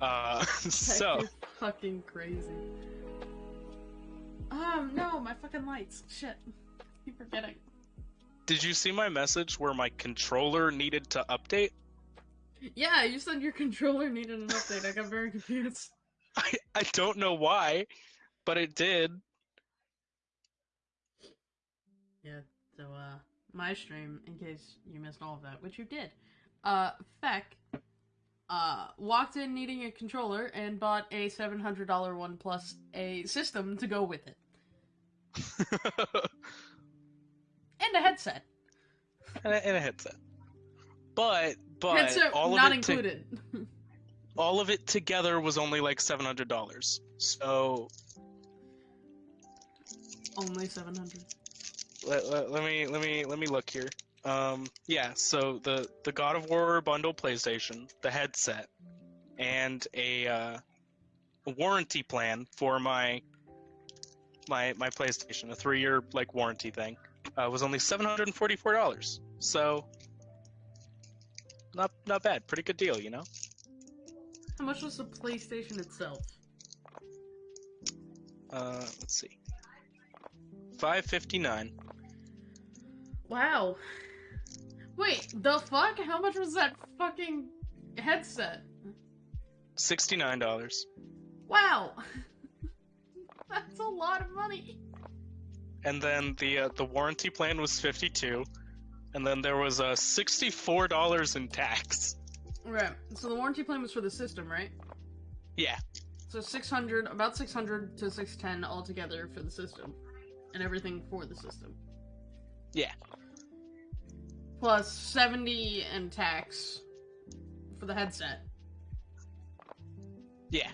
Uh, so fucking crazy. Um, no, my fucking lights. Shit. Keep forgetting. did you see my message where my controller needed to update? Yeah, you said your controller needed an update. I got very confused. I I don't know why, but it did. Yeah, so, uh, my stream, in case you missed all of that, which you did, uh, Feck, uh, walked in needing a controller and bought a $700 one plus a system to go with it. And a headset. and, a, and a headset. But but headset all of not it to- included. all of it together was only like seven hundred dollars. So Only 700 let, let, let me let me let me look here. Um, yeah, so the the God of War bundle PlayStation, the headset, and a, uh, a warranty plan for my my my PlayStation, a three year like warranty thing, uh, was only seven hundred and forty four dollars. So not not bad, pretty good deal, you know. How much was the PlayStation itself? Uh, let's see, five fifty nine. Wow. Wait, the fuck? How much was that fucking headset? Sixty nine dollars. Wow. That's a lot of money. and then the uh, the warranty plan was 52 and then there was uh, $64 in tax Right. So the warranty plan was for the system, right? yeah So 600, about 600 to 610 altogether for the system. And everything for the system. Yeah. Plus 70 and tax for the headset. yeah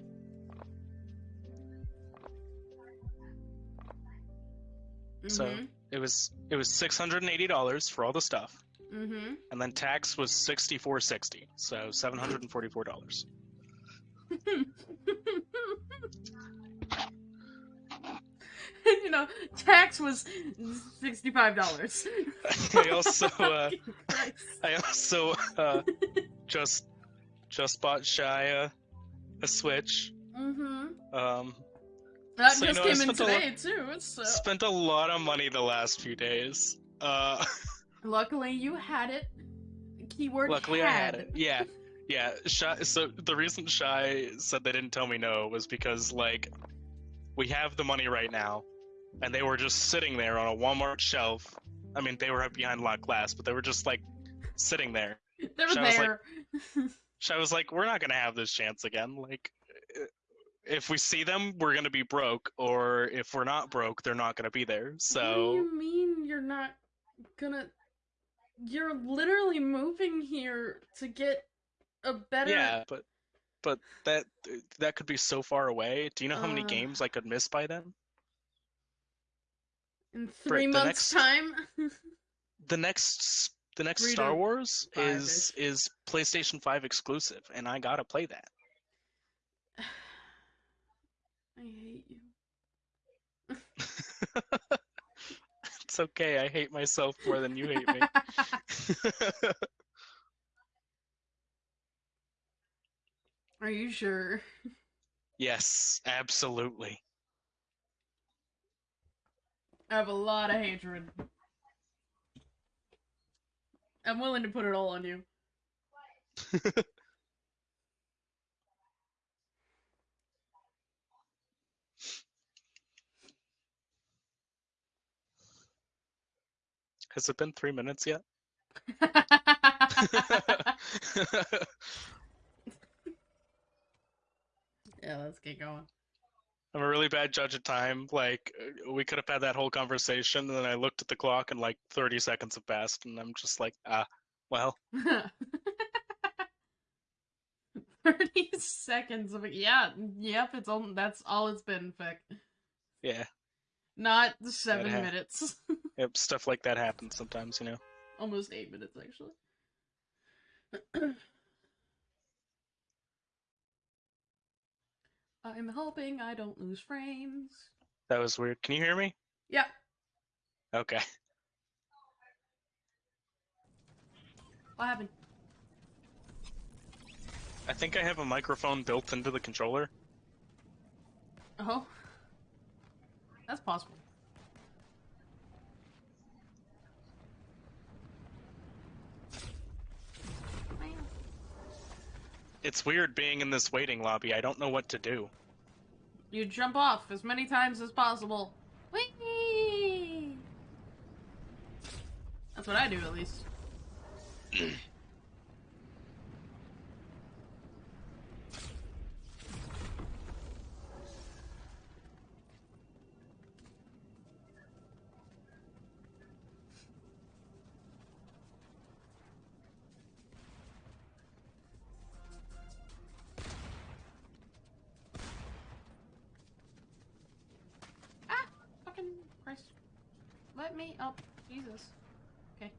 So- Mhm. it was it was $680 for all the stuff Mhm. and then tax was 6460 so $744 you know, tax was sixty-five dollars. i also uh, i also uh, just just bought shia a switch Mm-hmm. um That So, you just know, came in spent a lot- today too. So spent a lot of money the last few days uh luckily you had it. Keyword. Luckily, had. I had it. Yeah, yeah. Shy, so the reason Shy said they didn't tell me no was because like we have the money right now, and they were just sitting there on a Walmart shelf. I mean, they were behind locked glass, but they were just like sitting there. They were Shy was like- there. Shy was like, "We're not gonna have this chance again. Like, if we see them, we're gonna be broke, or if we're not broke, they're not gonna be there." So. What do So you mean you're not gonna? You're literally moving here to get a better. yeah, but but that that could be so far away. Do you know how many Uh. games I could miss by then? In three months' next- time. the next the next Star Wars is is PlayStation 5 exclusive and I got to play that. I hate you. it's okay. I hate myself more than you hate me. Are you sure? yes, absolutely. I have a lot of hatred. I'm willing to put it all on you. Has it been 3 minutes yet? yeah, let's get going. I'm a really bad judge of time. Like uh, we could have had that whole conversation and then I looked at the clock and like 30 seconds have passed and I'm just like, ah, well, 30 seconds of it. Yeah, yep, it's all that's all it's been, Fick. yeah. Not seven ha- minutes. Yep, stuff like that happens sometimes, you know. Almost eight minutes actually. I'm hoping I don't lose frames. That was weird. Can you hear me? Yep. Okay. What happened? I think I have a microphone built into the controller. Oh. That's possible. It's weird being in this waiting lobby. I don't know what to do. You jump off as many times as possible. Whee! That's what I do, at least. Let me up. Jesus. Okay.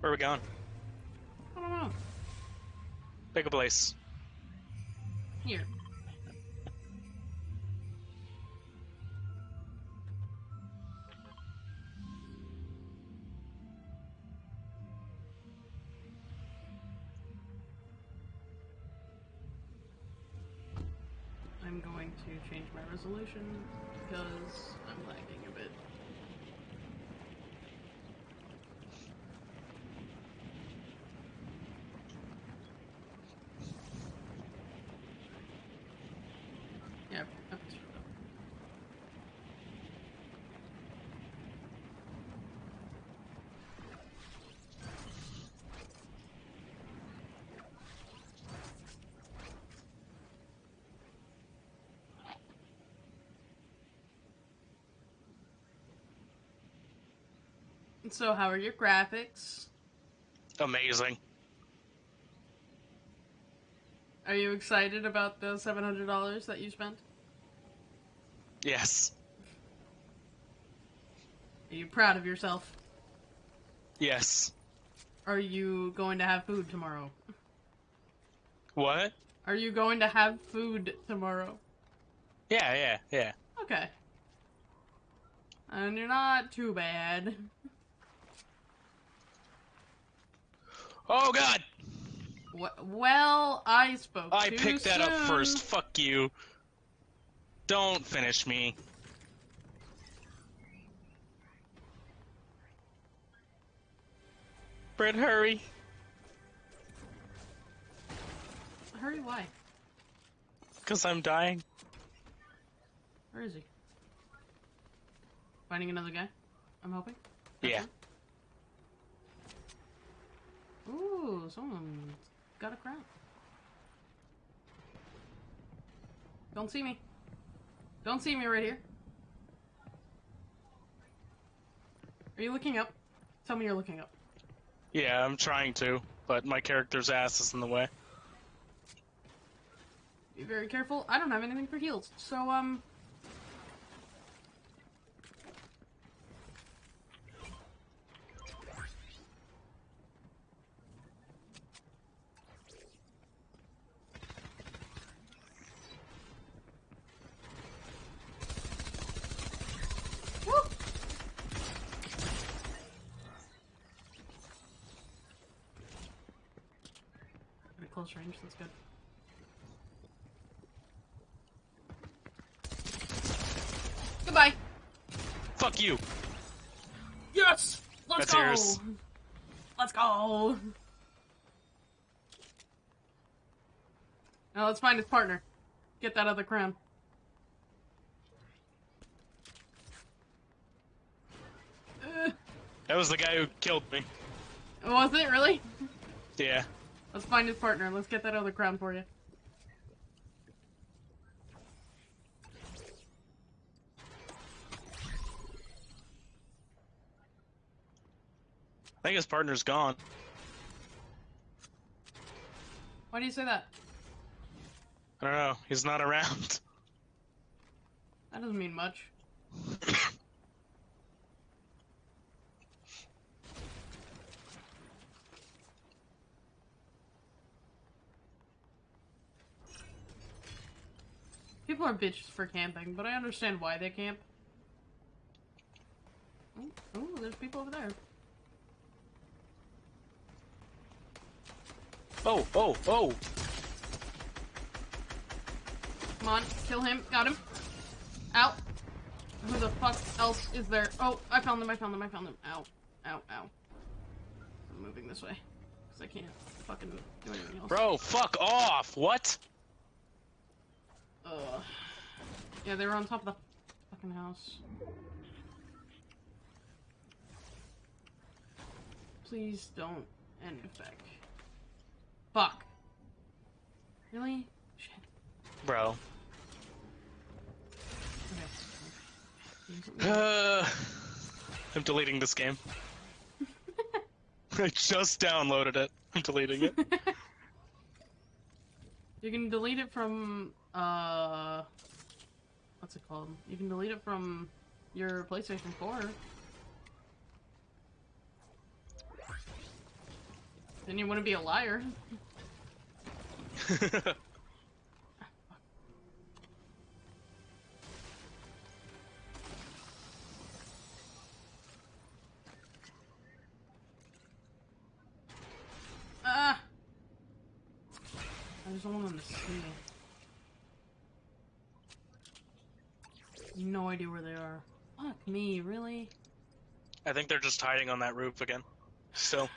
Where are we going? I don't know. Pick a place. Resolution because I'm lagging a bit. Yeah, I fixed it up. So, how are your graphics? Amazing. Are you excited about the seven hundred dollars that you spent? Yes. Are you proud of yourself? Yes. Are you going to have food tomorrow? What? Are you going to have food tomorrow? Yeah, yeah, yeah. Okay. And you're not too bad. Oh god! Wh- Well, I spoke. I too picked that up first. Fuck you. Don't finish me. Brett, hurry. Hurry, why? Because I'm dying. Where is he? Finding another guy? I'm hoping. Yeah. Ooh, someone got a crown. Don't see me. Don't see me right here. Are you looking up? Tell me you're looking up. Yeah, I'm trying to, but my character's ass is in the way. Be very careful. I don't have anything for heals, so um. Woo! At close range, that's good. Goodbye. Fuck you! Yes! Let's That's go! yours. Let's go! Now let's find his partner. Get that other crown. Uh, That was the guy who killed me. was it really? Yeah. Let's find his partner. Let's get that other crown for you. I think his partner's gone. Why do you say that? I don't know. He's not around. That doesn't mean much. People are bitches for camping, but I understand why they camp. Oh, oh there's people over there. Oh, oh, oh! Come on, kill him. Got him. Ow. Who the fuck else is there? Oh, I found them, I found them, I found them. Ow. Ow, ow. I'm moving this way. Because I can't fucking do anything else. Bro, fuck off! What? Ugh. Yeah, they were on top of the fucking house. Please don't end effect. Fuck. Really? Shit. Bro. Uh, I'm deleting this game. I just downloaded it. I'm deleting it. you can delete it from, uh... What's it called? You can delete it from your PlayStation 4. Then you wouldn't be a liar. Ah! I just want them to see me. No idea where they are. Fuck me, really? I think they're just hiding on that roof again. Still.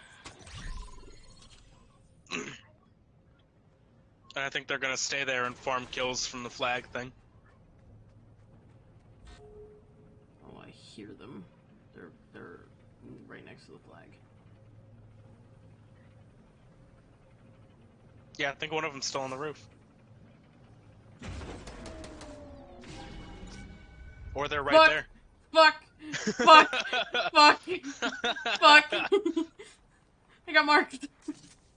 I think they're gonna stay there and farm kills from the flag thing. Oh, I hear them. They're they're right next to the flag. Yeah, I think one of them's still on the roof. Or they're right Fuck. there. Fuck! Fuck! Fuck! Fuck! I got marked.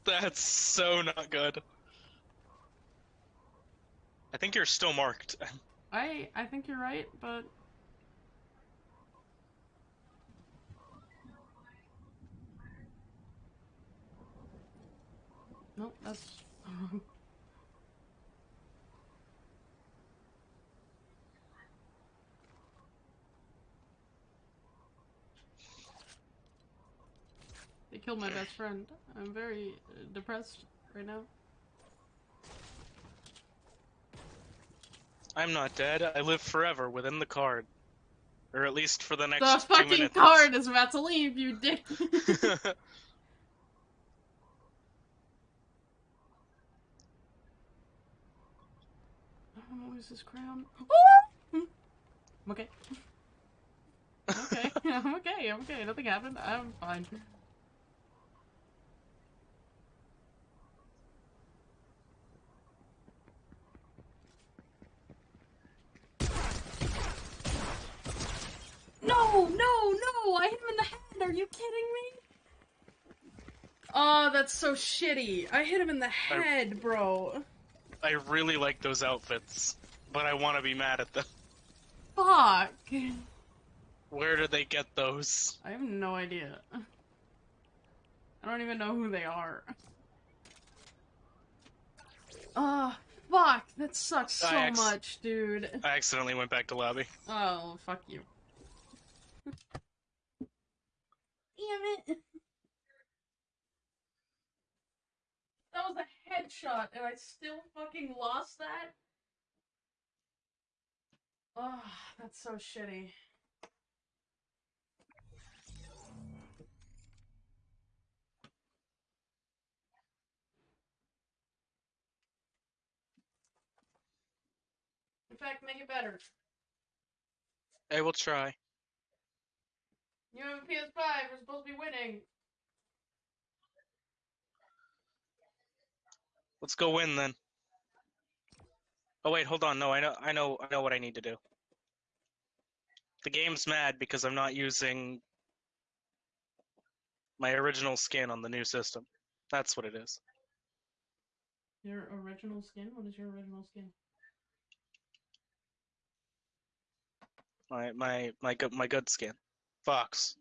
That's so not good. I think you're still marked. I I think you're right, but Nope, that's wrong. They killed my best friend. I'm very uh, depressed right now. I'm not dead. I live forever within the card. Or at least for the next The fucking card is about to leave, you dick. I don't know, is this crown? I'm oh! okay. okay, I'm okay, I'm okay. Nothing happened. I'm fine. No, no, no! I hit him in the head! Are you kidding me? Oh, that's so shitty. I hit him in the head, bro. I really like those outfits, but I want to be mad at them. Fuck. Where did they get those? I have no idea. I don't even know who they are. Ah, fuck. That sucks so much, dude. I accidentally went back to lobby. Oh, fuck you. Damn it. That was a headshot, and I still fucking lost that? Oh, that's so shitty. In fact, make it better. I will try. You have a PS5, we're supposed to be winning. Let's go win then. Oh wait, hold on. No, I know, I know, I know what I need to do. The game's mad because I'm not using my original skin on the new system. That's what it is. Your original skin? What is your original skin? My my my good my good skin. Fox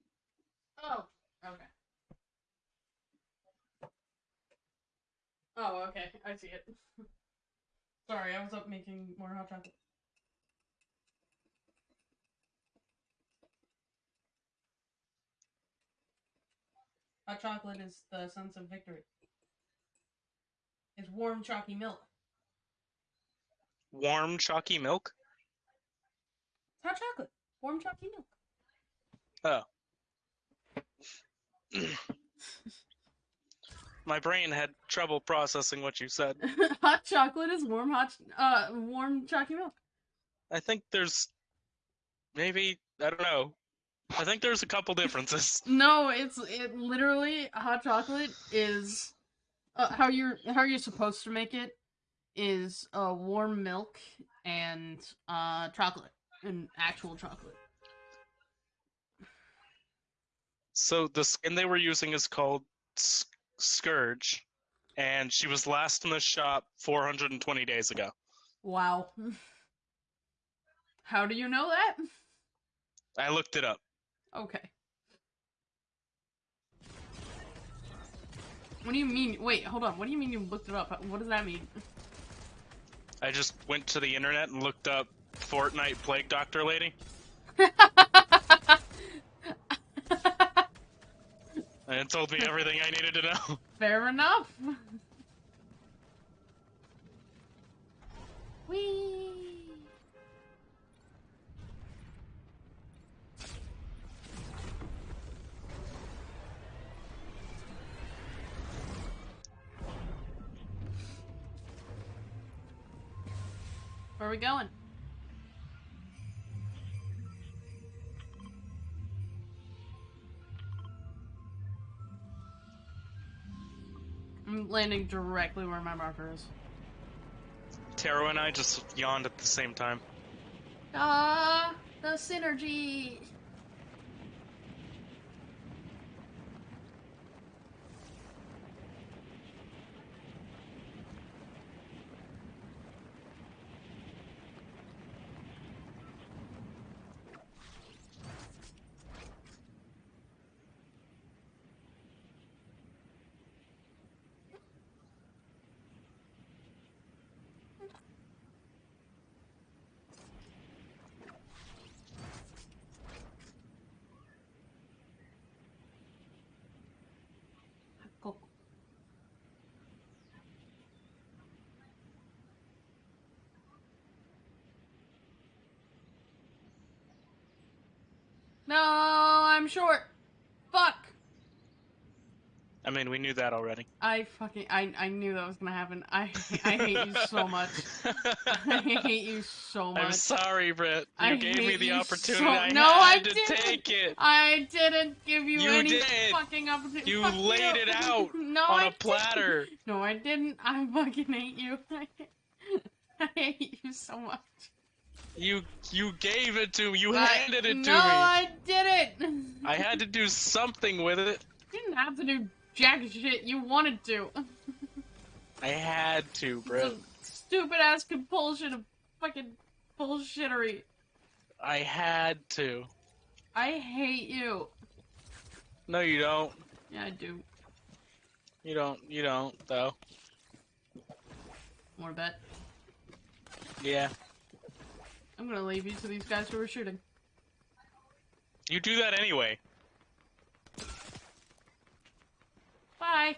Oh, okay. Oh, okay. I see it. Sorry, I was up making more hot chocolate. Hot chocolate is the sense of victory. It's warm, chalky milk. Warm, chalky milk? Hot chocolate. Warm, chalky milk. My brain had trouble processing what you said. hot chocolate is warm hot uh warm chalky milk. I think there's maybe I don't know. I think there's a couple differences. No, it's it literally hot chocolate is uh, how you're how you're supposed to make it is uh warm milk and uh chocolate and actual chocolate. So the skin they were using is called Scourge, and she was last in the shop 420 days ago. Wow. How do you know that? I looked it up. Okay. What do you mean? Wait, hold on. What do you mean you looked it up? What does that mean? I just went to the internet and looked up Fortnite Plague Doctor Lady, it told me everything I needed to know. Fair enough. Whee! Where are we going? Landing directly where my marker is. Taro and I just yawned at the same time. Ah, the synergy. Go. No, I'm short. Fuck. I mean, we knew that already. I fucking I I knew that was gonna happen. I I hate you so much. I hate you so much. I'm sorry, Britt. You I gave me the opportunity. so- I No, I to didn't. take it I didn't give you, You any did. fucking opportunity. You Fuck laid it out no, on I a didn't. platter. No, I didn't. I fucking hate you. I hate you so much. You you gave it to me. You I- handed it to me. no. I didn't. I had to do something with it. You didn't have to do jack shit. You wanted to. I had to, Britt. Stupid ass compulsion of fucking bullshittery. I had to. I hate you. No, you don't. Yeah, I do. You don't. You don't, though. More bet. Yeah. I'm gonna leave you to these guys who are shooting. You do that anyway. Bye.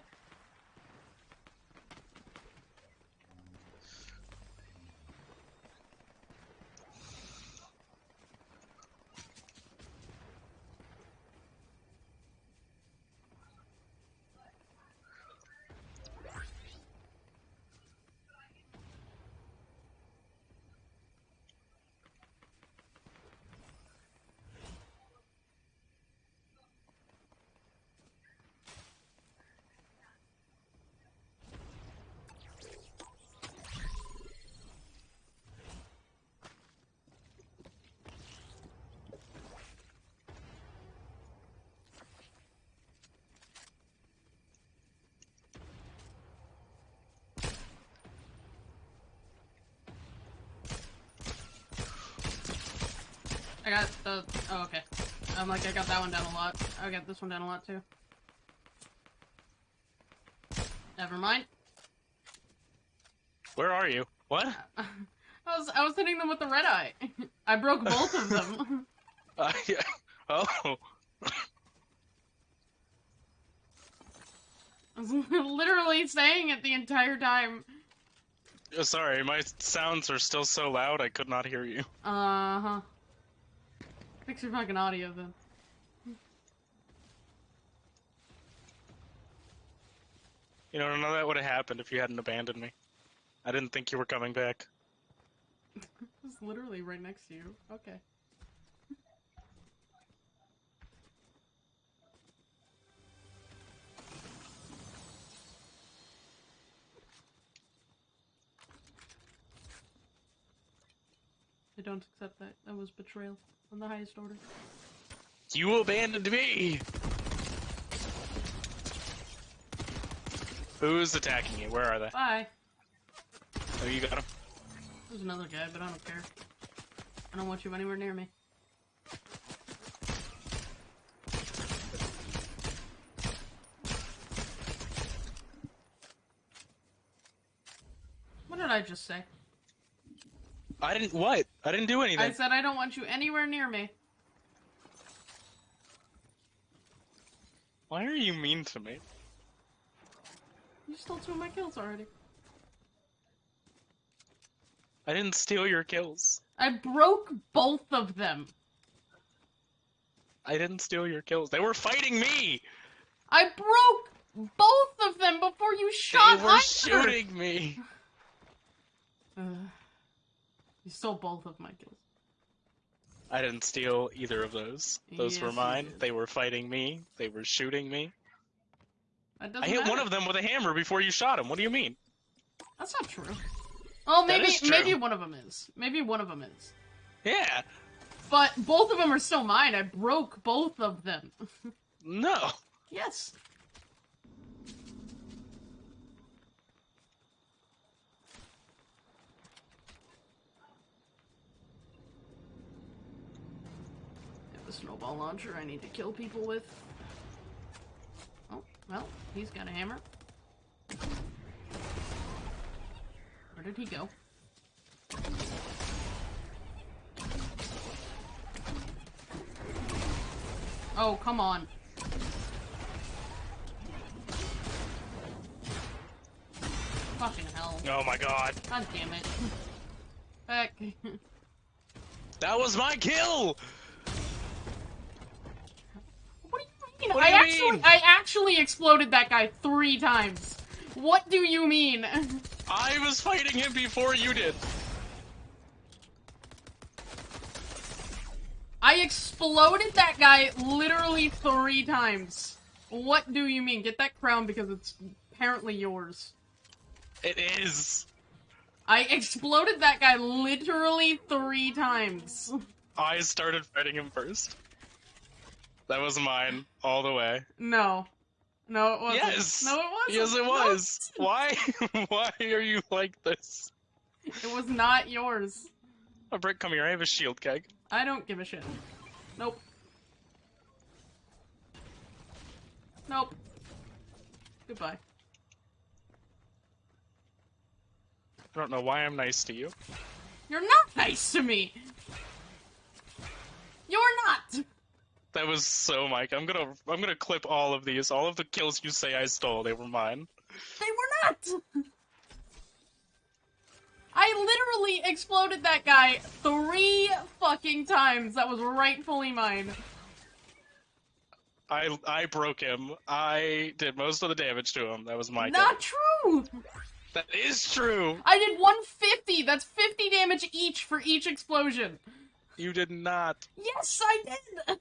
Got the. Oh, okay. I'm like, I got that one down a lot. I got this one down a lot too. Never mind. Where are you? What? I was I was hitting them with the red eye. I broke both of them. Uh, yeah. Oh. I was literally saying it the entire time. Uh, Sorry, my sounds are still so loud I could not hear you. Uh huh. Fix your fucking audio then. You know, none of that would have happened if you hadn't abandoned me. I didn't think you were coming back. it was literally right next to you. Okay. I don't accept that. That was betrayal on the highest order. You abandoned me! Who's attacking you? Where are they? Bye. Oh, you got him. There's another guy, but I don't care. I don't want you anywhere near me. What did I just say? I didn't. What? I didn't do anything. I said I don't want you anywhere near me. Why are you mean to me? You stole two of my kills already. I didn't steal your kills. I broke both of them. I didn't steal your kills. They were fighting me. I broke both of them before you shot they were either. shooting me. You stole both of my kills. I didn't steal either of those. Those were Yes, you mine. They were fighting me. They were shooting me. I hit one of them with a hammer before you shot him. What do you mean? That's not true. Oh, maybe maybe one of them is. Maybe one of them is. Yeah. But both of them are still mine. I broke both of them. No. yes. Snowball launcher I need to kill people with. Oh, well, he's got a hammer. Where did he go? Oh, come on. Fucking hell. Oh my god. God damn it. Heck. That was my kill. What you do I you actually mean? I actually exploded that guy three times. What do you mean? I was fighting him before you did. I exploded that guy literally three times. What do you mean? Get that crown because it's apparently yours. It is. I exploded that guy literally three times. I started fighting him first. That was mine all the way. No. No, it wasn't. Yes. No, it wasn't. Yes, it No, was. Why? Why are you like this? it was not yours. A Brick, come here. I have a shield keg. I don't give a shit. Nope. Nope. Goodbye. I don't know why I'm nice to you. You're not nice to me! You're not! That was so Mike. I'm gonna I'm gonna clip all of these. All of the kills you say I stole, they were mine. They were not! I literally exploded that guy three fucking times. That was rightfully mine. I I broke him. I did most of the damage to him. That was my not true! That is true. I did 150! That's 50 damage each for each explosion. You did not. Yes, I did!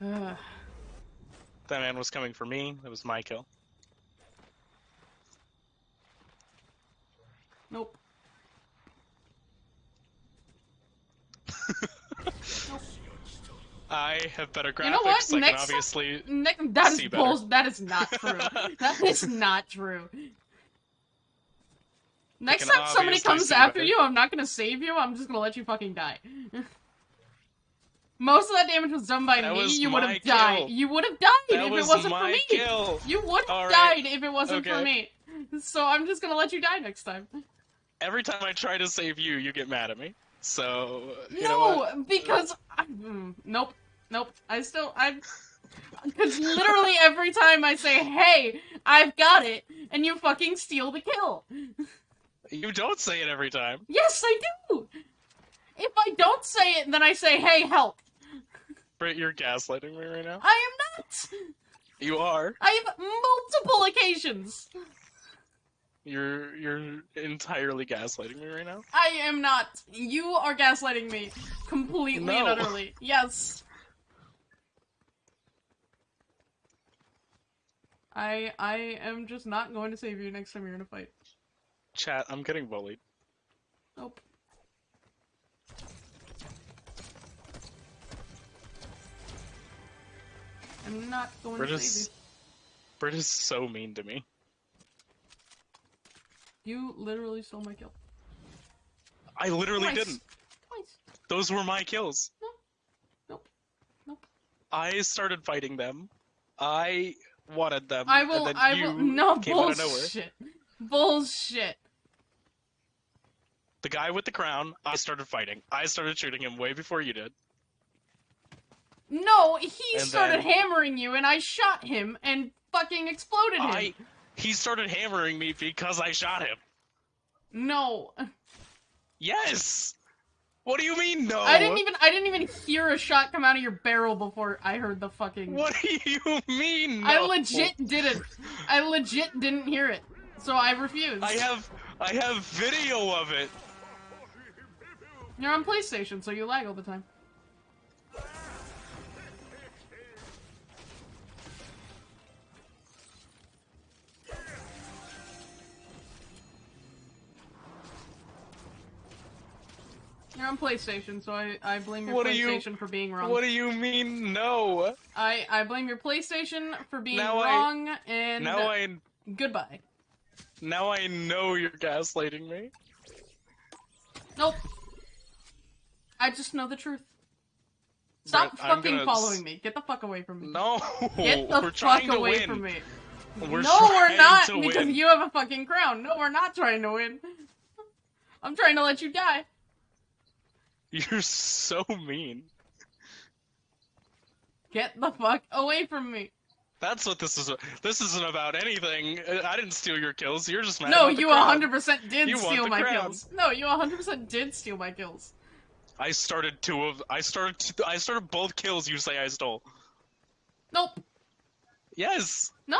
That man was coming for me. That was my kill. Nope. nope. I have better graphics. You know what? I Next- obviously. Nick, that is bull. That is not true. that is not true. Next time somebody comes after you, I'm not gonna save you. I'm just gonna let you fucking die. Most of that damage was done by That me. You would have died. You would have died That if was it wasn't for me. kill. You would have right. died if it wasn't for me. So I'm just gonna let you die next time. Every time I try to save you, you get mad at me. So you no, because I, mm, nope, nope. I still I Because literally every time I say, hey, I've got it, and you fucking steal the kill. You don't say it every time. Yes, I do! If I don't say it, then I say, hey, help. Britt, you're gaslighting me right now. I am not! You are. I have multiple occasions. You're you're entirely gaslighting me right now. I am not. You are gaslighting me completely No. and utterly. Yes. I I am just not going to save you next time you're in a fight. Chat, I'm getting bullied. Nope. I'm not going We're to save just. Britt is so mean to me. you. Literally stole my kill. I literally Twice. didn't. Twice. Those were my kills. Nope. Nope. I started fighting them. I wanted them. I will. And then I you will. No came out of nowhere. bullshit. Bullshit. The guy with the crown. I started fighting. I started shooting him way before you did. No, he And started hammering you, and I shot him and fucking exploded him. I. He started hammering me because I shot him. No, Yes. What do you mean no? I didn't even. I didn't even hear a shot come out of your barrel before I heard the fucking. What do you mean? I legit didn't. I legit didn't hear it, so I refused. I have. I have video of it. You're on PlayStation, so you lag all the time. You're on PlayStation, so I, I blame your What do you- PlayStation for being wrong. What do you mean no? I, I blame your PlayStation for being Now I- wrong, and Now I. goodbye. Now I know you're gaslighting me. Nope. I just know the truth. Stop I'm fucking following me. Get the fuck away from me. No. Get the we're fuck trying to away from me. We're no, we're not, because win. you have a fucking crown. No, we're not trying to win. I'm trying to let you die. You're so mean. Get the fuck away from me. That's what this is. This isn't about anything. I didn't steal your kills. You're just mad No, you crown. 100% did You steal my crown. kills. No, you 100% did steal my kills. I started two of. I started. Two, I started both kills. You say I stole. Nope. Yes. No.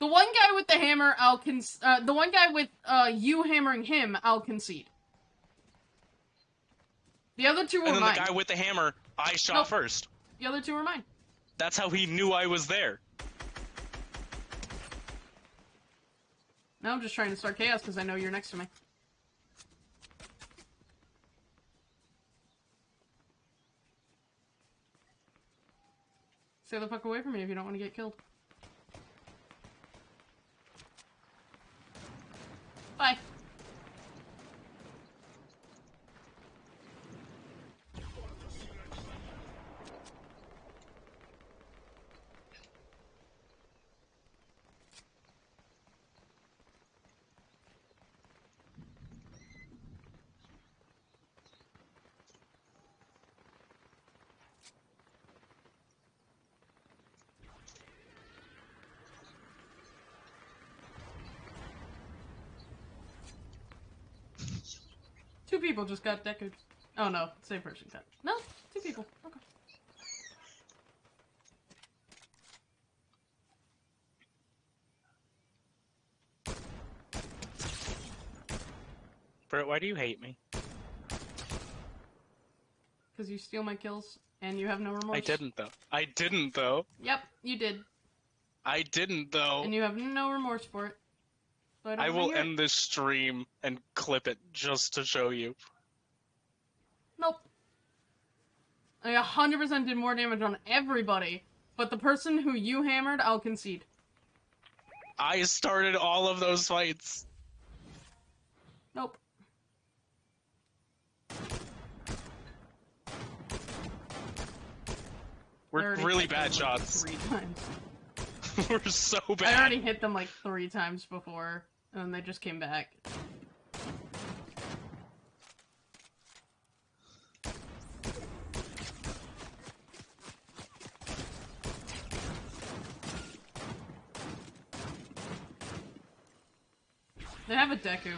The one guy with the hammer, I'll con- uh, the one guy with uh, you hammering him, I'll concede. The other two were And then mine. the guy with the hammer, I shot Nope. first. The other two were mine. That's how he knew I was there. Now I'm just trying to start chaos because I know you're next to me. Stay the fuck away from me if you don't want to get killed. Bye. Two people just got decked. Oh no, same person got. No, two people. Okay. Brett, why do you hate me? Because you steal my kills and you have no remorse. I didn't though. I didn't though. Yep, you did. I didn't though. And you have no remorse for it. So I, don't I wanna will hear it. end this stream and clip it just to show you. Nope. I 100% did more damage on everybody, but the person who you hammered, I'll concede. I started all of those fights. Nope. We're really bad like, shots. Three times. We're so bad. I already hit them like three times before, and they just came back. They have a Deku.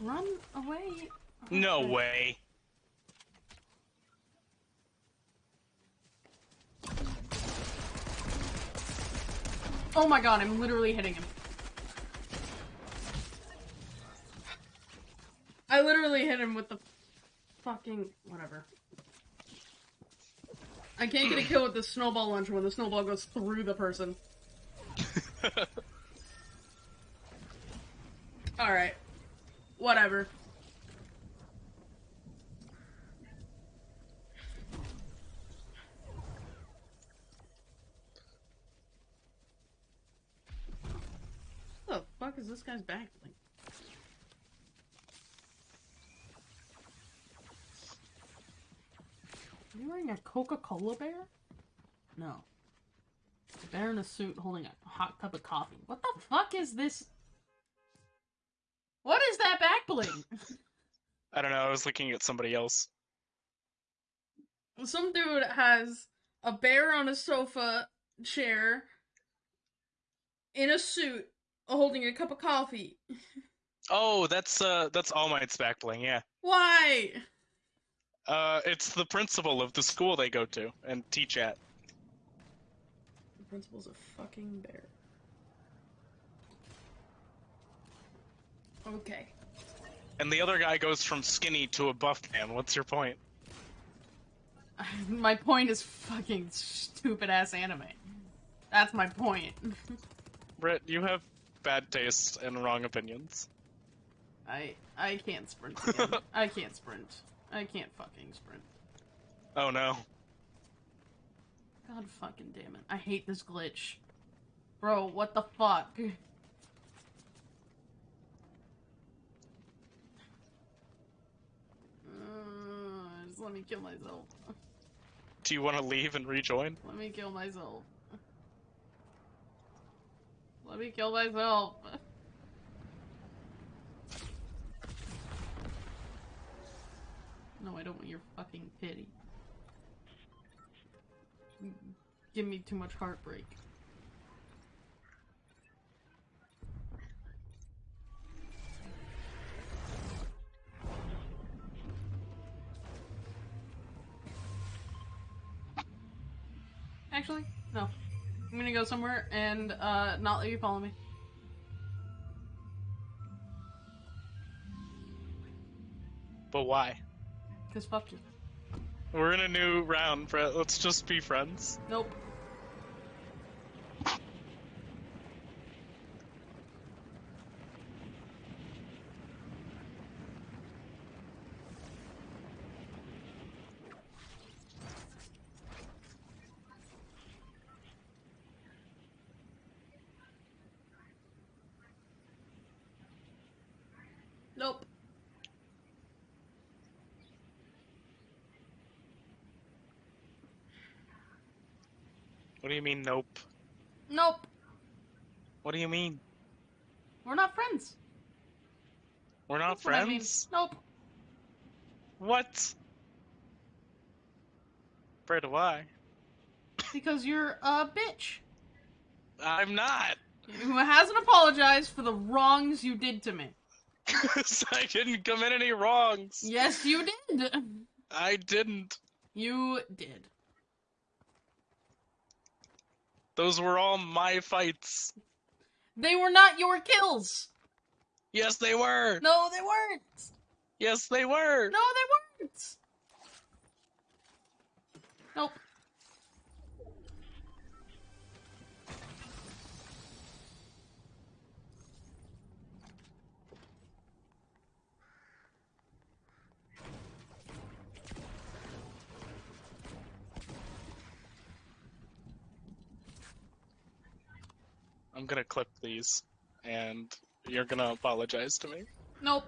Run away. No way. Oh my god, I'm literally hitting him. I literally hit him with the fucking whatever. I can't get a kill with the snowball launcher when the snowball goes through the person. Alright. Whatever. What the fuck is this guy's back bling? Are you wearing a Coca-Cola bear? No. A bear in a suit holding a hot cup of coffee. What the fuck is this? What is that back bling? I don't know. I was looking at somebody else. Some dude has a bear on a sofa chair in a suit holding a cup of coffee. Oh, that's uh, that's All Might's back bling. Yeah. Why? Uh, it's the principal of the school they go to and teach at. The principal's a fucking bear. Okay. And the other guy goes from skinny to a buff man. What's your point? My point is fucking stupid ass anime. That's my point. Britt, you have bad taste and wrong opinions. I I can't sprint again. I can't sprint. I can't fucking sprint. Oh no. God fucking damn it. I hate this glitch. Bro, what the fuck? Uh, just let me kill myself. Do you want to leave and rejoin? Let me kill myself. Let me kill myself. No, I don't want your fucking pity. Give me too much heartbreak. Actually, no. I'm gonna go somewhere and uh, not let you follow me. But why? Cause fuck you. We're in a new round, Brett. Let's just be friends. Nope. What do you mean, nope? Nope. What do you mean? We're not friends. We're not That's what I mean. friends? Nope. What? Brett, why? Because you're a bitch I'm not. who hasn't apologized for the wrongs you did to me. 'Cause I didn't commit any wrongs. Yes, you did. I didn't. You did. Those were all my fights. They were not your kills. Yes, they were. No, they weren't. Yes, they were. No, they weren't. I'm gonna clip these, and you're gonna apologize to me. Nope.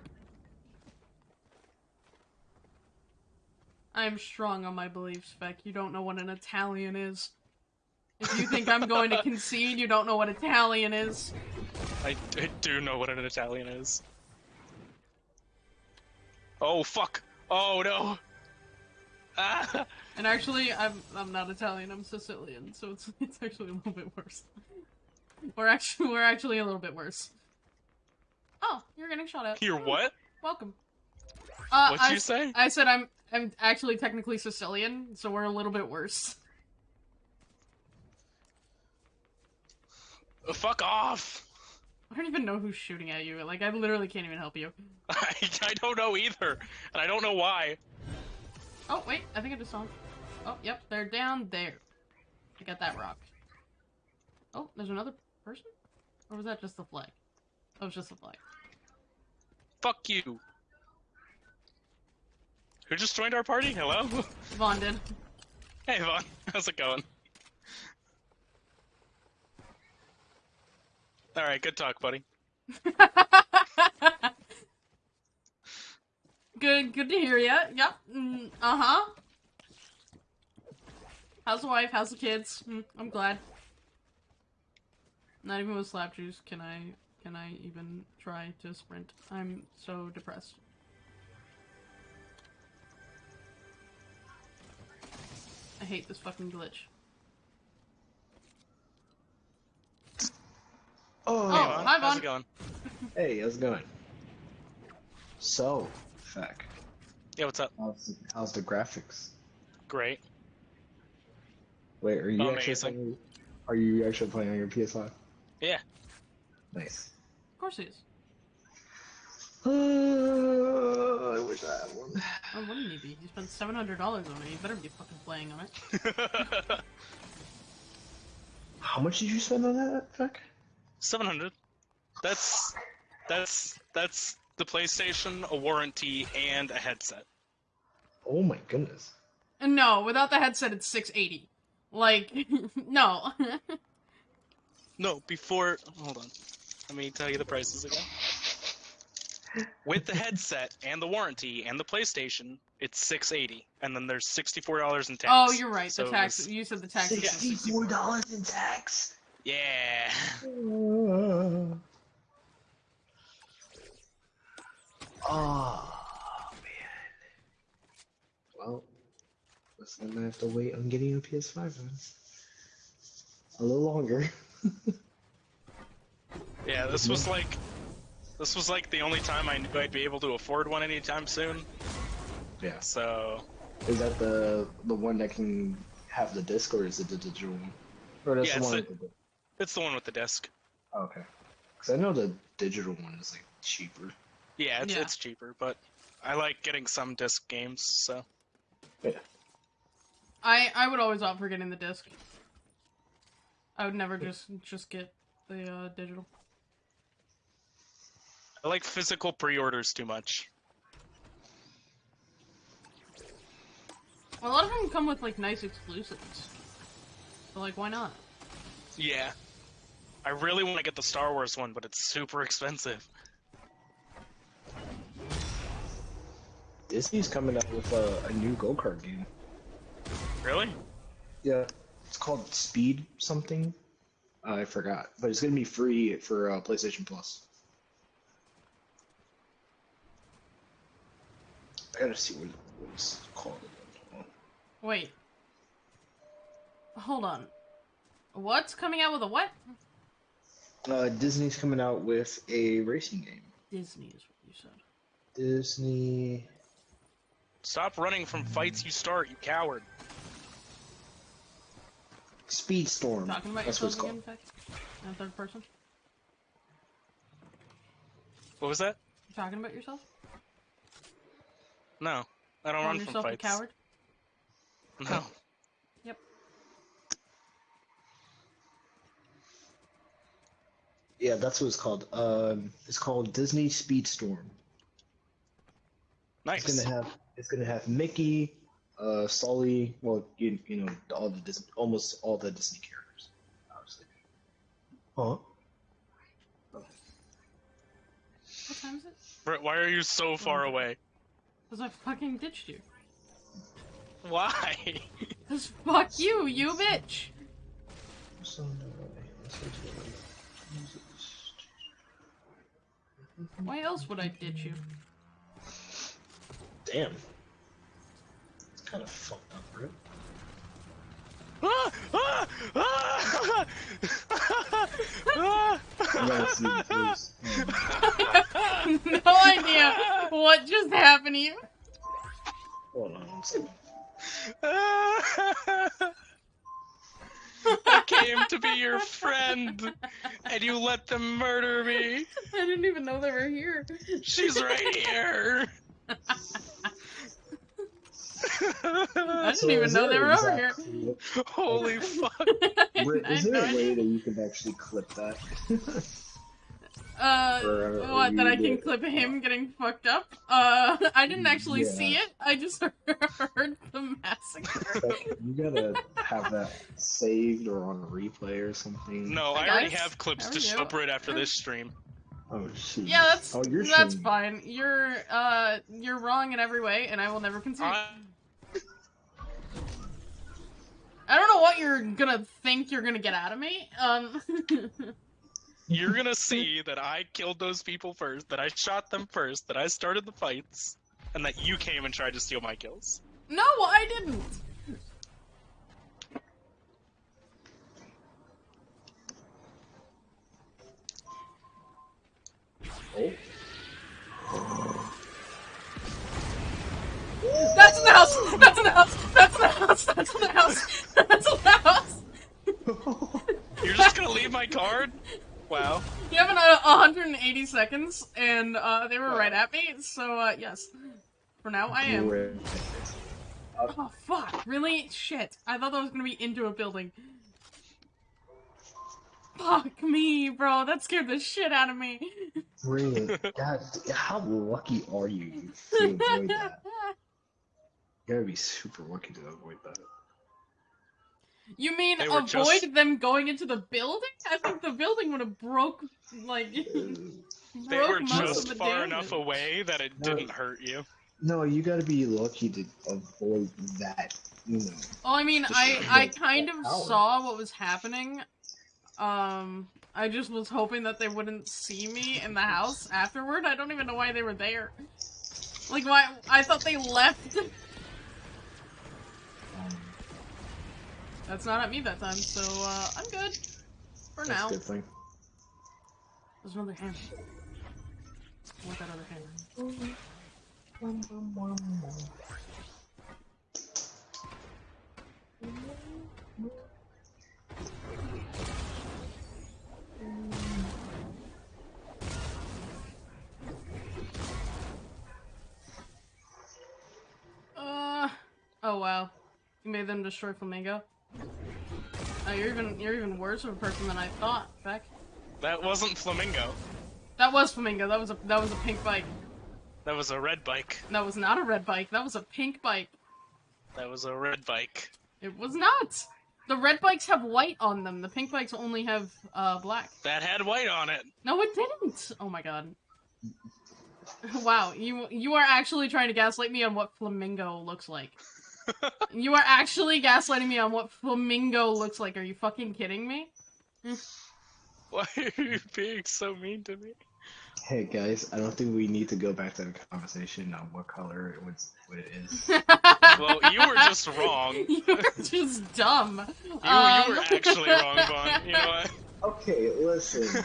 I'm strong on my beliefs, Beck. You don't know what an Italian is. If you think I'm going to concede, you don't know what Italian is. I, I do know what an Italian is. Oh fuck! Oh no! Ah! And actually, I'm I'm not Italian. I'm Sicilian, so it's it's actually a little bit worse. We're actually we're actually a little bit worse. Oh, you're getting shot at. You're Oh, what? Welcome. Uh, What'd I, you say? I said I'm I'm actually technically Sicilian, so we're a little bit worse. Uh, Fuck off! I don't even know who's shooting at you. Like I literally can't even help you. I, I don't know either, and I don't know why. Oh wait, I think I just saw. Oh yep, they're down there. I got that rock. Oh, there's another person, or was that just the flag? That was just the flag. Fuck you. Who just joined our party? Hello? Vaughn did. Hey, Vaughn. How's it going? Alright, good talk, buddy. good, good to hear ya. Yep. Mm, uh huh. How's the wife? How's the kids? Mm, I'm glad. Not even with slap juice can I can I even try to sprint. I'm so depressed. I hate this fucking glitch. Oh, Oh, Hey, Vaughn. hi, How's Vaughn. it going? hey, how's it going? So, Feck, Yeah, what's up? how's, how's the graphics? Great. Wait, are you actually playing, are you actually playing on your PS5? Yeah. Nice. Of course he is. Uh, I wish I had one. Oh, wouldn't he be? He spent seven hundred dollars on it. You better be fucking playing on it. How much did you spend on that, Feck? 700. That's that's that's the PlayStation, a warranty, and a headset. Oh my goodness. No, without the headset, it's six eighty. Like, no. No, before. Hold on. Let me tell you the prices again. With the headset and the warranty and the PlayStation, it's 680, and then there's $64 in tax. oh, you're right. So the tax. was- You said the tax. Sixty-four dollars in tax. Yeah. Oh man. Well, guess I'm gonna have to wait on getting a PS5 then. A little longer. Yeah, this was like. This was like the only time I knew I'd be able to afford one anytime soon. Yeah. So. Is that the the one that can have the disc, or is it the digital one? Or that's Yeah, the it's one the- with the disc. It's the one with the disc. Oh, okay. Because I know the digital one is like cheaper. Yeah, it's, Yeah. it's cheaper, but I like getting some disc games, so. I I would always opt for getting the disc. I would never just just get the uh, digital. I like physical pre orders too much. A lot of them come with like nice exclusives. So like, why not? Yeah. I really want to get the Star Wars one, but it's super expensive. Disney's coming out with a, a new go kart game. Really? Yeah. It's called Speed something. Uh, I forgot, but it's gonna be free for uh, PlayStation Plus. I gotta see what, what it's called. Hold. Wait. Hold on. What's coming out with a what? Uh, Disney's coming out with a racing game. Disney is what you said. Disney. Stop running from fights you start, you coward. Speedstorm. Talking about That's what yourself it's called. again, Peck? In third person? What was that? You talking about yourself? No. I don't Calling run from yourself a fights. coward? No. Yep. Yeah, that's what it's called. Um, it's called Disney Speedstorm. Nice. It's gonna have it's gonna have Mickey, uh, Sully. Well, you, you know all the Disney, almost all the Disney characters, obviously. Huh? What time is it? Brett, why are you so far away? Because I fucking ditched you. Why? Because fuck you, you bitch! Why else would I ditch you? Damn. Kind of fucked up, right? Ah! Ah! Ah! Ah! I gotta see the face. Oh, no idea what just happened to you. hold on. I came to be your friend, and you let them murder me. I didn't even know they were here. She's right here. I didn't So even know they an were over here. clip- Holy fuck. Wait, Is there a way that you can actually clip that? Uh, Or, uh, what? That I can did- clip him getting fucked up? Uh, I didn't actually Yeah. see it. I just heard the massacre. You gotta have that saved or on replay or something. No, Hey, I already guys. have clips to are show you? Brit after this stream. Oh shoot. yeah, that's Oh, you're that's shitting. fine. You're uh you're wrong in every way, and I will never concede. I, I don't know what you're gonna think you're gonna get out of me. Um, you're gonna see that I killed those people first, that I shot them first, that I started the fights, and that you came and tried to steal my kills. no, I didn't. Oh. That's in the house. That's in the house. That's in the house. That's in the house. That's in the house. You're just gonna leave my card? Wow. You have an, uh, 180 seconds, and uh, they were right at me. So uh, yes, for now I am. Great. Oh fuck! Really? Shit! I thought that was gonna be into a building. Fuck me, bro. That scared the shit out of me. Really? God, how lucky are you to avoid that? You gotta be super lucky to avoid that. You mean avoid just- them going into the building? I think the building would have broke like They broke were most just of the far damage. enough away that it No. didn't hurt you. No, you gotta be lucky to avoid that. You know. Well, I mean, I I kind of power. saw what was happening. Um, I just was hoping that they wouldn't see me in the house afterward. I don't even know why they were there. Like, why? I thought they left. Um, That's not at me that time, so uh, I'm good for that's now. good thing. There's another hand. What that other hand? Uh. Oh wow. You made them destroy Flamingo. Oh, you're even you're even worse of a person than I thought, Beck. That wasn't Flamingo. That was Flamingo. That was a that was a pink bike. That was a red bike. That was not a red bike. That was a pink bike. That was a red bike. It was not. The red bikes have white on them. The pink bikes only have uh black. That had white on it. No, it didn't. Oh my god. Wow, you you are actually trying to gaslight me on what flamingo looks like. You are actually gaslighting me on what flamingo looks like. Are you fucking kidding me? Why are you being so mean to me? Hey guys, I don't think we need to go back to the conversation on what color it was, what it is. Well, you were just wrong. You, You're just dumb. you Um, were actually wrong, Vaughn. You know what? Okay, listen.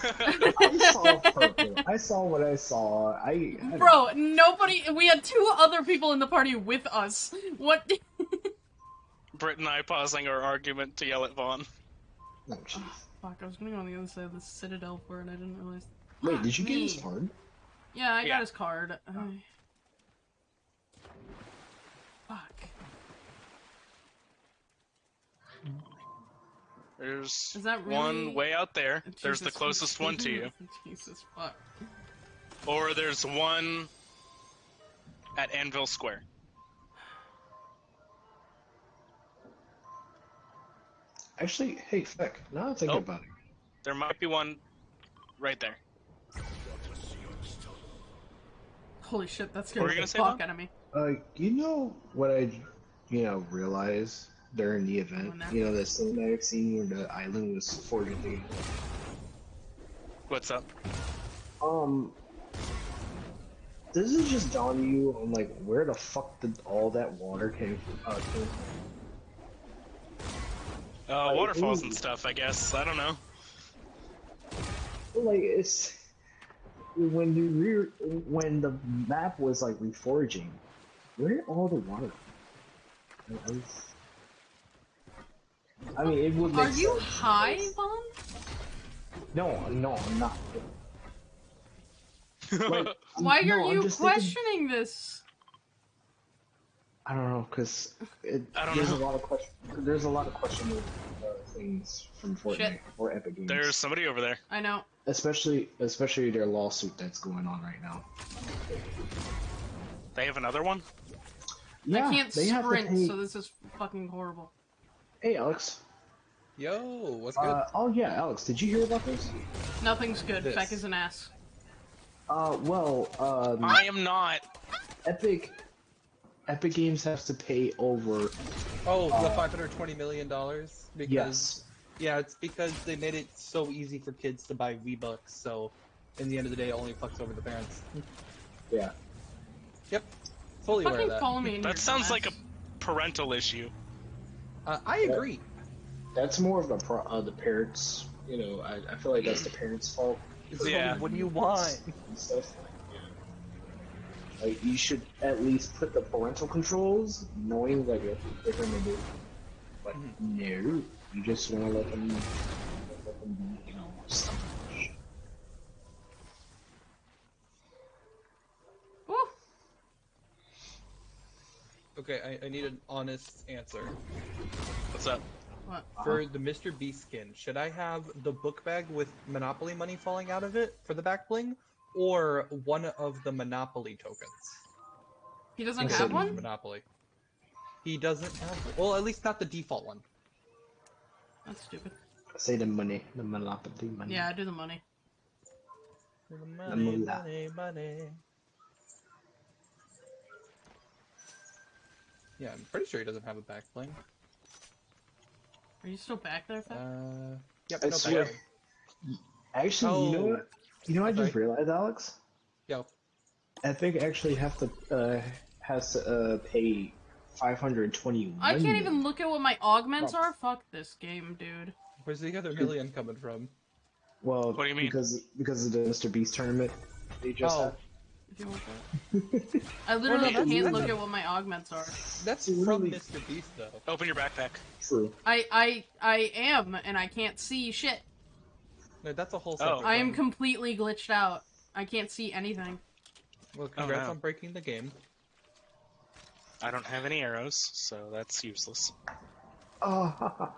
I saw purple. I saw what I saw. I, I Bro, nobody. We had two other people in the party with us. What? Britt and I pausing our argument to yell at Vaughn. Oh, jeez. Oh, fuck, I was gonna go on the other side of the citadel for it. I didn't realize. Wait, did you get his card? Yeah, I Yeah. got his card. Oh. I- Fuck. There's Is that really? one way out there. There's the Jesus. closest one to you. Jesus fuck. Or there's one at Anvil Square. Actually, hey, Feck, now I'm thinking Oh. about it. There might be one right there. Holy shit, that What were you gonna say, fuck out of me. Uh, you know what I, you know, realized during the event? When that- You know, the cinematic scene where the island was forging together? What's up? Um, Does it just dawn on you on like where the fuck did all that water came from? Uh, came from? Uh, waterfalls and stuff, I guess. I don't know. Like it's when you re when the map was like reforging, where did all the water? I, was- I mean, it would. Are make you sense. high, Vaughn? No, no, I'm not. Like, I'm- Why no, are you just thinking- questioning this? I don't know, cause it, I don't there's know. a lot of question. There's a lot of questionable uh, things from Fortnite Shit. or Epic Games. There's somebody over there. I know. especially especially their lawsuit that's going on right now. They have another one? Yeah, I can't they have to sprint, pay- so this is fucking horrible. Hey, Alex. Yo, what's good? Uh, oh yeah, Alex. Did you hear about this? Nothing's good. This. Feck is an ass. Uh, well, um, I am not. Epic, Epic Games has to pay over. oh, the uh, five hundred twenty million dollars. Because Yes. yeah, it's because they made it so easy for kids to buy V Bucks. So, in the end of the day, it only fucks over the parents. Yeah. Yep, fully aware of that. call me. in That your sounds dumbass. like a parental issue. Uh, I agree. That's more of the pro- uh, the parents. You know, I, I feel like that's the parents' fault Yeah. What do you want? and stuff. Like you should at least put the parental controls, knowing like what they're gonna do. But no, you just want to let them, let them be, you know, selfish. Woo. Okay, I, I need an honest answer. What's up? What? For the Mr. Beast skin, should I have the book bag with Monopoly money falling out of it for the back bling, or one of the Monopoly tokens? He doesn't Yes, have it- one? Monopoly. He doesn't have. Well, at least not the default one. That's stupid. Say the money, the monopoly money. Yeah, I do the money. Money, moolah. money, money. Yeah, I'm pretty sure he doesn't have a back bling. Are you still back there, Feck? Uh, yep, I no back swear. bling. Actually, you know Oh. what? You know what I just Sorry. realized, Alex? Yo, Epic actually have to uh, has to uh, pay five hundred twenty. I can't even look at what my augments are. Fuck this game, dude. where's the other million coming from? Well, What do you mean? Because because of the Mr. Beast tournament they just Oh. had. If you want that. I literally that's- can't look a- at what my augments are. That's Really? from Mr. Beast, though. Open your backpack. True. I I I am, and I can't see shit. No, that's a whole. Oh. I am completely glitched out. I can't see anything. Well, oh, congrats no. on breaking the game. I don't have any arrows, so that's useless. Oh,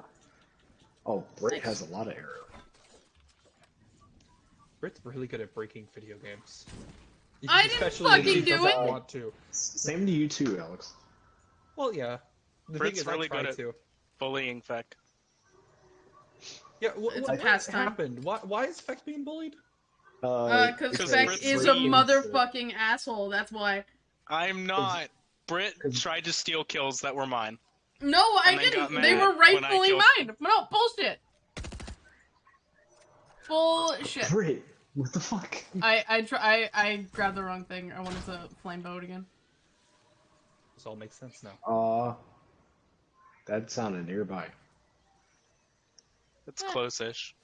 oh Britt has a lot of arrows. Brit's really good at breaking video games. I didn't Especially if fucking he do doesn't it. Want to. Same to you too, Alex. Well, yeah. The Brit's thing is, really I try good at- to. Bullying Feck. Yeah, wh- It's wh- a what pastime. happened? Why, why is Feck being bullied? Uh, cause because Feck is a green, motherfucking asshole. That's why. I'm not. Brit 'Cause- tried to steal kills that were mine. No, I And then got didn't. They were when I rightfully killed- mine. No, bullshit. Bullshit. Britt, what the fuck? I I try I, I grabbed the wrong thing. I wanted to flame boat again. This all makes sense now. Uh, that sounded nearby. It's Eh. close-ish.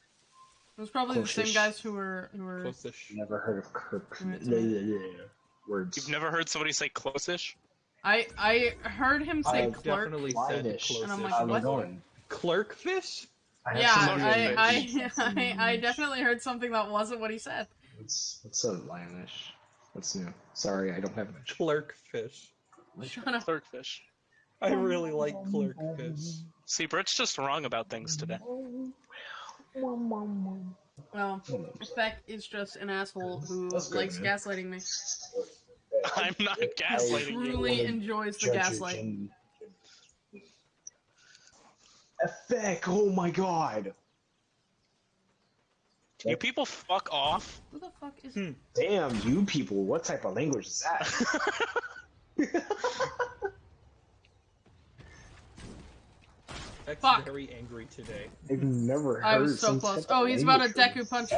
It was probably the same guys who were who were. Close-ish. Never heard of Kirk. Mm, Words. You've never heard somebody say close-ish? I I heard him say I've clerk. Definitely said Wide-ish. close-ish. And I'm like, what? going? Clerkfish? I Yeah, I I, I I definitely heard something that wasn't what he said. What's what's a lionish? What's new? Sorry, I don't have much. Clerkfish. Shut up. Clerkfish. I really like Clerk because See, Brit's just wrong about things today. Well, Feck is just an asshole who That's good, likes man. gaslighting me. I'm not gaslighting you. Truly enjoys the gaslight. Effect! Oh my god! You people fuck off? Who the fuck is? Hmm. Damn, you people! What type of language is that? Feck's Fuck. very angry today. I've never heard. I was so close. Oh, he's about to language Deku punch.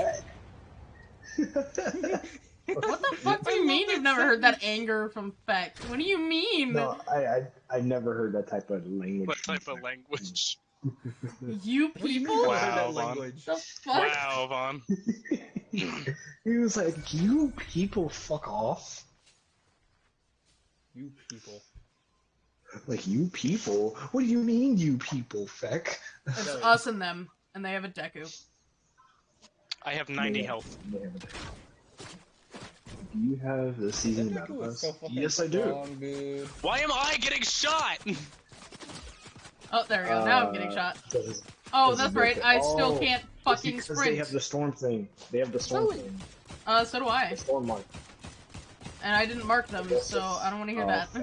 What the fuck do you love mean that you've never heard that anger from Feck? What do you mean? No, I, I I never heard that type of language. What type of language? You What do you mean people? you Wow, heard that Vaughn. language? The fuck? Wow, Vaughn. he was like, "You people, fuck off!" You people. Like you people. What do you mean, you people, feck? It's us and them, and they have a Deku. I have 90 Yeah. health. Do you have the season That battle pass? so yes, I do. strong. Why am I getting shot? Oh, there we go. Now I'm getting Uh, shot. Because Oh, it's that's right. bit- I still oh, can't fucking because sprint. They have the storm thing. They have the storm Oh. thing. Uh, so do I. The storm mark. And I didn't mark them, so I don't want to hear oh, that.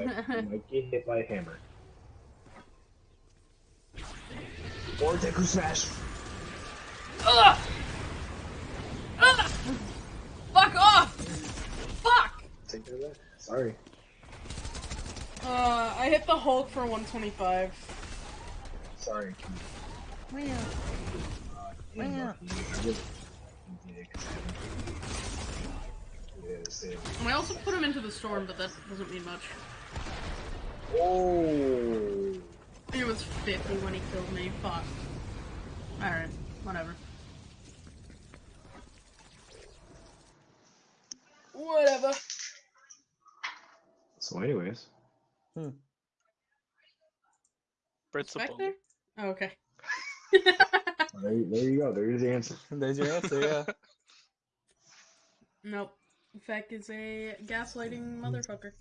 might get hit by a hammer. Or Deku Smash. Ugh! Ugh! Fuck off! Fuck! Take care of that. Sorry. Uh, I hit the Hulk for 125. Sorry. Where? Uh, damn, Where? Lucky, you did it. You did it, 'cause I- Yes, it- And I also put him into the storm, but that doesn't mean much. Oh. He was 50 when he killed me. Fuck. Alright, whatever. Whatever. So, anyways, Hmm. a bully. Spectre? Oh, okay. there, you- there you go. There's the answer. There's your answer, yeah. nope. Feck is a gaslighting motherfucker.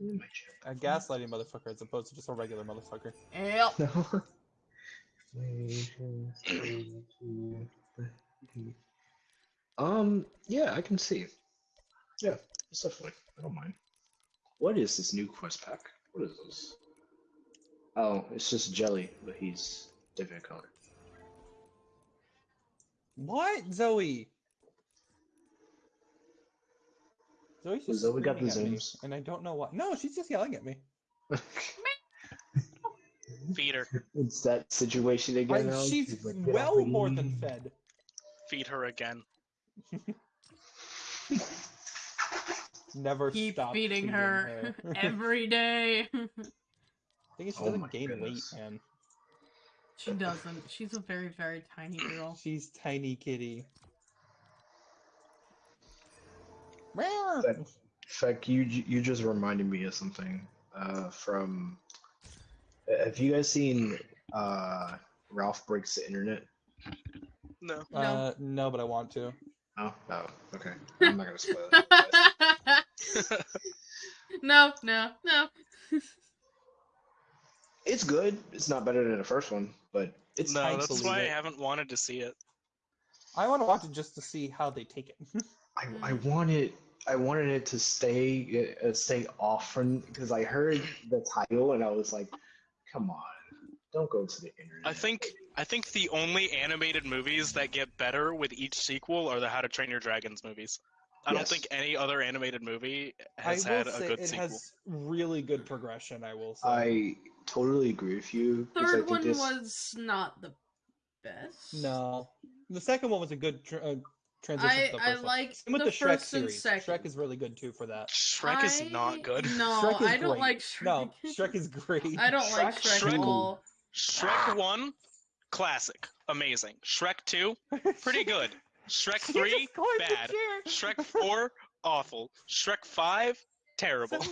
In my chair. A gaslighting motherfucker as opposed to just a regular motherfucker. Yep. um, yeah, I can see. Yeah, it's definitely. I don't mind. What is this new quest pack? What is this? Oh, it's just jelly, but he's different color. What? Zoe? Zoe's just Zoe got the screaming at me, zooms. and I don't know why. No, she's just yelling at me. Feed her. it's that situation again. I- Alex. she's He's like, "Get well off more than fed. Feed her again. Never Keep stop feeding her, her. every day. I think she Oh doesn't my gain goodness. weight, man. She doesn't. She's a very, very tiny girl. She's tiny kitty. That- Feck, you you just reminded me of something uh, from. Have you guys seen uh, Ralph Breaks the Internet? No. No. Uh, no, but I want to. Oh, no. Okay. I'm not gonna spoil it. no, no, no. It's good. It's not better than the first one, but it's no, that's leave why I haven't wanted to see it. I want to watch it just to see how they take it. I, I wanted I wanted it to stay uh, stay off from because I heard the title and I was like, come on, don't go to the internet. I think I think the only animated movies that get better with each sequel are the How to Train Your Dragons movies. I don't think any other animated movie has I had a say good it sequel. has really good progression. I will say. I totally agree with you. 'cause I Third think one this- was not the best. No, the second one was a good tr- uh, transition. I- to the I one. like Same with the the, Shrek first and series. second. Shrek is really good too for that. Shrek is not good. No, I don't great. like Shrek. No, Shrek is great. I don't like Shrek- Shrek, at Shrek- all. Shrek 1, classic, amazing. Shrek 2, pretty good. Shrek 3, just going to bad. chair. Shrek 4, awful. Shrek 5, terrible.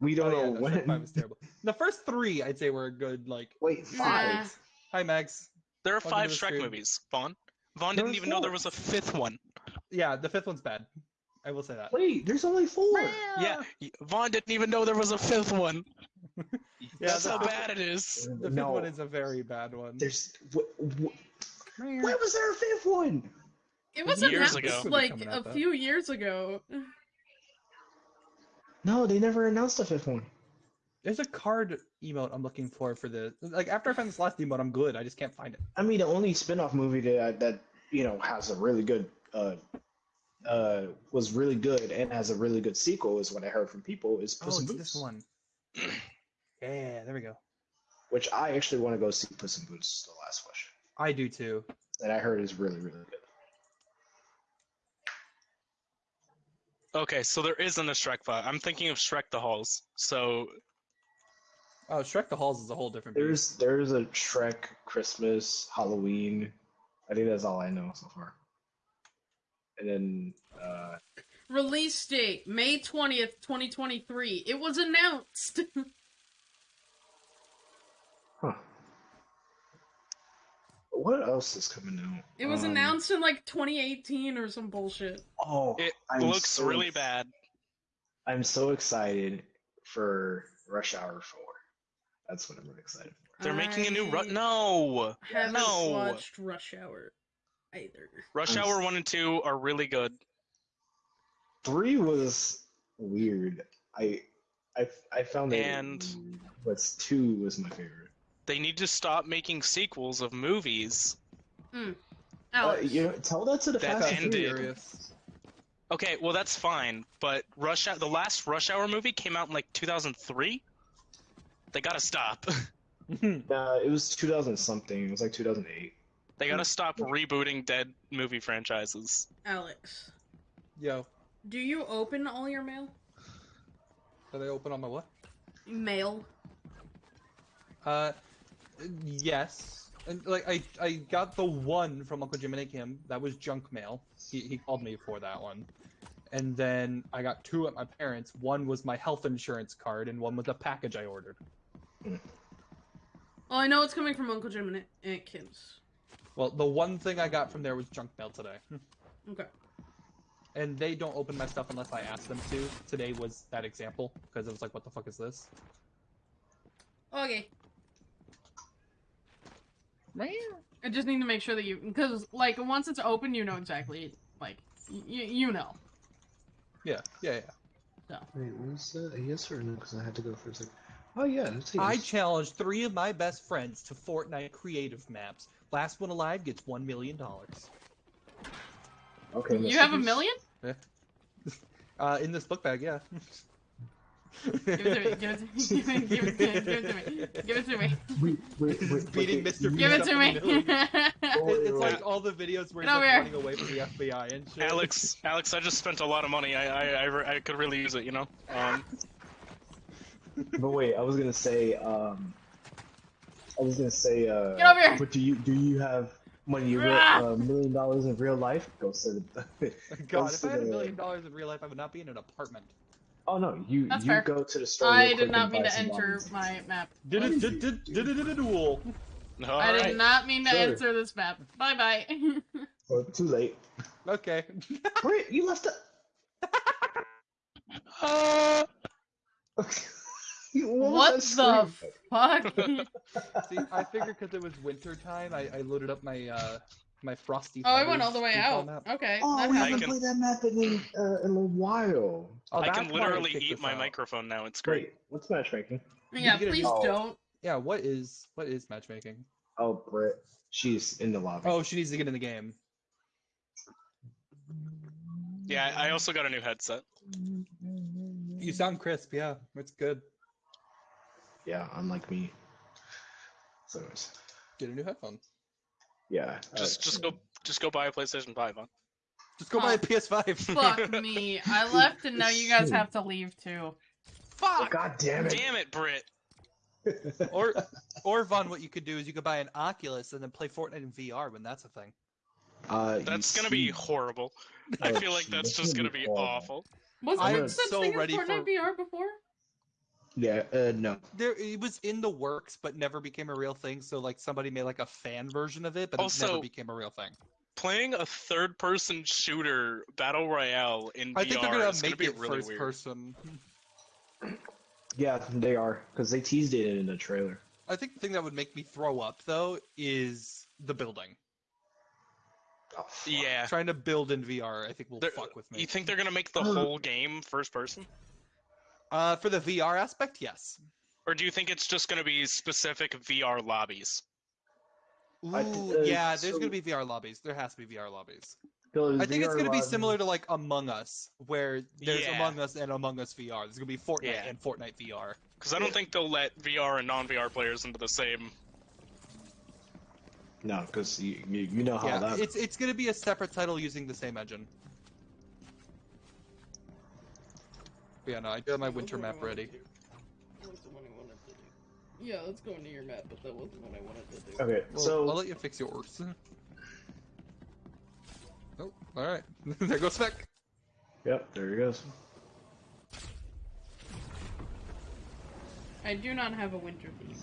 we don't Oh, yeah, know no, when. Shrek Five was terrible. The first three, I'd say, were a good. Like, Wait, five. Nah. hi Max. There are Welcome five to the Shrek stream. movies, Vaughn. Vaughn There didn't was even know there was a fifth one. Yeah, the fifth one's bad. I will say that. Wait, there's only four. Yeah, y- Vaughn didn't even know there was a fifth one. Yeah, That's the how bad it is. The fifth no, one is a very bad one. there's. Wh- wh- when was there a fifth one? It wasn't Years ago. like a out, few years ago. No, they never announced a fifth one. There's a card emote I'm looking for for the like after I find this last emote, I'm good. I just can't find it. I mean, the only spin-off movie that that you know has a really good uh uh was really good and has a really good sequel is what I heard from people is Puss oh, in it's Boots, this one. yeah, there we go. which I actually want to go see Puss in Boots. The last question I do too. that I heard is really really good. Okay, so there isn't a Shrek vibe. I'm thinking of Shrek the Halls. So Oh, Shrek the Halls is a whole different. beast. There's there's a Shrek Christmas Halloween. I think that's all I know so far. And then uh, Release date May 20th, 2023. It was announced. What else is coming out? It was Um, announced in like 2018 or some bullshit. Oh, it I'm looks so really bad. I'm so excited for Rush Hour Four. That's what I'm really excited for. They're making a new I Ru- No! Haven't No. watched Rush Hour either. Rush I'm Hour s- 1 and 2 are really good. Three was weird. I I I found it, And- weird, but two was my favorite. They need to stop making sequels of movies. Uh, you tell that to the That Fast and. Furious. Okay, well that's fine, but Rush Hour, the last Rush Hour movie came out in like 2003. They gotta stop. Uh, it was 2000 something. It was like 2008. they gotta stop rebooting dead movie franchises. Alex, Yo, do you open all your mail? Do they open on my what? Mail. Uh, yes. And like I, I got the one from Uncle Jim and Kim. That was junk mail. He, he called me for that one. And then I got two at my parents. One was my health insurance card, and one was a package I ordered. Well, I know it's coming from Uncle Jim and Aunt- Aunt Kim's. Well, the one thing I got from there was junk mail today. Okay. and they don't open my stuff unless I ask them to. Today was that example because it was like, what the fuck is this? Okay. I just need to make sure that you, because like once it's open, you know exactly, like you you know. Yeah, yeah, yeah. Wait, was that a yes or no? Because I had to go for a second. Oh yeah, it's a I yes. I challenged three of my best friends to Fortnite creative maps. Last one alive gets one million dollars. okay. You have a Beast. million? Uh, in this book bag, yeah. Give it to me. Give it to me. Give it, give it, give it to me. Give it to me. Wait, wait, wait, wait, Beating Mr. Give it to me. It's like all the videos where he's like running away from the FBI and shit. Alex, Alex, I just spent a lot of money. I, I, I, I could really use it, you know. Um, But wait, I was gonna say, um, I was gonna say, uh, Get over here. But do you do you have money? You real Ah. a million dollars in real life? Go sit. God, if I had a million dollars in real life, I would not be in an apartment. Oh no, you That's you fair. go to the store. I did not mean to enter bonds. my map. Did it? Did did did it? Did it? Duel. all I did right. not mean to Sure. enter this map. Bye bye. Oh, too late. Okay. Wait, you left it. Uh, what what was that the scream? fuck? See, I figured because it was winter time, I, I loaded up my uh my frosty. Oh, I went all the way out. map. Okay. Oh, that we I haven't can- played that map in uh, in a while. Oh, I can why I literally eat my out. microphone now. It's great. Wait, what's matchmaking? Yeah, You a please new- don't. Yeah, what is what is matchmaking? Oh, Britt, she's in the lobby. Oh, she needs to get in the game. Yeah, I I also got a new headset. You sound crisp. Yeah, it's good. yeah, unlike me. So, it's- Get a new headphone. Yeah. uh, Just, just go, just go buy a PlayStation Five. Huh? Just go buy a Oh. PS5. Fuck me. I left and now you guys have to leave too. Oh, Fuck! God damn it! Damn it, Brit. or, or Vaughn, what you could do is you could buy an Oculus and then play Fortnite in VR when that's a thing. Uh, That's gonna be see- horrible. I Oh, feel like that's that's just gonna gonna be be awful. Was I there am such so thing ready as Fortnite for- VR before? Yeah, uh, no. There, it was in the works, but never became a real thing. So like somebody made like a fan version of it, but it never became a real thing. Playing a third-person shooter battle royale in I VR think they're gonna is make gonna it be really first weird. person. Yeah, they are because they teased it in the trailer. I think the thing that would make me throw up though is the building. Oh. Yeah. Trying to build in VR, I think will They're- fuck with me. You think they're gonna make the whole game first person? Uh, for the VR aspect, yes. Or do you think it's just gonna be specific VR lobbies? Ooh, I th- uh, yeah, there's so- gonna be VR lobbies. There has to be VR lobbies. Because I think it's gonna be similar to like Among Us, where there's Yeah. Among Us and Among Us VR. There's gonna be Fortnite Yeah. and Fortnite VR. Because I don't Yeah. think they'll let VR and non-VR players into the same. No, because you, you you know how yeah, that. it's it's gonna be a separate title using the same engine. But yeah, no, I do have my winter map ready. Yeah, let's go into your map, but that wasn't what I wanted to do. Okay, Well, so I'll let you fix yours. Oh, alright. there goes Spec. yep, there he goes. I do not have a winter theme.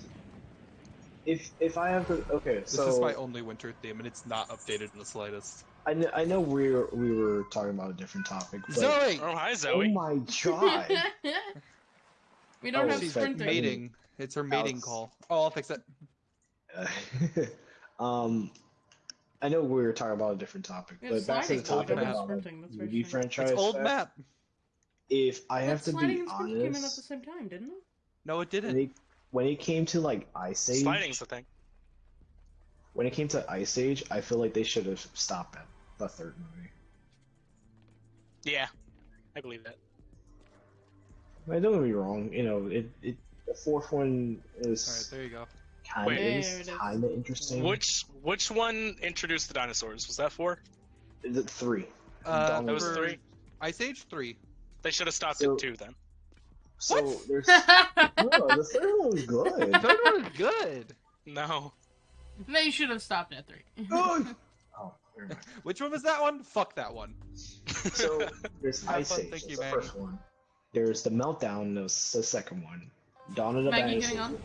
If if I have to, okay, so This so is my only winter theme, and it's not updated in the slightest. I know, I know we were we were talking about a different topic, but Zoe! Oh, hi, Zoe. oh my god, we don't Oh, have she's sprinting. mating. It's her mating Alex. call. Oh, I'll fix it. um, I know we were talking about a different topic, We but back to the sliding, but we topic don't about like, sprinting. That's very movie strange. franchise. It's old stuff, map. If I have But to sliding be and sprinting came in at the same time, didn't it? No, it when didn't. it, when it came to like Ice Age, Sliding's the thing. when it came to Ice Age, I feel like they should have stopped at the third movie. Yeah, I believe that. Like, don't get me wrong, you know, it, it the fourth one Alright, is there you go. kind of There is it is. kind of interesting. Which which one introduced the dinosaurs? Was that four? The three. Uh, Dawn That was three. Ice Age 3. They should have stopped So- at two then. So What? there's no, the third one was good. Third one is good. No. they should have stopped at three. Good. Never mind. Which one was that one? Fuck that one. So there's Have Ice fun, Age. thank you, the Maggie. first one. There's the Meltdown. That's the second one. Dawn of the Maggie Dinosaurs. getting on?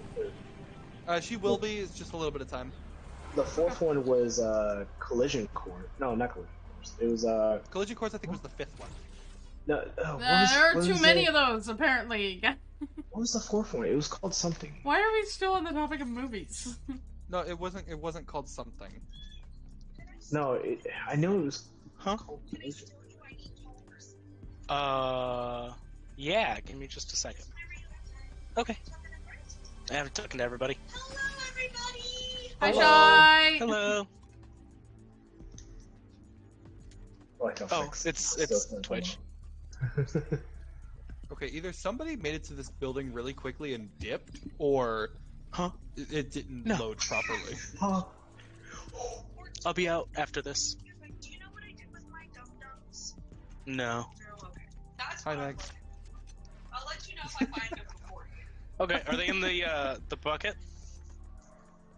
Uh, she will be. It's just a little bit of time. The fourth one was uh, Collision Court. No, not Collision Course. It was uh Collision Course, I think, was the fifth one. no. Uh, what Uh, was, there are what too was many the, of those, apparently. What was the fourth one? It was called something. Why are we still on the topic of movies? No, it wasn't. It wasn't called something. No, it, I know it was Huh? Uh, yeah. Give me just a second. Okay. I haven't talking to everybody. Hi, Hello. Shy! Hello. Like a Oh, it's it's something. Twitch. Okay, either somebody made it to this building really quickly and dipped, or Huh? it, it didn't No. load properly. Huh. I'll be out after this. Do you know what I did with my dum dums? No. No, okay. That's Hi, what I'm Meg. looking for. I'll let you know if I find them before you. Okay. Are they in the uh the bucket?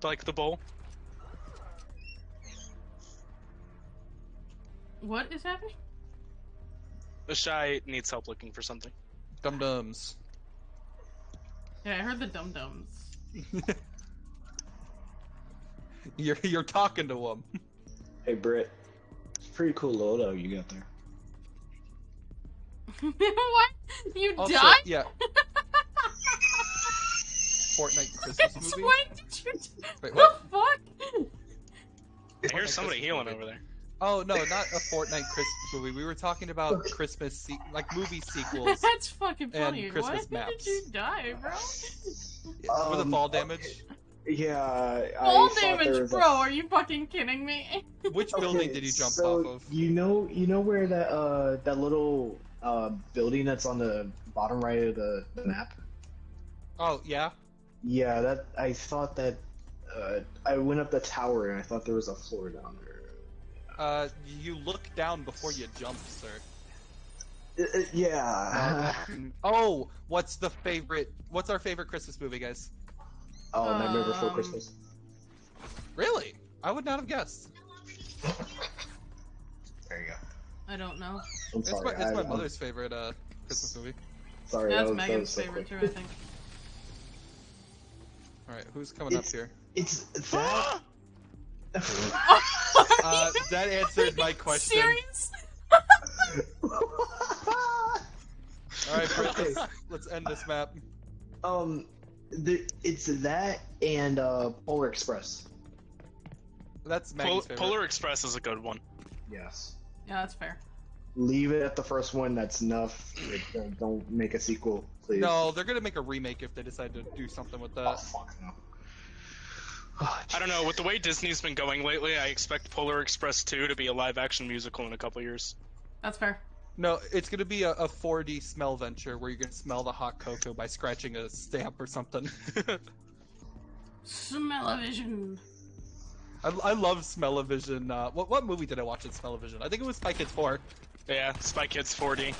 Like the bowl? What is happening? The shy needs help looking for something. Dum dums. Yeah, I heard the dum dums. you're you're talking to him. Hey Britt, it's a pretty cool loadout you got there. what? You Also, died? yeah. Fortnite Christmas Since movie. when did you? Wait, the what? fuck? I hear somebody Christmas healing movie. over there. Oh no, not a Fortnite Christmas movie. We were talking about Christmas se- like movie sequels That's fucking and funny. Christmas Why maps. did you die, bro? Yeah, with the Um, fall damage. Yeah, I Fall damage, bro. a- Are you fucking kidding me? Which Okay, building did you jump so off of? You know, you know where that uh that little uh building that's on the bottom right of the, the map. Oh yeah. Yeah, that I thought that. Uh, I went up the tower and I thought there was a floor down there. Uh, you look down before you jump, sir. Uh, uh, yeah. oh, what's the favorite? What's our favorite Christmas movie, guys? Oh, Nightmare Before Um, Christmas. Really? I would not have guessed. There you go. I don't know. I'm It's sorry. my, it's my I'm mother's favorite uh Christmas movie. sorry. That's that was, Megan's was so favorite quick. too, I think. All right, who's coming up here? It's that. Uh, that answered my question. Serious? All right, Britt, Okay. let's, let's end this map. um, the, it's that and uh, Polar Express. That's Pol- Polar Express is a good one. Yes. Yeah, that's fair. Leave it at the first one. That's enough. Like, Don't, don't make a sequel, please. No, they're gonna make a remake if they decide to do something with Oh that. fuck no. Oh, I don't know. With the way Disney's been going lately, I expect Polar Express 2 to be a live action musical in a couple years. That's fair. No, it's gonna be a, a 4D smell venture where you're gonna smell the hot cocoa by scratching a stamp or something. Smell-o-vision. I, I love Smell-O-Vision. Uh, what what movie did I watch in Smell-O-Vision? I think it was Spy Kids 4. yeah, Spy Kids 4D.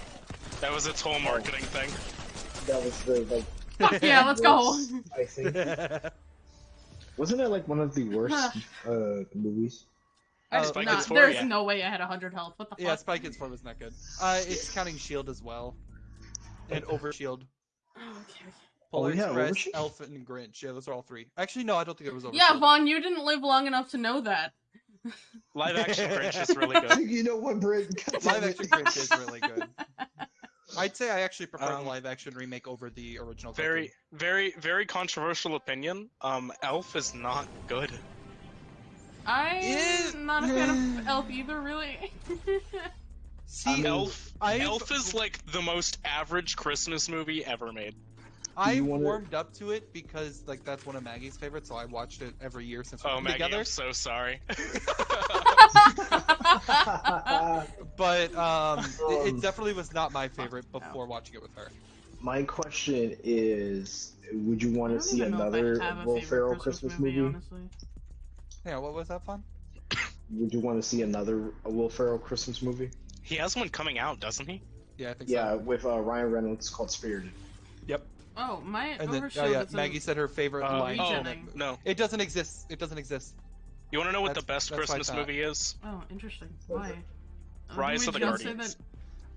That was its whole marketing thing. That was the like. Fuck yeah, let's go. I think wasn't it like one of the worst uh movies? I Oh, did Spike not- is for there's ya. no way I had 100 health. What the fuck? yeah, Spy Kids 4 was not good. Uh, it's counting Shield as well. And Overshield. Oh, okay, okay. Polar Oh, yeah, Express, Overshield? Elf, and Grinch. Yeah, those are all three. Actually, no, I don't think it was Overshield. Yeah, Vaughn, you didn't live long enough to know that. Live action Grinch is really good. you know what, Britt? Live action Grinch is really good. I'd say I actually prefer Um, the live action remake over the original. Very, very, very controversial opinion. Um, Elf is not good. I'm Yeah. not a fan of Elf either, really. See, I mean, Elf, I've- Elf is like the most average Christmas movie ever made. I wanna- warmed up to it because like that's one of Maggie's favorites, so I watched it every year since we've Oh, been Maggie, together. I'm so sorry. But um, it, Um, it definitely was not my favorite before watching it with her. My question is, would you want to see even know if I another Will Ferrell Christmas, movie? honestly. Yeah, what was that fun? Would you want to see another Will Ferrell Christmas movie? he has one coming out, doesn't he? Yeah, I think Yeah, so. with uh, Ryan Reynolds called Spirited. Yep. Oh, my And then, overshield oh yeah, is a- Maggie said her favorite Uh, line. oh it. no. It doesn't exist. It doesn't exist. You want to know what That's- the best that's what I Christmas movie is? Oh, interesting. Why? Uh, Rise would of the you not say Guardians.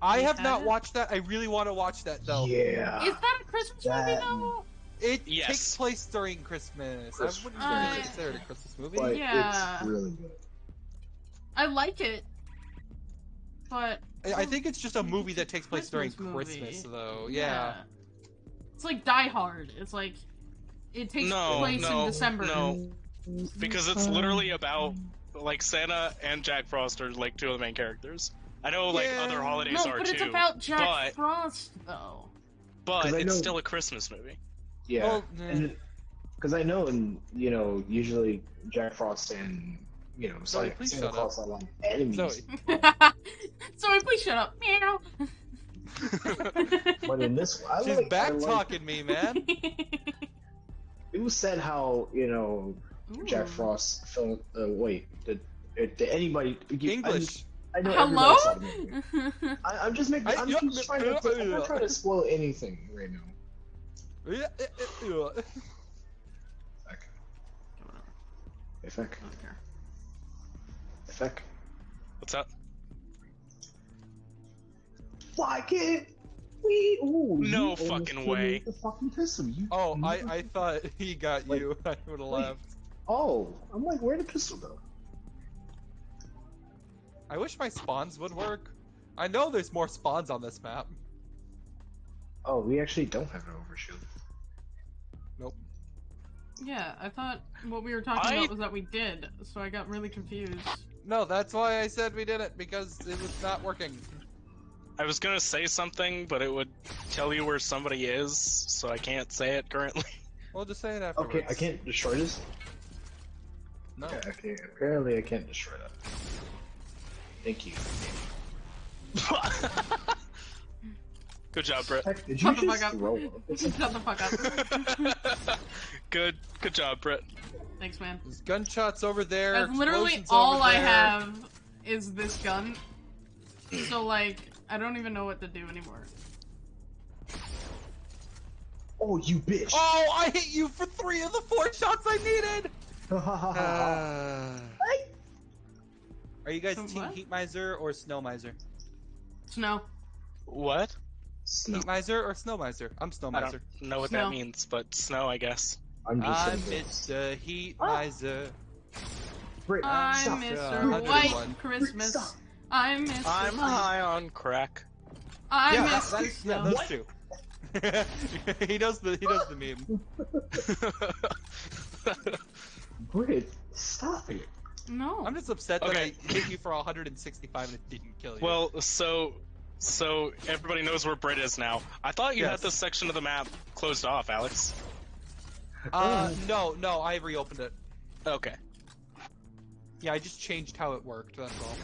I have not it? watched that. I really want to watch that though. Yeah. Is that a Christmas movie That- though? It Yes. takes place during Christmas. Christmas. I wouldn't Uh, really consider it a Christmas movie. but Yeah. it's really good. I like it, but I I think it's just a movie that takes place during Christmas movie. Christmas, though. Yeah. It's like Die Hard. It's like it takes No, place no, in December. no. Because it's literally about like Santa and Jack Frost are like two of the main characters. I know like Yeah. other holidays No, are but too, it's about Jack but- Frost though. But it's know- still a Christmas movie. Yeah. Well. Because I know, and you know, usually Jack Frost and you know, Zoe, Santa, please Santa shut Claus are like enemies. Zoe. Sorry, please shut up. Meow. But in this, I She's like, back I like, talking me, man. It was said how you know Jack Frost film. Uh, wait, did, uh, did anybody English. I, I know Hello? everybody saw the movie. I, I'm just making. I- I'm yeah, just trying to. I'm not trying to spoil anything right now. Okay. Effect. Okay. Effect. What's up? Why can't we? Ooh, No fucking way. The fucking pistol. You. Oh, I, I thought he got Wait, you. I would have left. Oh, I'm like, where'd the pistol go? I wish my spawns would work. I know there's more spawns on this map. Oh, we actually don't have an overshield. Nope. Yeah, I thought what we were talking I- about was that we did, so I got really confused. No, that's why I said we did it, because it was not working. I was gonna say something, but it would tell you where somebody is, so I can't say it currently. We'll just say it afterwards. Okay, I can't destroy this. No. Okay, okay, apparently I can't destroy that. Thank you. Good job, Brett. Heck, did Shut you the just fuck up. throw up? Shut the fuck up. good, good job, Brett. Thanks, man. There's gunshots over there. That's literally all I there. have is this gun. So like, I don't even know what to do anymore. Oh, you bitch! Oh, I hit you for three of the four shots I needed. Oh. Are you guys So Team what? Heat Miser or Snow Miser? Snow. What? Snow. Heat Miser or Snow Miser? I'm Snow miser. I don't know what Snow. that means, but snow, I guess. I'm just I'm saying Mr. Heat Ah. Miser. Britt, I'm stop. Mr. White Christmas. Stop. I'm Mr. I'm high on crack. I'm yeah, that- Mr. that's, yeah, Snow. those two. he does the he does the meme. Brit, stop it. No. I'm just upset that Okay. I hit you for 165 and it didn't kill you. well, so, so everybody knows where Brit is now. I thought you Yes. had this section of the map closed off, Alex. uh, no, no, I reopened it. Okay. Yeah, I just changed how it worked. That's all.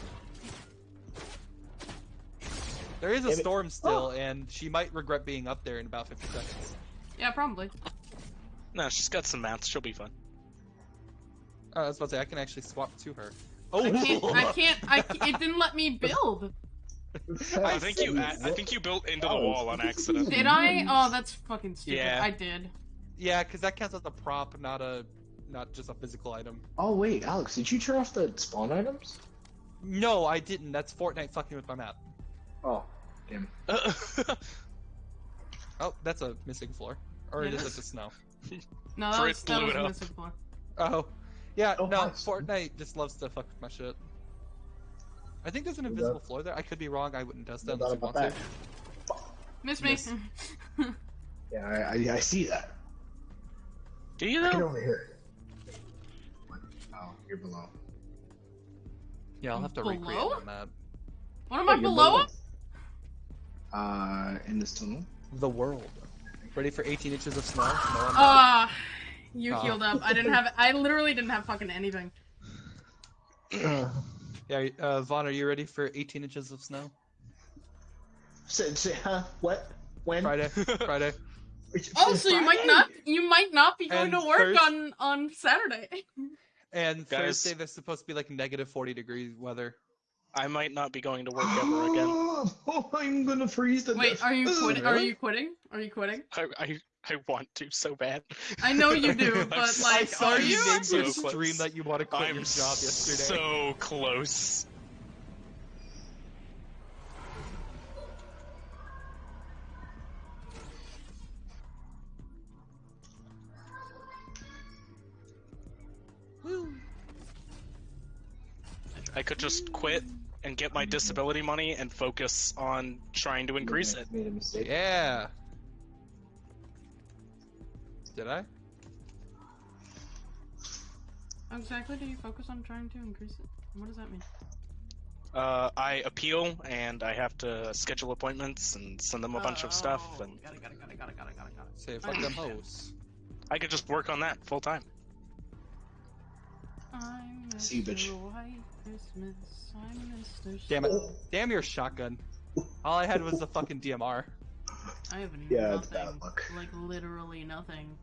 There is a storm still, and she might regret being up there in about 50 seconds. Yeah, probably. No, she's got some mats. She'll be fine. Oh, I was about to say I can actually swap to her. Oh, I can't. I can't. I. ca- It didn't let me build. I think you. I think you built into the Oh, wall on accident. Did I? Oh, that's fucking stupid. Yeah. I did. Yeah, because that counts as a prop, not a, not just a physical item. Oh wait, Alex, did you turn off the spawn items? No, I didn't. That's Fortnite fucking with my map. Oh, damn. Oh, that's a missing floor. Or Yeah. is it the snow? No, that Frit was, that was a missing floor. Oh, yeah. Oh, no, nice. Fortnite just loves to fuck with my shit. I think there's an invisible floor there. I could be wrong. I wouldn't test that No unless you about want that. to. Miss me. Miss. Yeah, I, I, I see that. Do you I can only hear it. Oh, you're below. Yeah, I'll have to recreate Below? on that. what am Yeah, I you're below? Uh, in this tunnel. The world. Ready for 18 inches of snow? No, I'm not. Ah, you Oh. healed up. I didn't have. I literally didn't have fucking anything. Yeah, uh, Vaughn, are you ready for 18 inches of snow? say, say, huh? What? When? Friday, Friday. Also, you might not. You might not be going And to work Thurs- on on Saturday. And Guys. Thursday, there's supposed to be like negative 40 degree weather. I might not be going to work ever again. Oh, I'm gonna freeze to Wait, death. are you quitting? Are you quitting? Are you quitting? I, I, I want to so bad. I know you do, but like, I saw are you you? named your So close. stream that you want to quit I'm your job yesterday. so close. I could just quit and get my disability money and focus on trying to increase it. Made a mistake. Yeah. Did I? Exactly do you focus on trying to increase it? What does that mean? Uh, I appeal and I have to schedule appointments and send them a bunch of stuff, Oh, and Got it, got it, got it, got it, got it, got it, got it. Say fuck them hoes. I could just work on that full time. I miss See you, bitch. the white Christmas. I miss the Damn it. Damn your shotgun. All I had was the fucking DMR. I have Yeah, it's nothing. bad luck. Like literally nothing.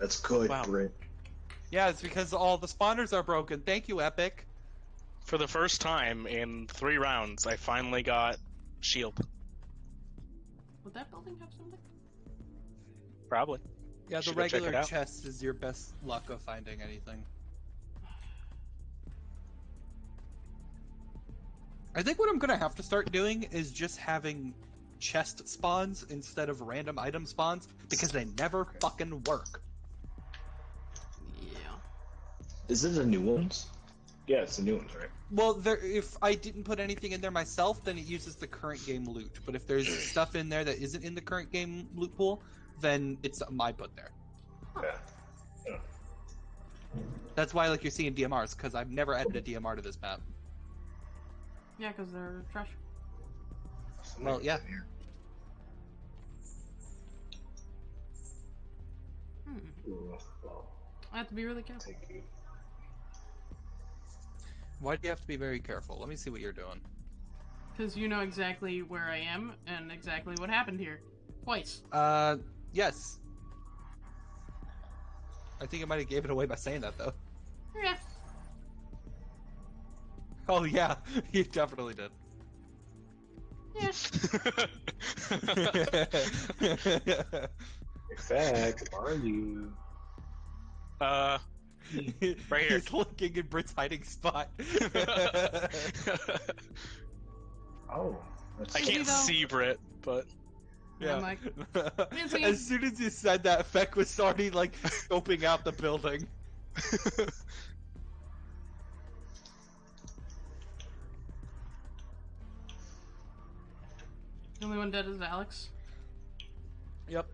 That's good, Wow. Brit. Yeah, it's because all the spawners are broken. Thank you, Epic. For the first time in three rounds, I finally got shield. Would that building have something? Probably. Yeah, the Should go check it regular chest is your best luck of finding anything. I think what I'm gonna have to start doing is just having chest spawns instead of random item spawns because they never fucking work. Is it the new ones? Yeah, it's the new ones, right? Well, there, if I didn't put anything in there myself, then it uses the current game loot. But if there's stuff in there that isn't in the current game loot pool, then it's something I put there. Yeah. That's why, like, you're seeing DMRs because I've never added a DMR to this map. Yeah, because they're trash. Well, yeah. Hmm. I have to be really careful. Take you. Why do you have to be very careful? Let me see what you're doing. Because you know exactly where I am and exactly what happened here. Twice. Uh, yes. I think I might have gave it away by saying that though. Yeah. Oh yeah, you definitely did. Yeah. In fact, are you? uh, Right here. He's looking in Brit's hiding spot. Oh, I can't though. see Brit, but Yeah, I'm like, busy. as soon as you said that, Feck was already like scoping out the building. The only one dead is Alex. Yep.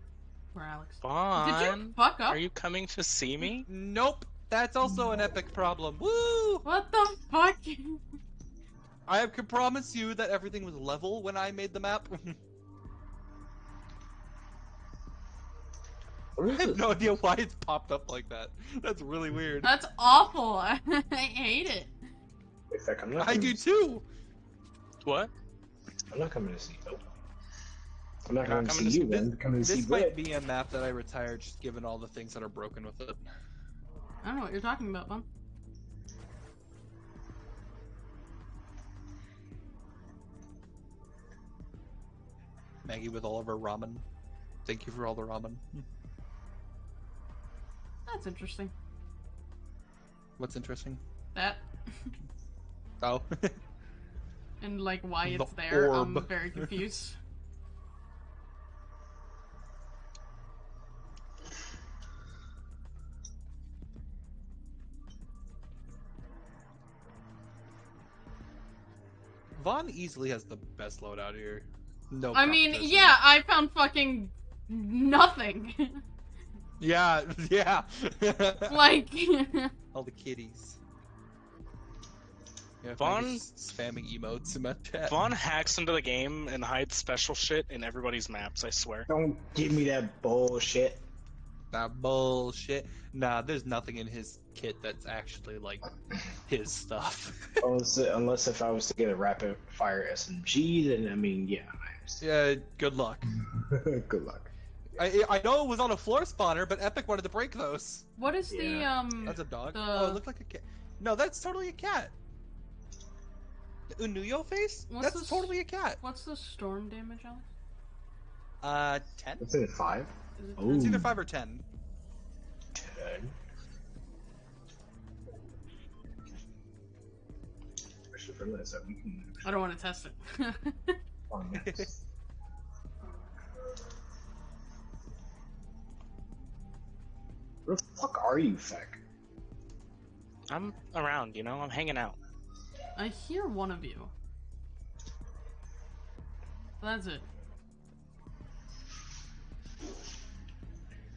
Where Alex? Did you fuck up? are you coming to see me? Nope. That's also an epic problem. Woo! What the fuck? I can promise you that everything was level when I made the map. I have no idea why it's popped up like that. That's really weird. That's awful. I hate it. In fact, I'm not. I do see- too. What? I'm not coming to see. Nope. I'm not Not coming to see to you. see- Then I'm coming to see This might Brit. be a map that I retire just given all the things that are broken with it. I don't know what you're talking about, Bum. Maggie with all of her ramen. Thank you for all the ramen. That's interesting. What's interesting? That. oh. and like why the it's there, orb. I'm very confused. Vaughn easily has the best loadout here. No. I mean, yeah, I found fucking nothing. Yeah, yeah. like, all the kitties. Yeah, Vaughn- spamming emotes in my chat. Vaughn hacks into the game and hides special shit in everybody's maps. I swear. Don't give me that bullshit. That bullshit. Nah, there's nothing in his kit that's actually like his stuff. unless, unless if I was to get a rapid fire SMG, then I mean, yeah. Yeah, good luck. Good luck. I I know it was on a floor spawner, but Epic wanted to break those. what is the um? That's a dog. The- Oh, it looked like a cat. No, that's totally a cat. The Unuyo face? What's that's this- totally a cat. What's the storm damage, Alex? Uh, ten. What's it, five? Is it Oh. It's either five or ten. Ten. Especially for that we can. I don't want to test it. Yes. Where the fuck are you, Feck? I'm around. You know, I'm hanging out. I hear one of you. That's it.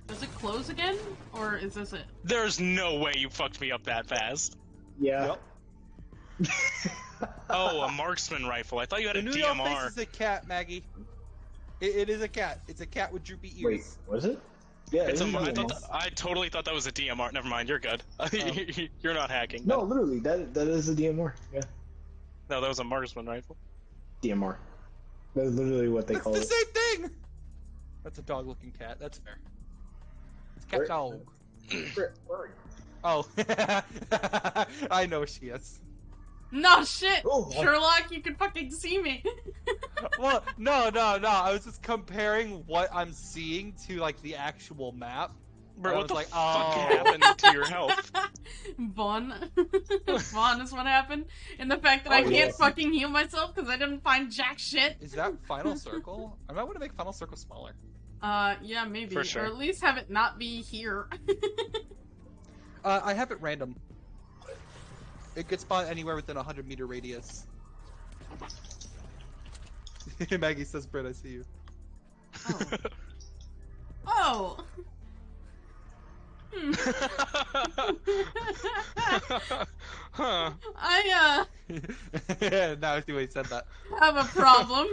Does it close again, or is this it? There's no way you fucked me up that fast. Yeah. Oh, a marksman rifle. I thought you had a Unuyo DMR. face is a cat, Maggie. It, it is a cat. It's a cat with droopy ears. Wait, was it? Yeah, It's a, it is I, a- thought that- I totally thought that was a DMR. Never mind. You're good. Oh. You're not hacking. No, literally, that that is a DMR. Yeah, No, that was a marksman rifle. DMR. That's literally what they That's call the it. The same thing. That's a dog-looking cat. That's fair. It's cat Where- dog. Where- where? Oh, I know she is. No shit, Oh, Sherlock, you can fucking see me. Well, no, no, no. I was just comparing what I'm seeing to like the actual map. Bro, I what was the like, fuck oh. happened to your health? Vaughn. Vaughn is what happened. And the fact that I Oh, can't yes. fucking heal myself because I didn't find jack shit. Is that final circle? I might want to make final circle smaller. Uh, yeah, maybe. For sure. Or at least have it not be here. Uh, I have it random. It could spawn anywhere within a hundred meter radius. Maggie says, "Britt, I see you." oh. oh. Hmm. huh. I, now I see why he said that. uh, have a problem.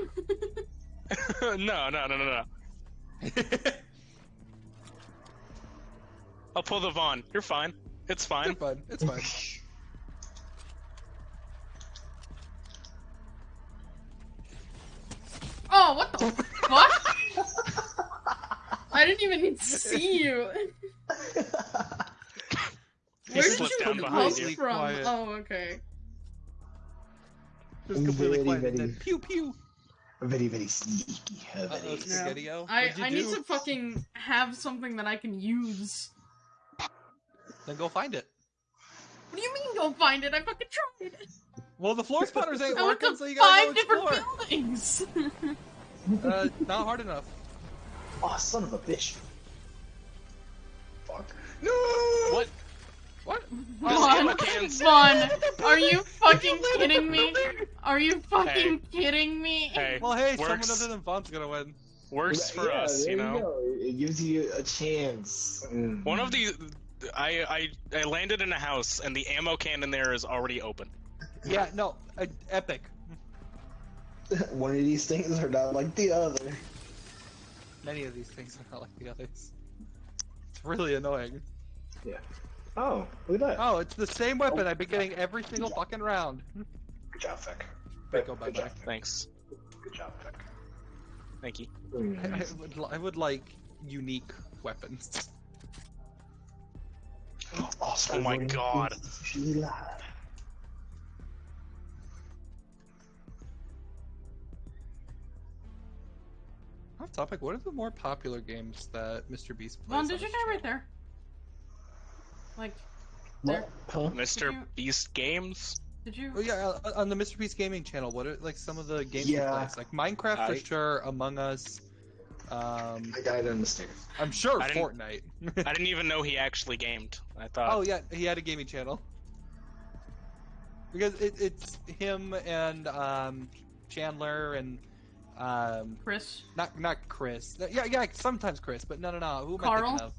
no, no, no, no, no. I'll pull the Vaughn. You're fine. It's fine. It's fine. fine. It's fine. Oh, what the fuck? I didn't even see you. Where did you come from? Quiet. Oh, okay. Just completely Very, quiet. and very- then pew pew. Very, very sneaky. uh, Uh-oh, Yeah. Spaghetti-O. I, What'd I need to fucking have something that I can use. Then go find it. What do you mean go find it? I fucking tried. Well, the floor spotters ain't working, so you gotta five go different explore. buildings. Uh, not hard enough. Oh, son of a bitch. Fuck. No. What? What? Vaughn, ammo. Vaughn, are you fucking kidding me? Are you fucking kidding me? Hey, Well, hey, works, someone other than Vaughn's gonna win. works for Yeah, us, there you know. go. It gives you a chance. Mm. One of the, I, I I landed in a house and the ammo can in there is already open. Yeah, no, uh, epic. One of these things are not like the other. Many of these things are not like the others. It's really annoying. Yeah. Oh, look at that. Oh, it's the same weapon I've been getting every single fucking round. Good job, Feck. Feck, go Good bye-bye. Thanks, Good job, Feck. thank you. Mm. I, I would, I would like unique weapons. Oscar Oh my God. Off topic, what are the more popular games that Mr. Beast plays? Vaughn, on did you his die right there? Like, there. What? Huh? Mr. you- Beast Games. Did you? Oh yeah, uh, on the Mr. Beast gaming channel, what are like some of the games he Yeah. plays? Like Minecraft I- for sure, Among Us. Um, I died on the stairs. I'm sure I didn't- Fortnite. I didn't even know he actually gamed. I thought. oh yeah, he had a gaming channel. Because it, it's him and um, Chandler and um, Chris. not not Chris. Yeah, yeah, sometimes Chris, but no, no, no. Who am I thinking of?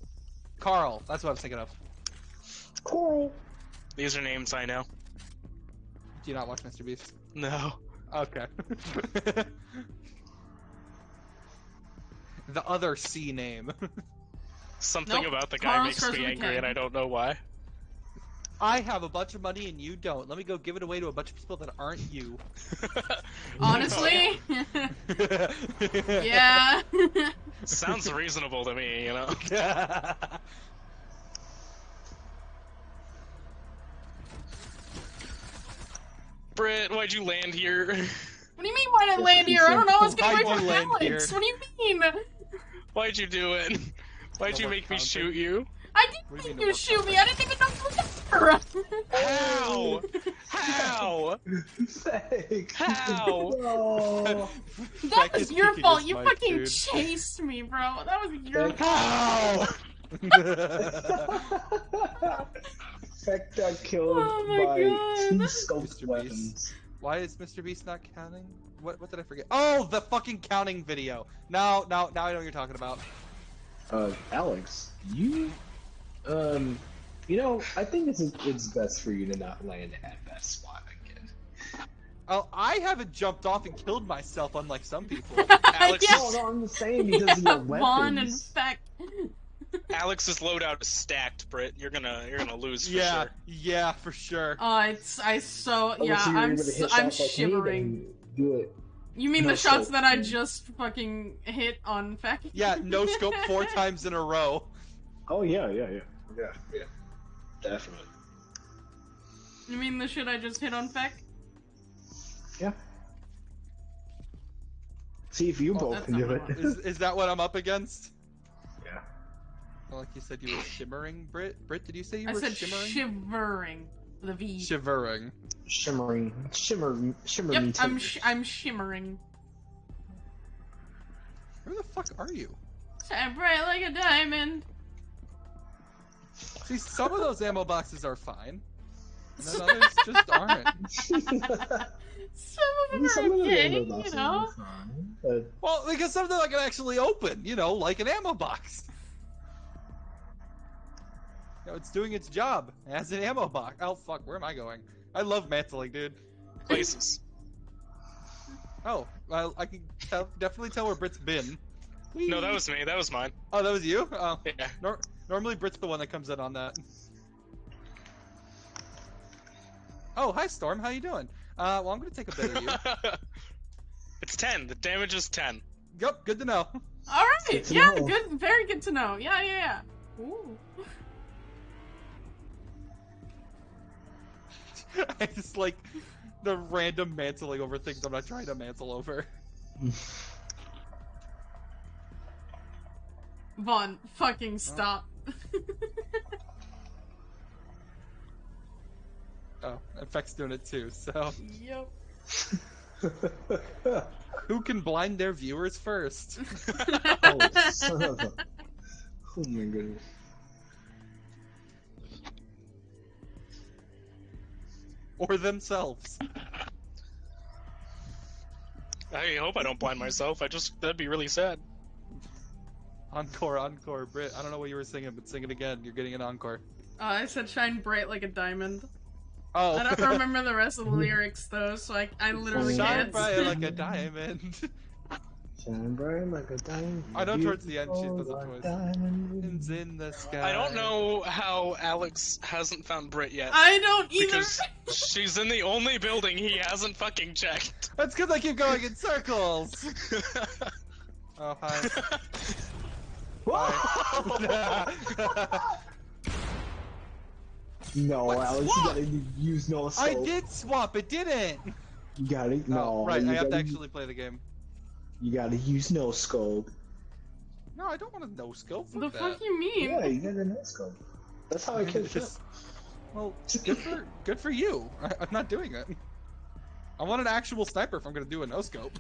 Carl. That's what I was thinking of. Cool. These are names I know. Do you not watch Mr. Beast? No. Okay. the other C name. Something Nope, about the guy Carl makes me angry, K. and I don't know why. I have a bunch of money and you don't. Let me go give it away to a bunch of people that aren't you. Honestly, yeah. Sounds reasonable to me, you know. Britt, why'd you land here? What do you mean? Why did I land here? I don't know. I was getting Why'd away from land Alex. here? What do you mean? Why'd you do it? Why'd you make me shoot you? I didn't do you mean mean shoot me. I didn't even know you were there. How? How? Fake. How? No. That Beck was your fault. You mic, fucking dude. chased me, bro. That was your Beck- fault. How? Fake got killed Oh my by God. two scoped weapons. Why is Mr. Beast not counting? What what did I forget? Oh, the fucking counting video. Now now now I know what you're talking about. Uh, Alex, you, um, you know, I think it's it's best for you to not land at that spot again. Oh, I haven't jumped off and killed myself unlike some people. Alex Yeah. No, no, I'm just saying because of your Vaughn and weapons. Alex's loadout is stacked, Britt. You're gonna you're gonna lose for yeah, sure. yeah, for sure. Oh, it's I so Oh, yeah. so you're I'm able to s- hit I'm shots like shivering. Do it. You mean No the shots scope. that I just fucking hit on Feck? Yeah, no scope four times in a row. Oh yeah, yeah, yeah, yeah, yeah. Definitely. You mean the shit I just hit on Feck? Yeah. See if you Oh, both can do it. Is, is that what I'm up against? yeah. Well, like you said, you were shimmering, Brit. Brit, did you say you I were said shimmering? shivering. The V. Shivering. Shimmering, shimmer, shimmer. yep, I'm sh- I'm shimmering. Where the fuck are you? Shine bright like a diamond. See, some of those ammo boxes are fine, and then others just aren't. Some of them Some are of the okay, you know. fine, but Well, because some of them I can actually open, you know, like an ammo box. You know, it's doing its job as an ammo box. Oh fuck, where am I going? I love mantling, dude. Places. Oh, well, I can tell, definitely tell where Brit's been. No, that was me. That was mine. Oh, that was you? Oh, Yeah. nor- normally Brit's the one that comes in on that. Oh, hi Storm, how you doing? Uh, well, I'm gonna take a bit of you. it's ten. The damage is ten. yep, good to know. All right, Good yeah, know. good, very good to know. Yeah, yeah, yeah. Ooh. I just like the random mantling over things I'm not trying to mantle over. Vaughn, fucking stop. Oh, Effect's doing it too, so yep. who can blind their viewers first? oh, son of a. Oh my goodness. or themselves. I hope I don't blind myself. I just that'd be really sad. Encore, encore, Brit. I don't know what you were singing, but sing it again. You're getting an encore. Uh, I said shine bright like a diamond. Oh, I don't remember the rest of the lyrics though, so I, I literally Shine can't. Shine bright like a diamond. Shine bright like a diamond. I know towards the end she does it like twice. diamond. Diamonds in the sky. I don't know how Alex hasn't found Brit yet. I don't either. Because she's in the only building he hasn't fucking checked. That's because I keep going in circles. Oh hi. No, Alex, you gotta use no scope. I did swap. It didn't. You gotta no. oh, right. I have to gotta- actually play the game. You gotta use no scope. No, I don't want a no scope. What the Fuck fuck you mean? Yeah, you gotta no scope. That's how I killed Phil. Just- Well, good for good for you. I, I'm not doing it. I want an actual sniper if I'm gonna do a no scope.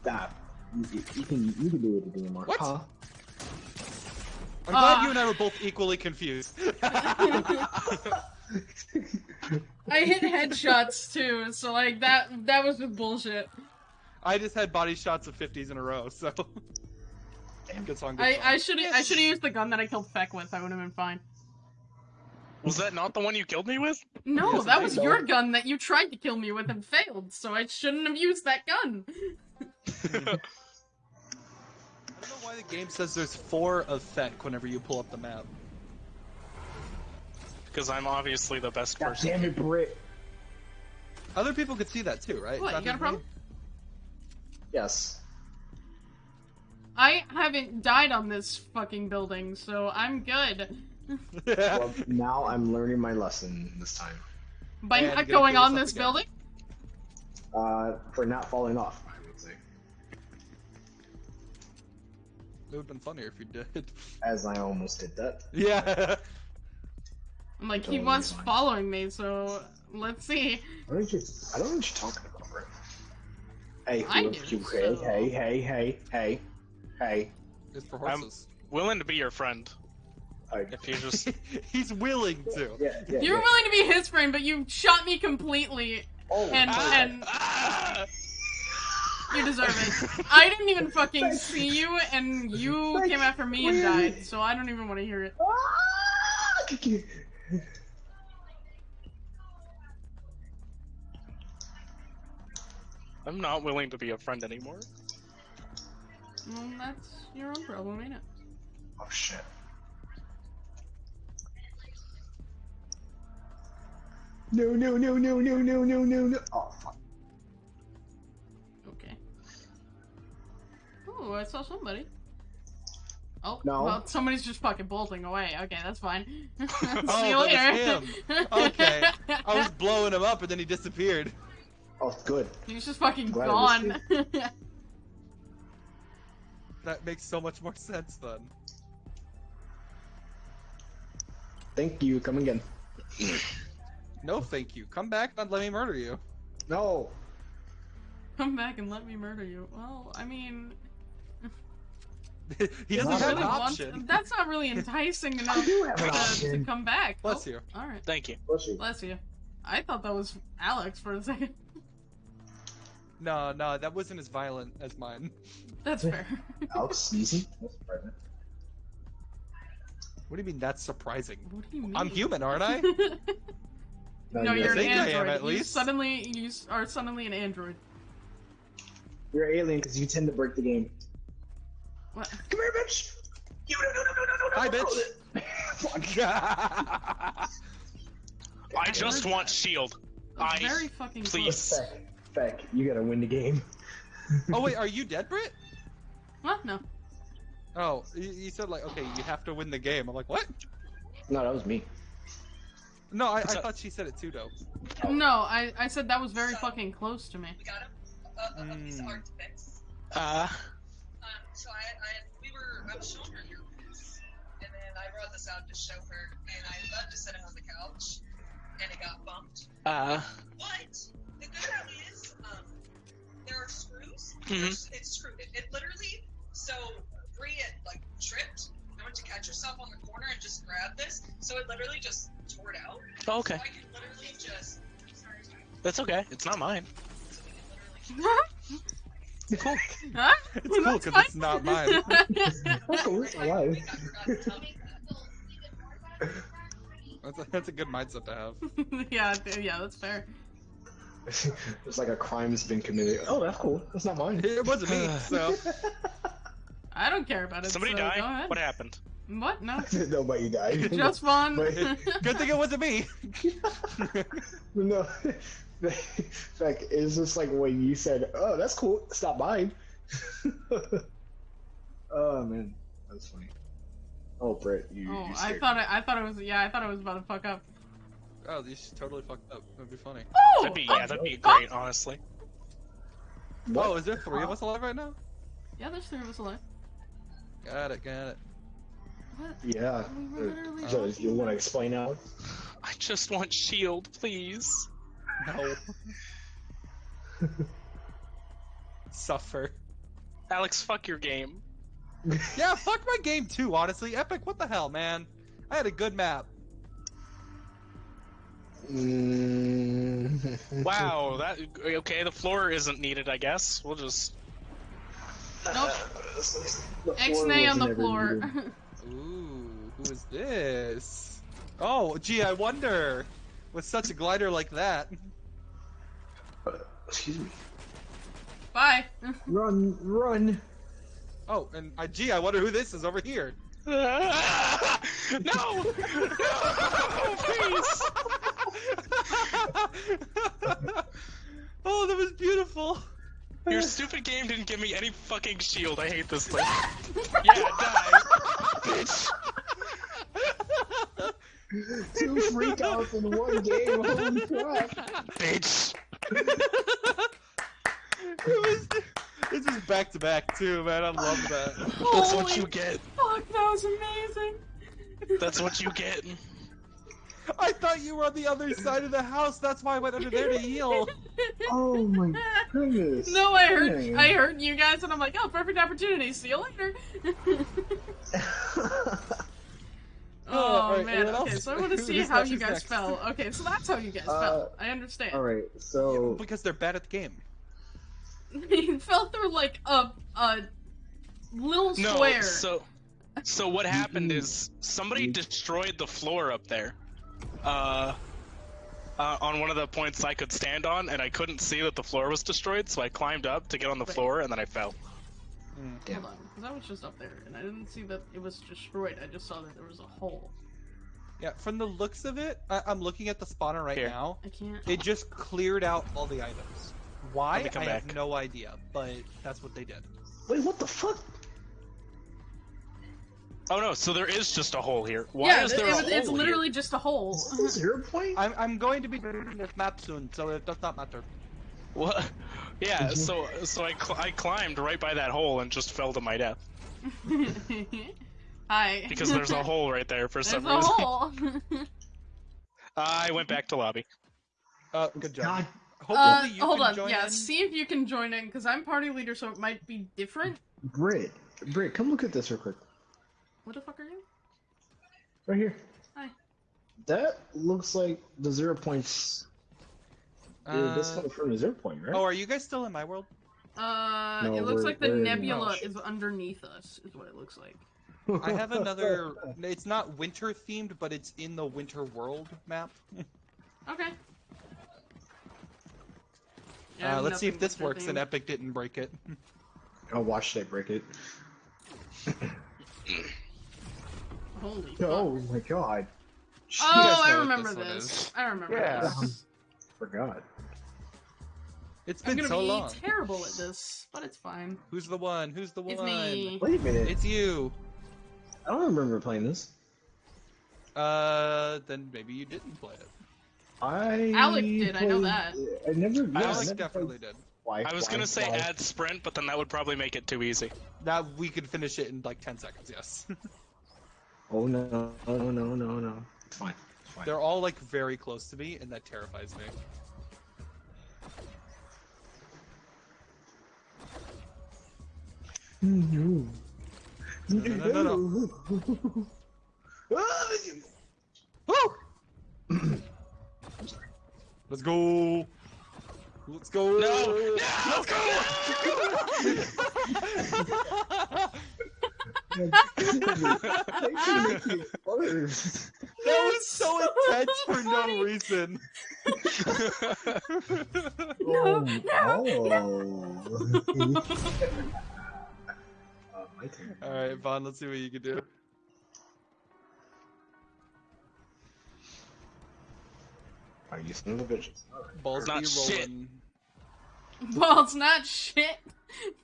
Stop. You, you can you can do it again, Mark. What? Huh? I'm glad Ah. you and I were both equally confused. I hit headshots too, so like that that was just bullshit. I just had body shots of 50s in a row, so. Good song. Good I song. I should I should have used the gun that I killed Feck with. I would have been fine. Was that not the one you killed me with? No, Yes, that I was know. your gun that you tried to kill me with and failed, so I shouldn't have used that gun. I don't know why the game says there's four of Feck whenever you pull up the map. Because I'm obviously the best God person. damn it, Brit. Other people could see that too, right? What, It's you got a problem? Yes. I haven't died on this fucking building, so I'm good. Well, now I'm learning my lesson this time. By And not gonna going kill on this again. building? Uh, for not falling off, It would have been funnier if you did. As I almost did that. Yeah. I'm like, he was fine. following me, so let's see. What are you? I don't know what you're talking about, Brit. Hey, I do, you- hey, so- hey, hey, hey, hey, hey. It's for horses. I'm- Willing to be your friend. I, If you just He's willing to. yeah, yeah, You're yeah. willing to be his friend, but you shot me completely, Oh, and my and Ah! You deserve it. I didn't even fucking see you, and you Like, came after me and died, so I don't even want to hear it. I'm not willing to be a friend anymore. Well, that's your own problem, ain't it? Oh shit. No, no, no, no, no, no, no, no, no. Oh fuck. Oh, I saw somebody. Oh, No. well, somebody's just fucking bolting away. Okay, that's fine. See Oh, you that was later. Okay. I was blowing him up and then he disappeared. Oh, good. He's just fucking Glad gone. That makes so much more sense then. Thank you. Come again. No, thank you. Come back and let me murder you. No. Come back and let me murder you. Well, I mean, he doesn't Not have really an want- option. that's not really enticing enough do have an to, to come back. Bless oh, you. All right, Thank you. Bless you. bless you. I thought that was Alex for a second. No, no, that wasn't as violent as mine. That's fair. Alex sneezing. That's surprising. What do you mean that's surprising? what do you mean? I'm human, aren't I? no, you're an think I am, android. at You least. suddenly you are suddenly an android. You're an alien because you tend to break the game. What? Come here, bitch. You no no no no no no. Hi, no. Fuck. I just want shield. That's I very fucking please. close. Feck, Feck, you gotta win the game. oh wait, are you dead, Britt? What? No. Oh, you, you said like, okay, you have to win the game. I'm like, what? No, that was me. No, I, I thought she said it too, though. No, I, I said that was very fucking close to me. We got him. A, a, a piece of Mm. art to fix. Uh, so I, I, we were, I was showing her your piece, and then I brought this out to show her, and I was about to set it on the couch, and it got bumped. uh, But the good thing is, um, there are screws. Mhm. It's screwed. It, it literally. So Bree had like tripped. I went to catch herself on the corner and just grabbed this. So it literally just tore it out. oh, okay. So I can literally just. Sorry, sorry. That's okay. It's not mine. So we can literally just- Cool. Huh? It's cool because it's not mine. That's cool. It's I alive. think I forgot to tell me that. That's a, that's a good mindset to have. yeah, yeah, that's fair. It's like a crime's been committed. Oh, that's cool. That's not mine. It wasn't me, so. I don't care about it. Somebody so Go died. What happened? What? No. Nobody died. Just fun. But- Good thing it wasn't me. no. like it's just like when you said, "Oh, that's cool. Stop buying." oh man, that's funny. Oh, Brett, you. Oh, you I thought me. it. I thought it was. Yeah, I thought it was about to fuck up. oh, these totally fucked up. That'd be funny. Oh, That'd be yeah. That'd be great, honestly. What? Oh, is there three of us alive right now? Yeah, there's three of us alive. Got it, got it. What? Yeah. We literally Uh, so, you want to about- explain out? I just want shield, please. No. Suffer. Alex, fuck your game. Yeah, fuck my game too, honestly. Epic, what the hell, man? I had a good map. Mm. Wow, that okay. The floor isn't needed, I guess. We'll just. Nope. The X-nay on the floor. Ooh, who is this? Oh, gee, I wonder. With such a glider like that. Uh, excuse me. Bye. Run, run. Oh, and I, gee, I wonder who this is over here. no! No! Please! oh, that was beautiful. Your stupid game didn't give me any fucking shield. I hate this thing. yeah, die. Bitch. Two freakouts in one game. Holy crap. Bitch. it was, this was back to back too, man. I love that. That's what you get. Fuck, that was amazing. That's what you get. I thought you were on the other side of the house. That's why I went under there to heal. Oh my goodness. No, I heard Dang. I heard you guys, and I'm like, oh, perfect opportunity. See you later. oh alright, man. Okay, else? so I want to see how you guys next? fell. Okay, so that's how you guys Uh, fell. I understand. Alright, so. because they're bad at the game. you fell through like a a little No, square. so so what happened is somebody Mm. destroyed the floor up there. Uh uh, on one of the points I could stand on, and I couldn't see that the floor was destroyed, so I climbed up to get on the Wait. floor, and then I fell. Damn. Hold on, because I was just up there and I didn't see that it was destroyed. I just saw that there was a hole. Yeah, from the looks of it, I- I'm looking at the spawner right Here. now. I can't. It just cleared out all the items. Why? Let me come I back. have no idea, but that's what they did. Wait, what the fuck? Oh no, so there is just a hole here. Why yeah, is there it a was, hole it's here? literally just a hole. Is this a zero point? I'm, I'm going to be doing this map soon, so it does not matter. What? Yeah, so so I cl- I climbed right by that hole and just fell to my death Hi. because there's a hole right there for There's some a reason. hole. I went back to lobby. Uh, good job. God, Hopefully uh, you hold can on. join Yeah, in. see if you can join in because I'm party leader, so it might be different. Britt. Britt, come look at this real quick. What the fuck are you? Right here. Hi. That looks like the zero points. Dude, this Uh, coming from the zero point, right? oh, are you guys still in my world? Uh, No, it looks like the nebula oh, is underneath us. Is what it looks like. I have another. It's not winter themed, but it's in the winter world map. Okay. Yeah, Uh, let's see if this winter works and. Epic didn't break it. I'll watch they break it. Holy fuck. Oh my god. Oh, I remember this this. I remember Yeah. this. Forgot. It's I'm been gonna so be long. terrible at this, but it's fine. Who's the one? Who's the It's one? me. Wait a minute. It's you. I don't remember playing this. Uh, then maybe you didn't play it. I. Alec did, I know played- that. I never. Yeah, I Alex never definitely played did. Fly, I was Fly, gonna say Fly. add sprint, but then that would probably make it too easy. Now we could finish it in like 10 seconds, yes. Oh no, no, no, no, no, no. It's fine. It's fine. They're all like very close to me, and that terrifies me. No. No, no, no, no. Woo! I'm sorry. Let's go. Let's go. No! Let's go. Thanks for making it worse. that was so so intense for no reason. no, no, oh. uh, my turn. All right, Vaughn. Let's see what you can do. Are you son of a bitches? Balls Not be shit. rolling. Well, it's not shit.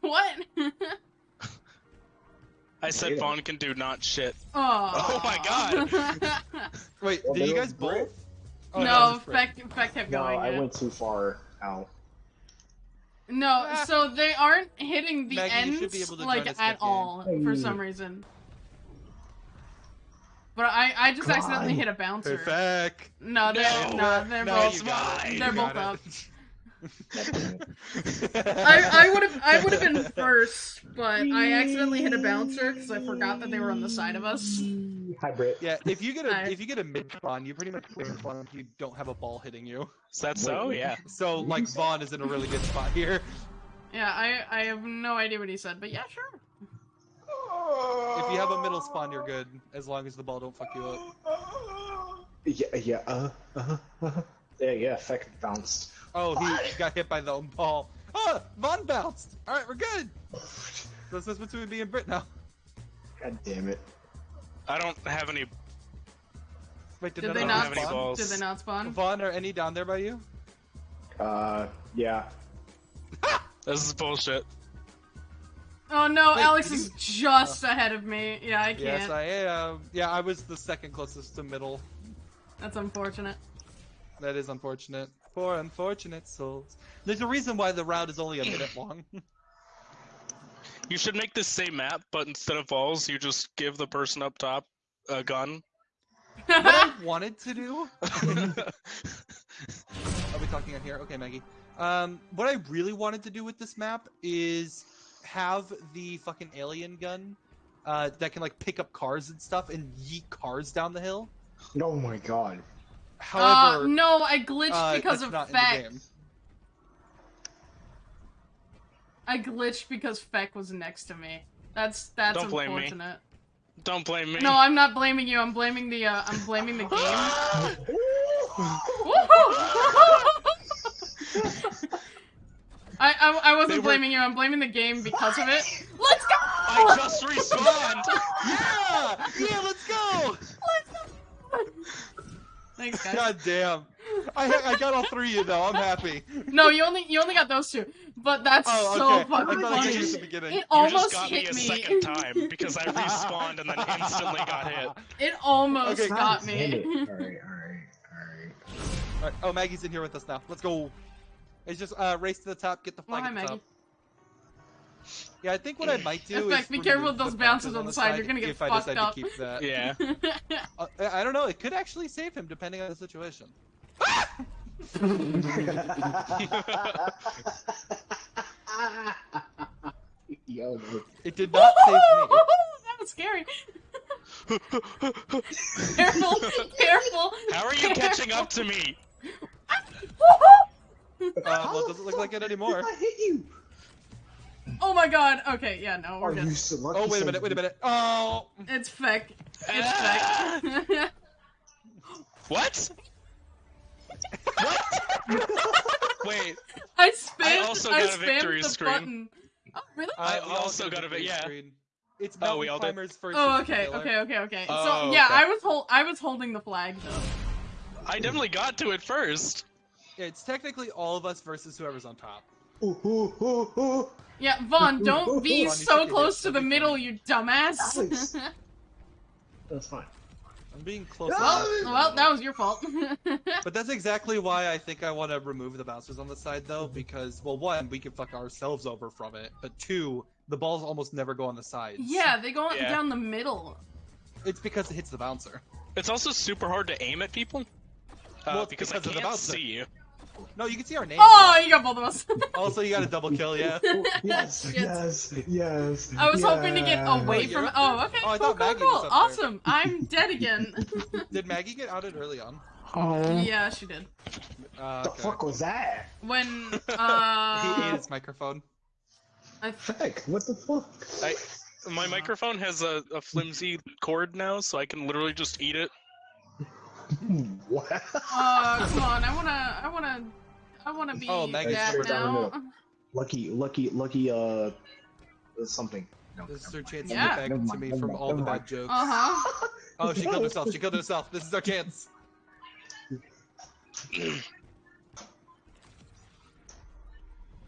What? I said Data. Vaughn can do not shit. oh. my God. Wait, Well, did you guys both? Oh, no, was Fred. Feck, Feck kept No, going. I yeah. went too far out. No, ah. so they aren't hitting the Maggie, ends be able to like at mid-game. all for some reason. But I, I just God. accidentally hit a bouncer. Perfect. No, they're No. no, they're No, both you got it. You they're both up. It. I, I would have I would have been first, but I accidentally hit a bouncer because I forgot that they were on the side of us. Hi, Brit. Yeah, if you get a Hi. if you get a mid spawn, you pretty much win spawn if you don't have a ball hitting you. Is that so? Yeah. So like Vaughn is in a really good spot here. Yeah, I I have no idea what he said, but yeah, sure. If you have a middle spawn, you're good as long as the ball don't fuck you up. Yeah, yeah, uh, uh, uh. Yeah, yeah, effect bounced. Oh, he got hit by the own ball. Oh, Vaughn bounced. All right, we're good. So this is between me and Brit now. God damn it. I don't have any. Wait, did, Did none they of not them have any spawn? balls. Did they not spawn? Vaughn, are any down there by you? Uh, yeah. This is bullshit. Oh no, Wait, Alex did is just ahead of me. Yeah, I can't. Yes, I am. Yeah, I was the second closest to middle. That's unfortunate. That is unfortunate. Poor unfortunate souls. There's a reason why the route is only a minute long. You should make this same map, but instead of balls, you just give the person up top a gun. what I wanted to do. Are we talking on here? Okay, Maggie. Um, what I really wanted to do with this map is have the fucking alien gun uh, that can like pick up cars and stuff and yeet cars down the hill. Oh my god. However, uh, no, I glitched uh, because that's of not in the Feck. game. I glitched because Feck was next to me. That's that's Don't blame me. unfortunate. Don't blame me. No, I'm not blaming you. I'm blaming the uh, I'm blaming the game. Woohoo! I, I I wasn't were- blaming you. I'm blaming the game because of it. Let's go! I just respawned. Yeah, yeah, let's go. Thanks, guys. God damn. I I got all three of you though. I'm happy. No, you only you only got those two, but that's Oh, so fucking I thought I funny. got you at the. It You almost just got me hit a me. second time because I respawned and then instantly got hit. It almost Okay. got God damn it. me. Alright, alright, alright. Alright, Oh, Maggie's in here with us now. Let's go. It's just uh, race to the top, get the Well, flag hi, at the Maggie. top. Yeah, I think what I might do In fact, is be careful with those the bounces on the side, you're gonna get if I fucked decide up. to keep that. Yeah. Uh, I I don't know. It could actually save him depending on the situation. Yo. It did not save me. that was scary. careful, careful. How are you catching up to me? Uh, well, it doesn't look like it anymore. I hit you. Oh my god. Okay, yeah, no, we're Are you so lucky? Oh, wait a minute, wait a minute. Oh! It's Feck. It's Ah! Feck. What? Wait, I spammed. also I got a victory the screen. button. Oh, really? I Uh, also get got a victory yeah. screen. It's Oh, we all did. Climbers first. Oh, versus okay, okay, okay, okay. Oh, so yeah, okay. I was hold, I was holding the flag though. I definitely got to it first. Yeah, it's technically all of us versus whoever's on top. Yeah, Vaughn, don't be Vaughn, so close to the middle, you dumbass. That's fine. I'm being close. Enough. well, that was your fault. But that's exactly why I think I want to remove the bouncers on the side, though, because well, one, we can fuck ourselves over from it, but two, the balls almost never go on the sides. yeah, they go Yeah. down the middle. it's because it hits the bouncer. It's also super hard to aim at people. Uh, Well, because, because I of the can't bouncer. see you. No, you can see our names. Oh, you got both of us. Also, you got a double kill, yeah. Yes, Shit. yes, yes. I was hoping to get away you're from. Oh, okay, Oh, I cool, thought cool, Maggie cool. was up there. Awesome. I'm dead again. Did Maggie get outed early on? Oh, yeah, she did. Uh, the fuck was that? When He uh, ate his microphone. I Heck, what the fuck? I, my microphone has a, a flimsy cord now, so I can literally just eat it. what? uh, come on, I wanna, I wanna, I wanna be Oh, Maggie's that straight now. lucky, lucky, lucky, uh, something. No, This is her mind. chance Yeah. to get Never back to me never from mind, all the never bad mind. jokes. Uh huh. Oh, she killed herself. She killed herself. This is our chance.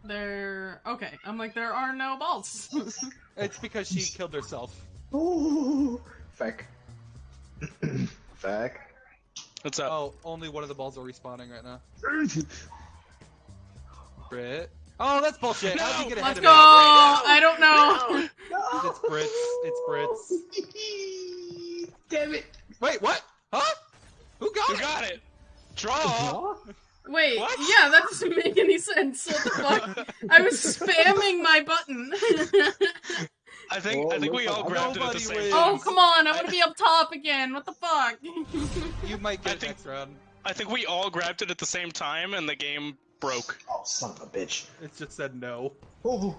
There. Okay, I'm like there are no balls. It's because she killed herself. Ooh, feck. feck. What's up? Oh, only one of the balls are respawning right now. Brit, Oh, that's bullshit. How'd you get ahead Let's of go! me? I don't know. No! It's Brits. It's Brits. Damn it! Wait, what? Huh? Who got Who it? got it? Draw. Huh? Wait, What? yeah, that doesn't make any sense. What the fuck? I was spamming my button. I think I think we all grabbed it at the same wins. Oh, time. oh, come on, I want to be up top again. What the fuck? You might get it think- next round. I think we all grabbed it at the same time, and the game broke. Oh, son of a bitch. It just said no. Oh.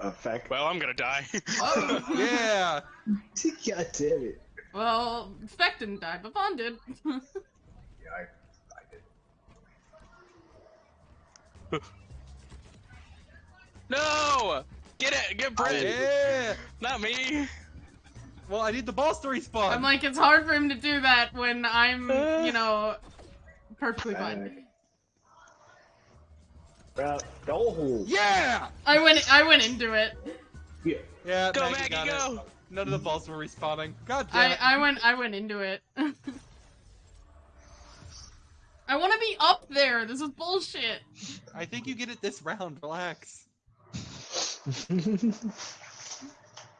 Effect. Well, I'm gonna die. Oh. Yeah. God damn it. Well, Speck didn't die, but Vaughn did. Yeah, I, I did. no! Get it! Get Brit! Yeah. Not me! Well, I need the balls to respawn. I'm like, it's hard for him to do that when I'm, uh. you know, perfectly fine. Uh. Bro, go. yeah. I went, I went into it. Yeah. Yeah. Go, Maggie, Maggie, got it. go! None of the balls were respawning. God damn I, it. I went, I went into it. I want to be up there. This is bullshit. I think you get it this round. Relax.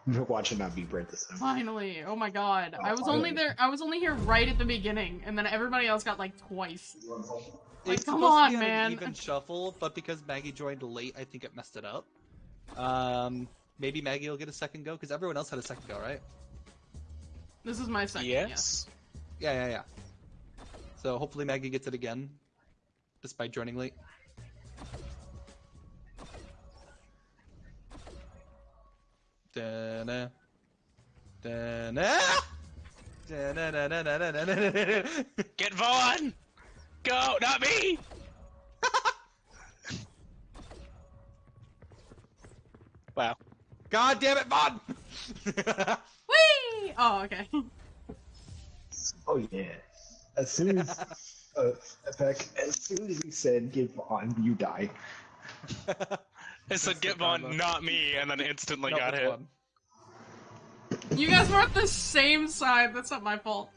Watch it not be Brent this time. Finally. Oh my god. I was finally. only there. I was only here right at the beginning, and then everybody else got like twice. Like, It's come on, to be man. An even shuffle, but because Maggie joined late, I think it messed it up. Um, maybe Maggie will get a second go because everyone else had a second go, right? This is my second. Yes. Yes? Yeah, yeah, yeah. So hopefully Maggie gets it again, despite joining late. Da-na. Da-na! Get Vaughn! Go! Not me! wow. God damn it, Vaughn! Whee! Oh, okay. Oh, yeah. As soon as. Uh, Beck, as soon as he said, give Vaughn, you die. It said get the Vaughn, combo. not me, and then instantly No, got hit. Vaughn. You guys were at the same side. That's not my fault.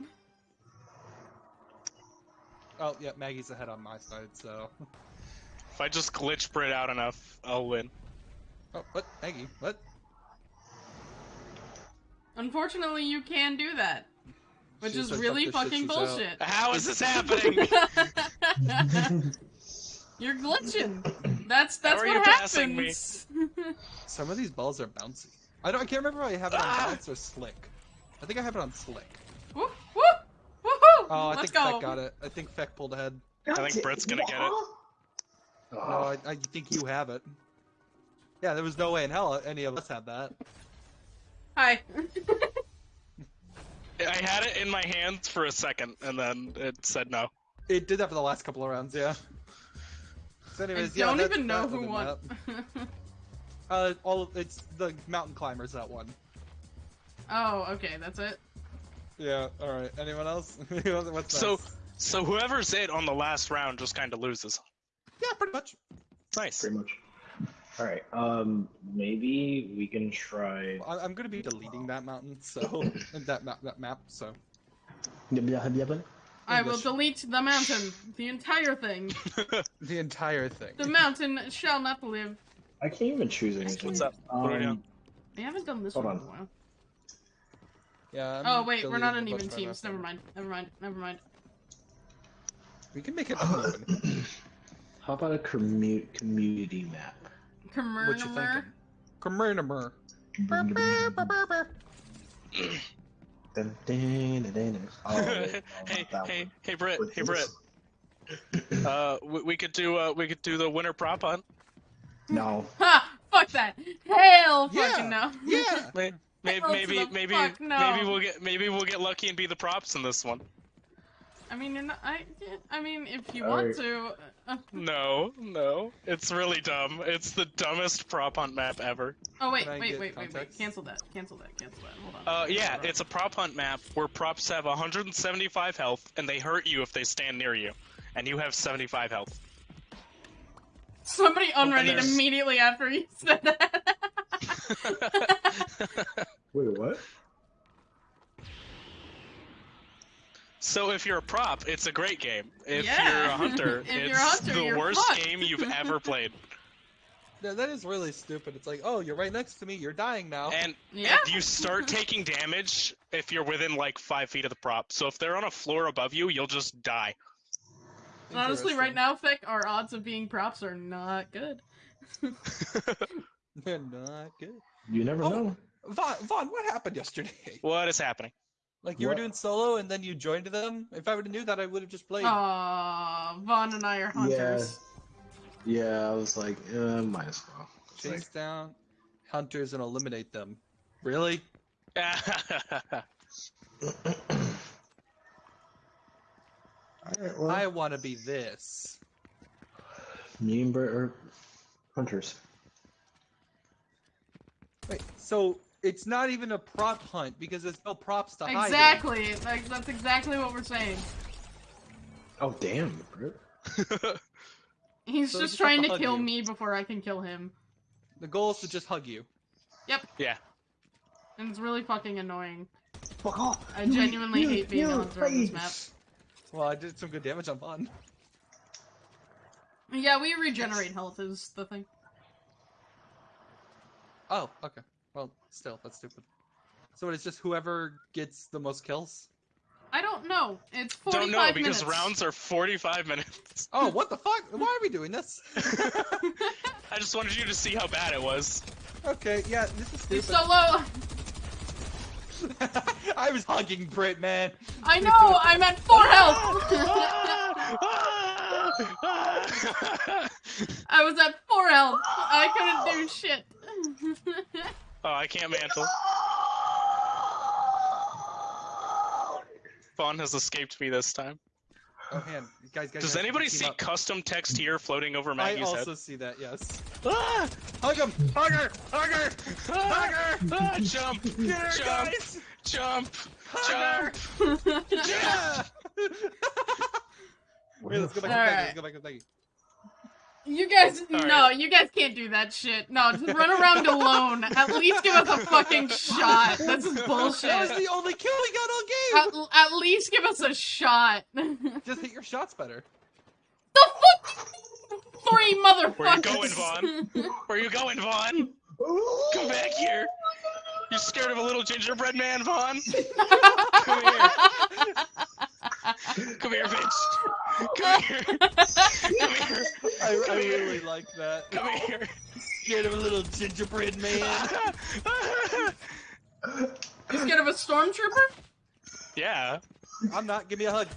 Oh, yeah, Maggie's ahead on my side, so. If I just glitch Brit out enough, I'll win. Oh, what? Maggie? What? Unfortunately, you can do that, which She is says really fuck shit, fucking she's out. bullshit. How is this happening? You're glitching. That's that's what you passing me? happens. Some of these balls are bouncy. I don't. I can't remember if I have it on Ah! bounce or slick. I think I have it on slick. woo, woo, woohoo! Oh, I Let's think go. Feck got it. I think Feck pulled ahead. I think Brit's gonna get it. No, Oh, I, I think you have it. Yeah, there was no way in hell any of us had that. Hi. I had it in my hands for a second, and then it said no. It did that for the last couple of rounds, yeah. So I anyways, yeah, don't that's even know who won. Uh, all of, it's the mountain climbers that won. oh, okay, that's it. Yeah. All right. Anyone else? What's So, next? so whoever's it on the last round just kind of loses. yeah, pretty much. Nice. pretty much. All right. Um, maybe we can try. I, I'm gonna be deleting that mountain, so that map, that map. So I will delete the mountain, the entire thing. the entire thing. The mountain shall not live. I can't even choose anything. What's up? What are we doing? Um, I haven't done this Hold one in on. a while. Yeah. I'm Oh wait, we're not deleting in a even bunch teams. Never mind. Never mind. Never mind. We can make it uneven. how about a commu- community map? what you thinking? Commercial. Commercial. Dun, dun, dun, dun, dun. Oh, hey, not hey, one. hey, Brit, With hey, Brit. this? Uh, we, we could do uh, we could do the winter prop hunt. No. Ha! Fuck that! Hell Yeah. fucking no. Yeah. Maybe, maybe, maybe, maybe, no. maybe we'll get maybe we'll get lucky and be the props in this one. I mean, you're not. I. I mean, if you Alright. want to. Uh, No, no, it's really dumb. It's the dumbest prop hunt map ever. oh wait, Can wait, get wait, wait, wait. Cancel that. Cancel that. Cancel that. Hold on. Uh, yeah, on. it's a prop hunt map where props have 175 health and they hurt you if they stand near you, and you have 75 health. Somebody unready there's- immediately after you said that. Wait, what? So if you're a prop, it's a great game. If Yeah. you're a hunter, it's a hunter, the worst fucked. game you've ever played. Yeah, that is really stupid. It's like, oh, you're right next to me. You're dying now. And, Yeah. and you start taking damage if you're within like five feet of the prop. So if they're on a floor above you, you'll just die. Honestly, right Interesting. now, Fick, our odds of being props are not good. They're not good. You never Oh. know. Vaughn, Vaughn, what happened yesterday? what is happening? Like you What? were doing solo and then you joined them. If I would have knew that, I would have just played. Aw, Vaughn and I are hunters. Yeah, I was like, uh, might as well. It's Chase like, down hunters and eliminate them. Really? Alright, well, I want to be this. me and Brett are hunters. Wait, so it's not even a prop hunt because there's no props to hide. Exactly. Like, that's exactly what we're saying. Oh, damn, He's So just it's trying just to kill you. me before I can kill him. The goal is to just hug you. Yep. Yeah. And it's really fucking annoying. Fuck off! I genuinely hate being a hunter on this map. Well, I did some good damage on Vaughn. Yeah, we regenerate health is the thing. Oh, okay. Well, still, that's stupid. So it's just whoever gets the most kills? I don't know. It's 45 Don't know because minutes. rounds are 45 minutes. Oh, what the fuck? Why are we doing this? I just wanted you to see how bad it was. Okay, yeah, this is It's stupid. so low. I was hugging Brit, man. I know. I'm at four health. I was at four health. I couldn't do shit. Oh, I can't mantle. Vaughn has escaped me this time. Oh man, guys, guys. Does guys, anybody see up. custom text here floating over Maggie's head? I also head? see that. Yes. Ah! Hug him! Hug her! Hug her! Ah! Ah! Jump! Get her, Jump! guys! Jump! Hug Jump! her! Yeah! Wait, let's go back to Peggy. Alright. Let's go back to Peggy. You guys, oh, All no, you guys can't do that shit. No, just run around alone. At least give us a fucking shot. This is That was the only kill we got all game. At, at least give us a shot. Just hit your shots better. The fuck? Three motherfuckers. Where are you going, Vaughn? Where are you going, Vaughn? Come back here. You're scared of a little gingerbread man, Vaughn? Come here. Come here, bitch. Come here. Come here. I, I here. really like that. Come here. Scared of a little gingerbread man. You scared of a stormtrooper? yeah. I'm not. Give me a hug.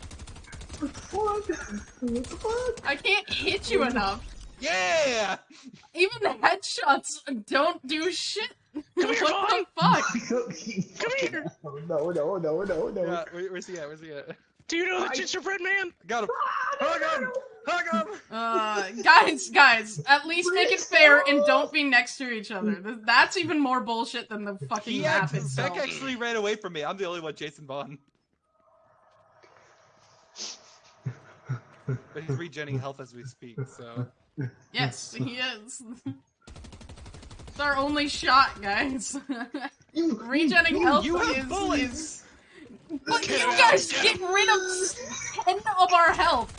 What? What the fuck? I can't hit you enough. Yeah. Even the headshots don't do shit. Come here, what the fuck? Come here. No, no, no, no, no. Yeah. Where, where's he at? Where's he at? Do you know the gingerbread man? Got him. Hug him. Hug him. Uh, guys, guys, at least make it fair and don't be next to each other. That's even more bullshit than the fucking He map act- itself. Beck actually ran away from me. I'm the only one, Jason Vaughn. But he's regenerating health as we speak, so. Yes, he is. it's our only shot, guys. Regenerating health You have is, bullets! is- But you guys get get rid of 10 of our health.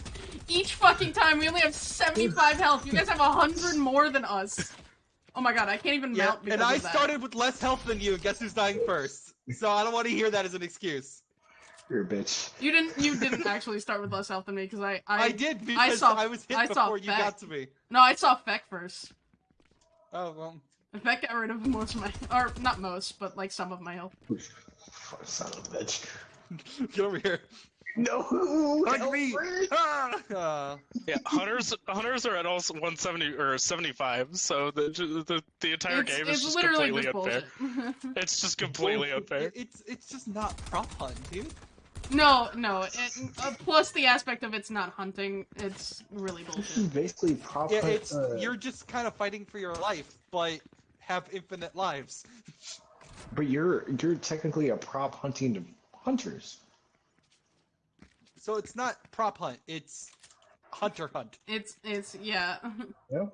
Each fucking time, we only have 75 health. You guys have 100 more than us. Oh my god, I can't even Yeah, mount because and I of that. started with less health than you, guess who's dying first? So I don't want to hear that as an excuse. You're a bitch. You didn't. You didn't actually start with less health than me because I, I. I, did because I, saw- I was hit I saw before you got to me. No, I saw Feck first. Oh, well. Feck got rid of most of my, or not most, but like some of my health. Fuck, son of a bitch. Get over here. No! Hug me! Ah! Uh, Yeah, hunters hunters are at also 170 or 75, so the the, the entire It's, game it's is just literally completely just unfair. It's just completely well, unfair. It's it's just not prop hunt, dude. no, no. It, uh, plus the aspect of it's not hunting. It's really This bullshit. is basically prop Yeah, hunt, it's uh, you're just kind of fighting for your life, but have infinite lives. But you're you're technically a prop hunting to hunters. So it's not prop hunt, it's hunter hunt. It's it's yeah. Yeah.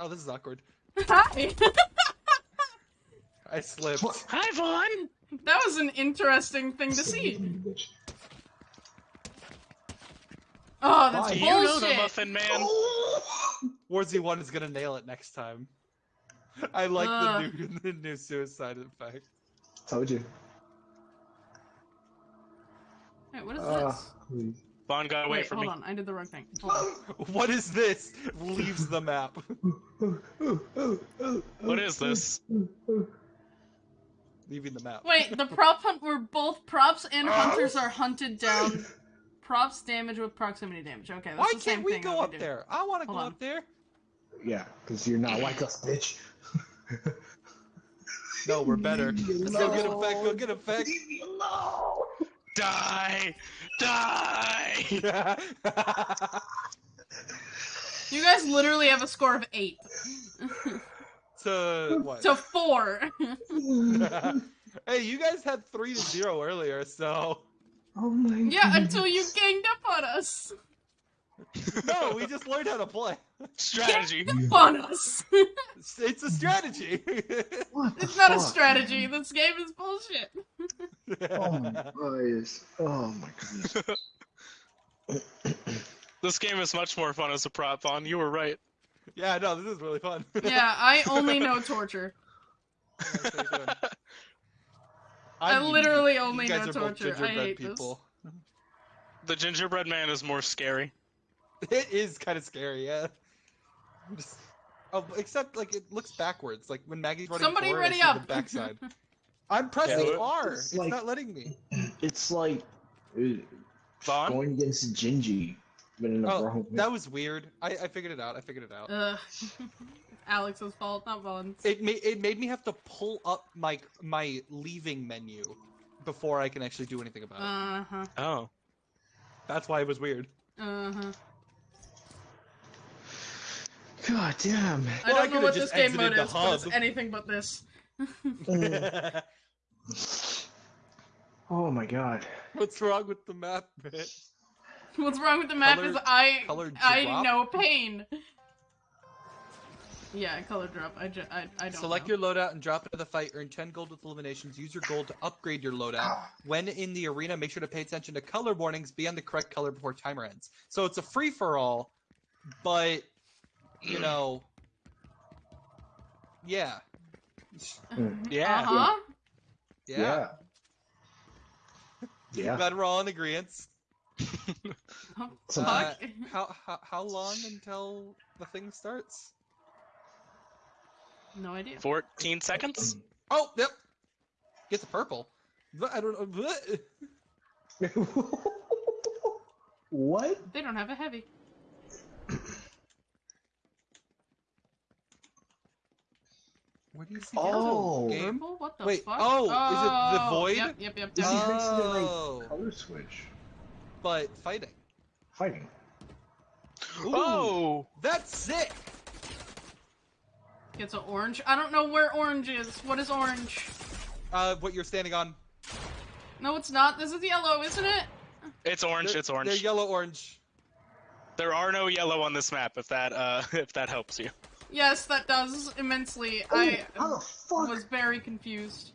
Oh, this is awkward. Hi. I slipped. Hi, Vaughn. That was an interesting thing to see. Oh, that's Why? You know the. Muffin Man. Oh! Warzy one is gonna nail it next time. I like Uh. the new the new suicide effect. Told you. Wait, what is Uh, this? Vaughn got away Wait, from hold me. Hold on. I did the wrong thing. Hold on. What is this? Leaves the map. What is this? Leaving the map. Wait, the prop hunt where both props and hunters are hunted down. Props damage with proximity damage. Okay, that's Why the same can't we thing go up do. there? I want to go on. up there. Yeah, because you're not like us, bitch. No, we're better. Let's go get alone. back. Go get effect. Leave me alone. Die! Die! You guys literally have a score of eight to what? to four. hey, you guys had three to zero earlier, so Oh my yeah, god. until you ganged up on us. No, we just learned how to play. Strategy. On us. It's, it's a strategy. It's not a strategy. This game is bullshit. Oh my goodness. Oh my goodness. This game is much more fun as a prop, Vaughn. You were right. yeah, no, this is really fun. Yeah, I only know torture. That's what you're doing. I literally only know torture. I gingerbread hate this. The gingerbread man is more scary. It is kind of scary, yeah. Just, oh, except like it looks backwards. Like when Maggie's running Somebody forward, I ready see up. the backside. I'm pressing Yeah, R. it's It's like- not letting me. It's like uh, Vaughn? going against Gingy, in Oh, that was weird. I, I figured it out. I figured it out. Ugh. Alex's fault, not Vaughn's. It made it made me have to pull up my my leaving menu before I can actually do anything about it. Uh huh. Oh. That's why it was weird. Uh huh. God damn. I Well, I don't know what this game mode the is, but it's anything but this. Oh my god. What's wrong with the map, bit? What's wrong with the map is I color I know pain. Yeah, color drop. I, ju- I, I don't Select know. your loadout and drop into the fight. Earn 10 gold with eliminations. Use your gold to upgrade your loadout. When in the arena, make sure to pay attention to color warnings. Be on the correct color before timer ends. So it's a free for all, but you know, yeah, Yeah. Uh huh. yeah. Yeah. Yeah. Glad we're all in agreement. Some- Uh, how, how how long until the thing starts? no idea. 14 seconds? Oh, yep. Get the purple. I don't know. what? They don't have a heavy. Where do you see Oh. that game? What the Wait, fuck? oh, is it the Oh, void? Yep, yep, yep. This yep. is next to the, like, Oh, color switch. but fighting. Fighting. Ooh, Oh! that's sick. It's an orange. I don't know where orange is. What is orange? Uh, what you're standing on? No, it's not. This is yellow, isn't it? It's orange, They're- it's orange. They're yellow orange. There are no yellow on this map, if that uh if that helps you. Yes, that does immensely. Oh, I how the fuck? was very confused.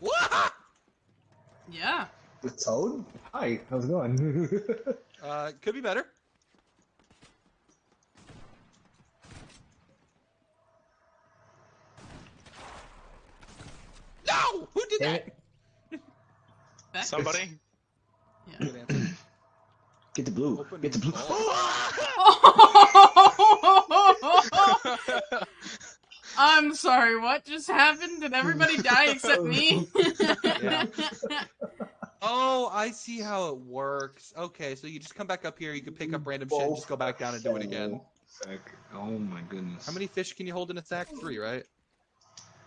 Wah! Yeah. The toad? Hi, how's it going? Uh, could be better. No! Who did Damn that? it. Beck? Somebody? Yeah. Good answer. Get the blue. Open Get the blue. I'm sorry, what just happened? Did everybody die except me? Yeah. Oh, I see how it works. Okay, so you just come back up here, you can pick up random shit and just go back down and do it again. Oh my goodness. How many fish can you hold in a sack? Three, right?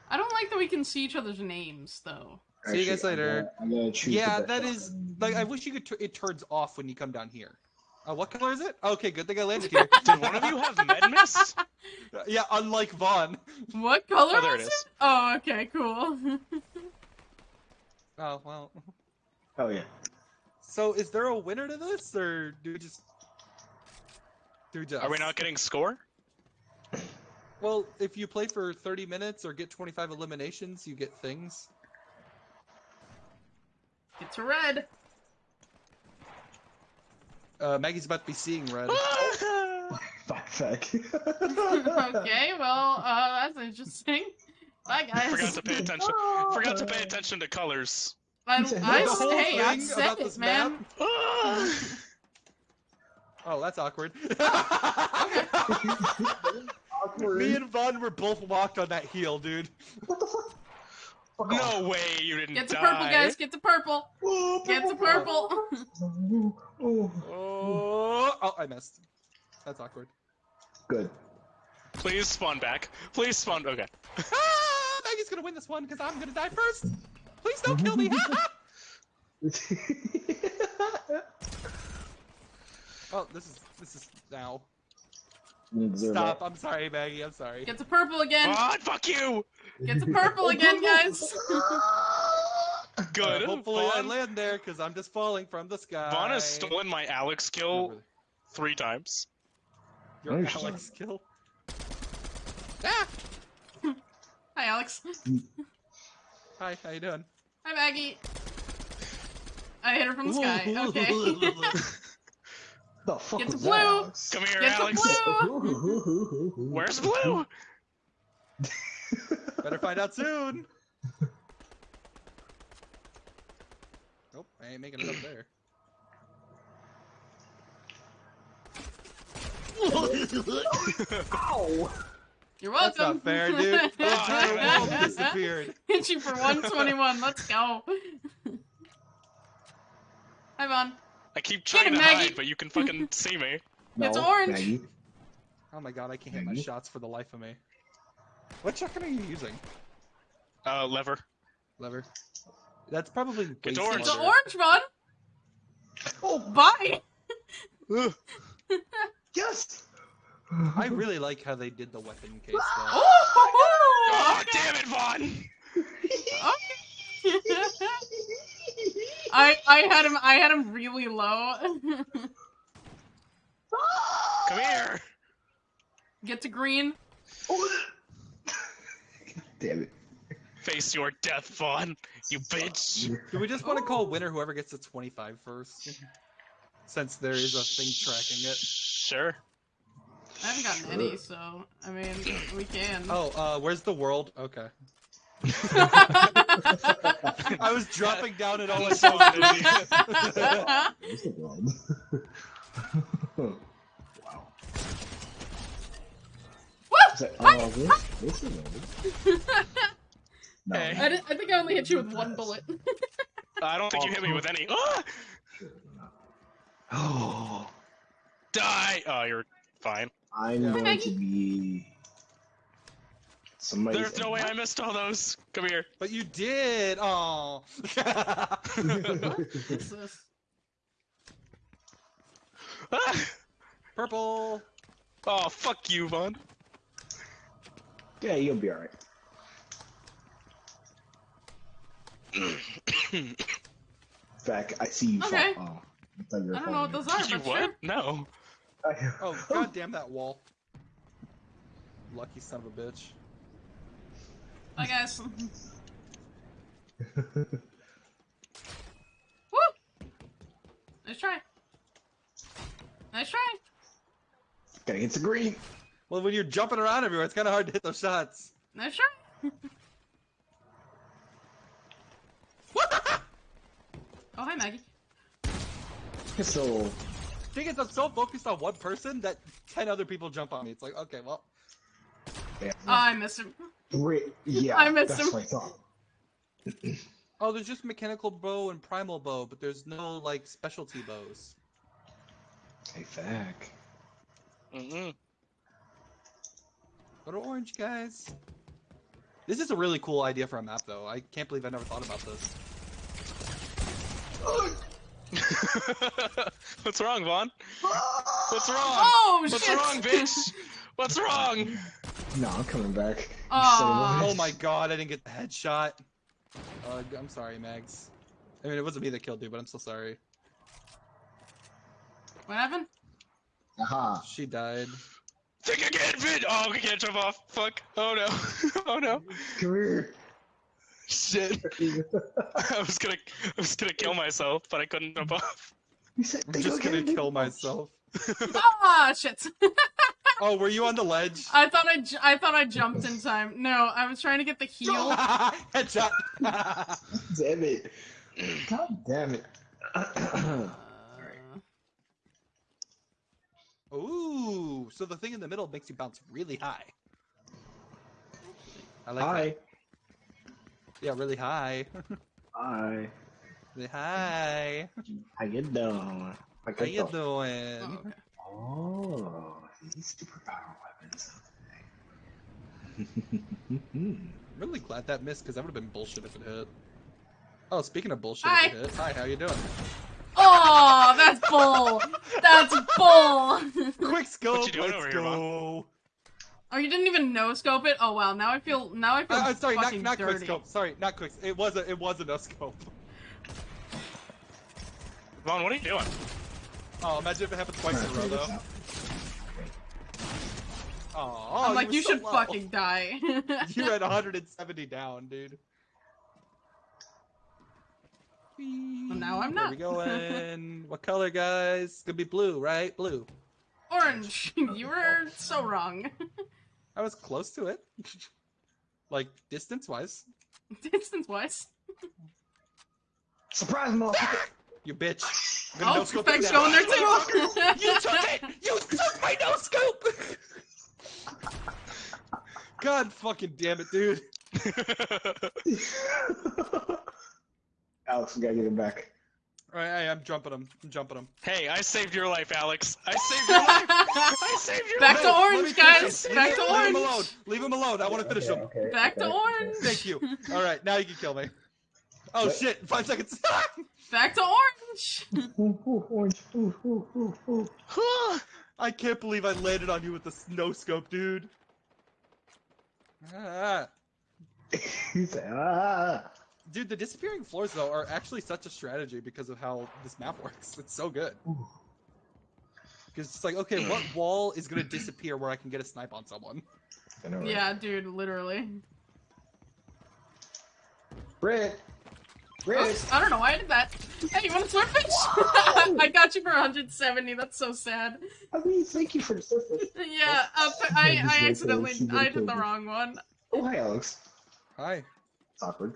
I don't like that we can see each other's names, though. See you guys Actually, I'm later. gonna- I'm gonna Yeah, that is one. like I wish you could. T- it turns off when you come down here. Uh, what color is it? Okay, good thing I landed here. Did one of you have med mist? yeah, unlike Vaughn. What color Oh, there was it it? is. Oh, okay, cool. Oh well. Oh yeah. So is there a winner to this, or do we just do just? Are we not getting score? Well, if you play for 30 minutes or get 25 eliminations, you get things. Get to red. Uh, Maggie's about to be seeing red. Fuck, fuck. okay, well, uh, that's interesting. Bye, guys. Forgot to pay attention. Forgot to pay attention to colors. I, The I, whole hey, I said it, man. Ah! Oh, that's awkward. Awkward. Me and Vaughn were both walked on that heel, dude. What the fuck? Fuck off. no way you didn't Get the die. purple, guys. Get the purple. Oh, Get the purple. Oh, oh. Oh, oh, I missed. That's awkward. Good. Please spawn back. Please spawn. Okay. Ah, Maggie's gonna win this one because I'm gonna die first. Please don't kill me. oh, this is this is now. Observe Stop. that. I'm sorry, Maggie. I'm sorry. Get to purple again. God, fuck you. Get to purple again, guys. Good. Uh, hopefully, I Vaughn, land there because I'm just falling from the sky. Vaughn has stolen my Alex kill really. three times. Your No, you're Alex kill. Ah! Hi, Alex. Hi, how you doing? Hi, Maggie. I hit her from the sky. Okay. The fuck Get was to that, blue. Alex? Come here, Get to Alex. blue. Where's blue? Better find out soon. Nope, I ain't making it up there. Ow! You're That's welcome. not fair, dude. The entire world disappeared. Hit you for 121. Let's go. Hi, Vaughn. I keep Get trying him, to Maggie. hide, but you can fucking see me. It's orange. Maggie. Oh my god, I can't hit my shots for the life of me. What shotgun are you using? Uh, lever. Lever. That's probably way It's orange. It's smarter. orange, Vaughn. Oh, Bye. Yes! I really like how they did the weapon case though. Oh, Oh, okay. damn it, Vaughn! I I had him I had him really low. Come here. Get to green. Damn it. Face your death, Vaughn. You bitch. Do we just want to call winner whoever gets to 25 first? Since there is a thing tracking it. Sure. I haven't gotten any, so I mean we can. Oh, uh, where's the world? Okay. I was dropping down at all I saw was green. Where's the world? wow. Is that, oh, this, this is. No. Hey. I, di- I think I only hit you with one bullet. I don't think you hit me with any. Ah! Oh, Die! Oh, you're fine. I'm going to be. Somebody's There's no way I missed all those. Come here. But you did! Oh. What's this? Ah! Purple! Oh, fuck you, Vaughn. yeah, you'll be alright. In fact, I see you. Okay. Fall. Oh, I thought you were I don't know what those are, you what? sure. No. Oh, god damn that wall. Lucky son of a bitch. I guess. Woo! Nice try. Nice try. Gotta get the green. Well, when you're jumping around everywhere, it's kind of hard to hit those shots. Nice try. oh, hi, Maggie. So, Thing is, I'm so focused on one person that 10 other people jump on me. It's like, okay, well, yeah, Oh, I missed him. Great. Yeah, I missed that's him. what I thought. oh, there's just mechanical bow and primal bow, but there's no, like, specialty bows. Hey, Fack. Mm-hmm. Go to orange, guys. This is a really cool idea for a map, though. I can't believe I never thought about this. What's wrong, Vaughn? What's wrong? Oh, What's shit! wrong, bitch? What's wrong? No, I'm coming back. Aw. Oh my god, I didn't get the headshot. Uh, I'm sorry, Mags. I mean, it wasn't me that killed you, but I'm so sorry. What happened? Aha. She died. Think again, Vin! Oh, we can't jump off. Fuck. Oh no. oh no. Come here. Shit. I was gonna, I was gonna kill myself, but I couldn't jump off. You said I'm just gonna kill myself. Ah, shit. Oh, were you on the ledge? I thought I, ju- I thought I jumped in time. No, I was trying to get the heal. Headshot. Damn it. God damn it. Uh, Ooh, so the thing in the middle makes you bounce really high. I like Hi. that. Yeah, really high. Hi. really high. How you doing? How How you doing? doing? oh, okay. Oh, these superpower weapons. I'm really glad that missed because that would have been bullshit if it hit. Oh, speaking of bullshit, Hi. if it hit. Hi, how you doing? Oh, that's bull. That's bull. Quick scope. What you doing let's over here, Mom? go. Oh, you didn't even no scope it? Oh wow, now I feel now I feel Uh, uh, sorry, not, fucking not quick scope. Sorry, not quick. It was a it was a no scope. Vaughn, what are you doing? Oh, imagine if it happened twice in a row though. Oh, I'm like, were you so should low. fucking die. You're at 170 down, dude. Well, now I'm Where not. we going? what color, guys? It's gonna be blue, right? Blue. Orange. you were so wrong. I was close to it. like distance wise. Distance wise. Surprise, motherfucker! You bitch. I'm gonna Oh, no-scope Beck's you going there now. too. You took it! You took my no scope! God fucking damn it, dude. Alex, we gotta get him back. Alright, I am jumping him. I'm jumping him. hey, I saved your life, Alex. I saved your life. I saved your Back life. to let orange, me finish guys. Back to him- Leave him orange. alone. Leave him alone. I want to finish Okay, him. okay, Back to okay, orange. Thank you. Alright, now you can kill me. Oh What? shit, five seconds. Back to orange. Ooh, ooh, orange. Ooh. I can't believe I landed on you with the snow scope, dude. Ah. He said, ah. Dude, the disappearing floors though are actually such a strategy because of how this map works. It's so good. Because it's like, okay, what wall is gonna disappear where I can get a snipe on someone? Know, right? Yeah, dude, literally. Britt! Britt! Oops, I don't know why I did that. Hey, you want a swordfish? I got you for 170. That's so sad. I mean, thank you for the surface. Yeah, uh, I I, just I wait accidentally I did the wrong one. Oh, hi, Alex. Hi. It's awkward.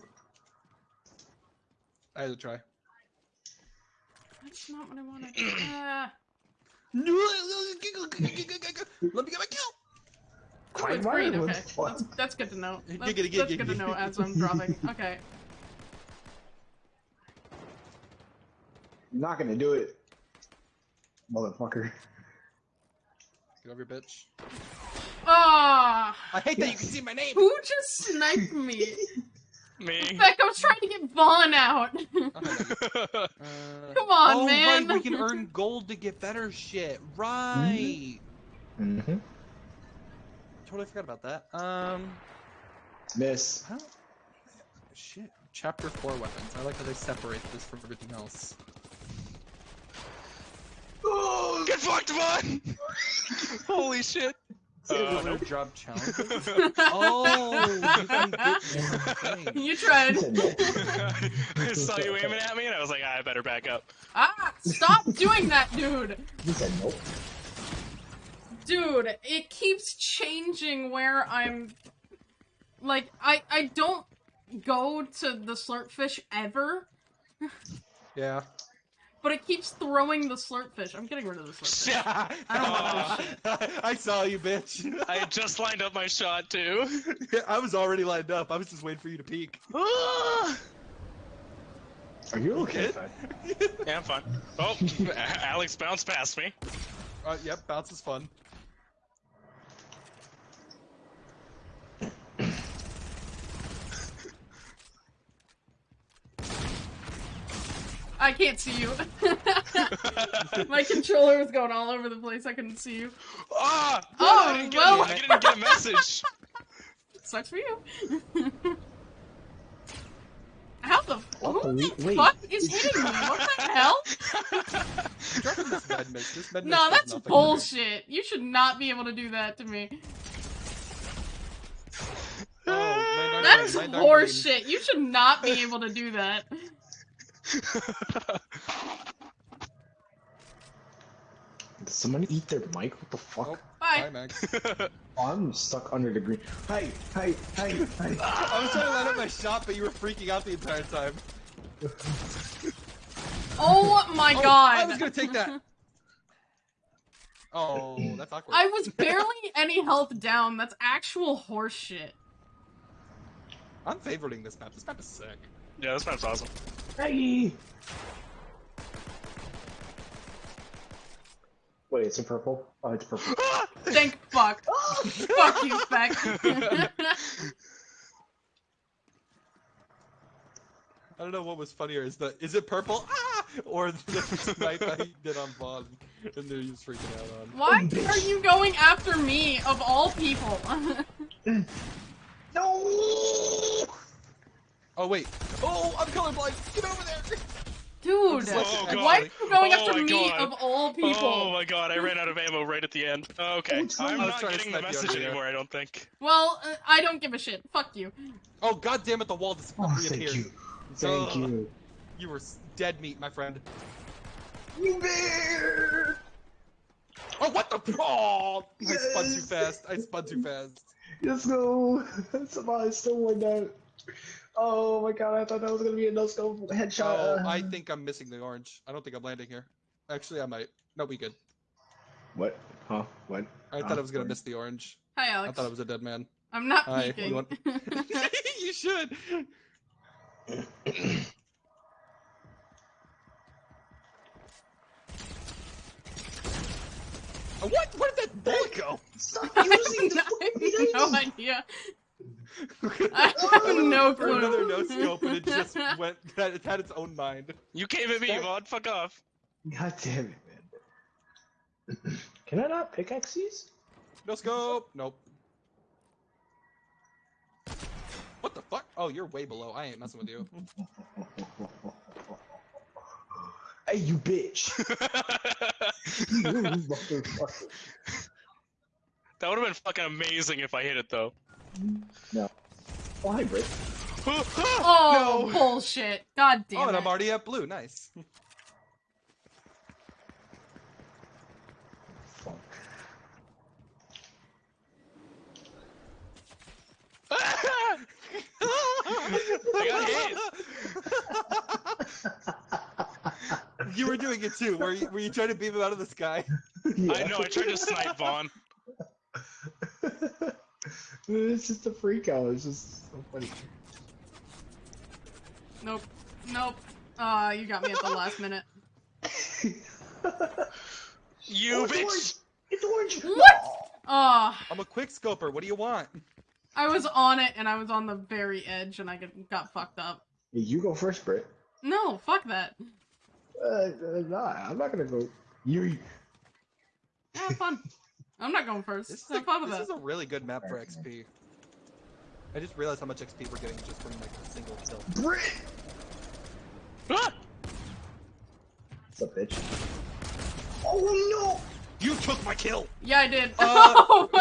I had to try. That's not what I wanted. Uh, Let me get my kill. oh, it's green. Okay, that's, that's good to know. That's, that's good to know as I'm dropping. Okay. You're not gonna do it. Motherfucker. Get over here, bitch. Ah, I hate that you can see my name. who just sniped me? Me. Beck, I was trying to get Vaughn out. Uh, Come on, oh, man. right, we can earn gold to get better shit. Right. Mm-hmm. Totally forgot about that. Um, Miss. how? Shit. Chapter four weapons. I like how they separate this from everything else. Get fucked, Vaughn! Holy shit. Uh, Silver nope. job challenge. oh, you can get more things. you tried. He said no. I saw you aiming at me, and I was like, I better back up. Ah, stop doing that, dude. He said nope. Dude, it keeps changing where I'm. Like, I I don't go to the slurpfish ever, Yeah. But it keeps throwing the slurpfish. I'm getting rid of the slurpfish. I don't want this shit. I saw you, bitch. I had just lined up my shot, too. I was already lined up. I was just waiting for you to peek. Ah! Are you okay? Yeah, I'm fine. Oh, Alex bounced past me. Uh, yep, bounce is fun. I can't see you. My controller was going all over the place. I couldn't see you. Ah! Oh, I didn't get, well. I didn't get a message. Sucks for you. How the? What? Who Wait, the wait. fuck is hitting me? What the hell? This med. This med No, that's nothing to me. bullshit. You should not be able to do that to me. Oh, That's brain, my darn brain. horseshit. You should not be able to do that. Did someone eat their mic? What the fuck? Nope. Bye. Bye, Max. Oh, I'm stuck under the green. Hey, hey, hey, hey. I was trying to line up my shot, but you were freaking out the entire time. Oh my Oh, god. I was gonna take that. Oh, that's awkward. I was barely any health down. That's actual horseshit. I'm favoriting this map. This map is sick. Yeah, this map's awesome. Hey! Wait, it's a purple? Oh, it's purple. Thank fuck. fuck you, Speck. I don't know what was funnier. Is the is it purple? Ah! Or the snipe I did on Vaughn, and they're just freaking out on. Why are you going after me, of all people? No! Oh wait. Oh, I'm colorblind. Get over there. Dude, Oh, God. why are you going Oh after my me, God. of all people? Oh my god, I ran out of ammo right at the end. Okay, Oh, I'm not getting the message over there. anymore, I don't think. Well, uh, I don't give a shit. Fuck you. Oh god damn it! The wall just Oh, reappeared. thank you. Thank Ugh. you. You were dead meat, my friend. You bear! Oh what the? Oh, I spun too fast. I spun too fast. Let's go! Somebody still won that. Oh my god, I thought that was gonna be a no scope headshot. Oh, I think I'm missing the orange. I don't think I'm landing here. Actually, I might. No, we good. What? Huh? What? I thought I was gonna miss the orange. Hi, Alex. I thought I was a dead man. I'm not Hi, you peeking. want- you should. Uh, What? Where did that bullet go? Stop I using the have no idea. I have no For clue. another no scope, and it just went. It had its own mind. You came at me, That- Vaughn, fuck off. God damn it, man. Can I not pickaxe these? No scope. Nope. What the fuck? Oh, you're way below. I ain't messing with you. Hey, you bitch! you motherfucker. That would have been fucking amazing if I hit it though. No. Oh, hi, Britt. Oh, bullshit. God damn oh, and it. I'm already at blue. Nice. Fuck. I you were doing it too. Were you, were you trying to beam him out of the sky? I know, I tried to snipe Vaughn. it's just a freak out. It's just so funny. Nope. Nope. Uh, you got me at the last minute. You Oh, it's bitch! orange! It's orange! What? Uh, I'm a quick scoper. What do you want? I was on it and I was on the very edge and I got, got fucked up. You go first, Britt. No, fuck that. Uh, uh, nah, I'm not gonna go. You. Have fun. I'm not going first. This is, a, fun this that. is a really good map for XP. I just realized how much XP we're getting just from like a single kill. Britt! Ah! What's up, bitch? Oh no! You took my kill. Yeah, I did. Uh, no!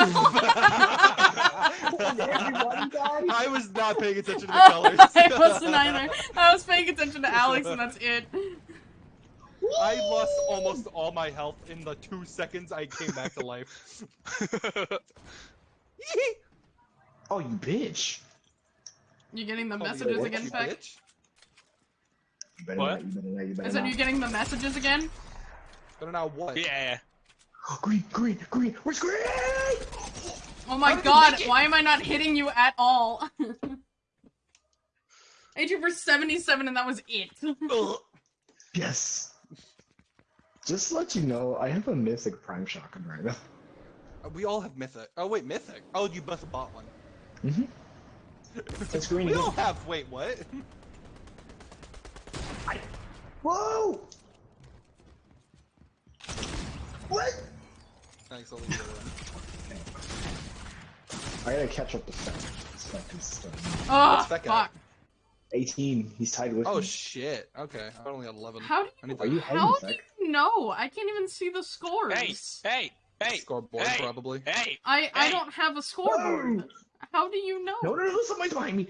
I was not paying attention to the colors. I wasn't either. I was paying attention to Alex and that's it. I lost almost all my health in the two seconds I came back to life. Oh, you bitch! You getting the oh, Call messages bitch, again, you Feck? bitch. You better What? not, you better not, you better I said not. you getting the messages again? But now what? yeah, Green, green, green! Where's green? Oh my How did you god, make it? why am I not hitting you at all? I hit you for 77 and that was it. Ugh. Yes! Just to let you know, I have a mythic prime shotgun right now. We all have mythic. Oh wait, mythic. Oh, you must have bought one. Mm-hmm. That's green We all have. Wait, what? Whoa! What? Thanks, I'll leave the other one. I gotta catch up to Spec. Spec is uh, Oh, fuck. 18. He's tied with Oh me. shit. Okay, I only had 11. How do you, Are you how do you know? I can't even see the scores. Hey, hey, hey, Scoreboard hey. probably. hey! I I don't have a scoreboard. Whoa! How do you know? No, no, no, somebody's behind me.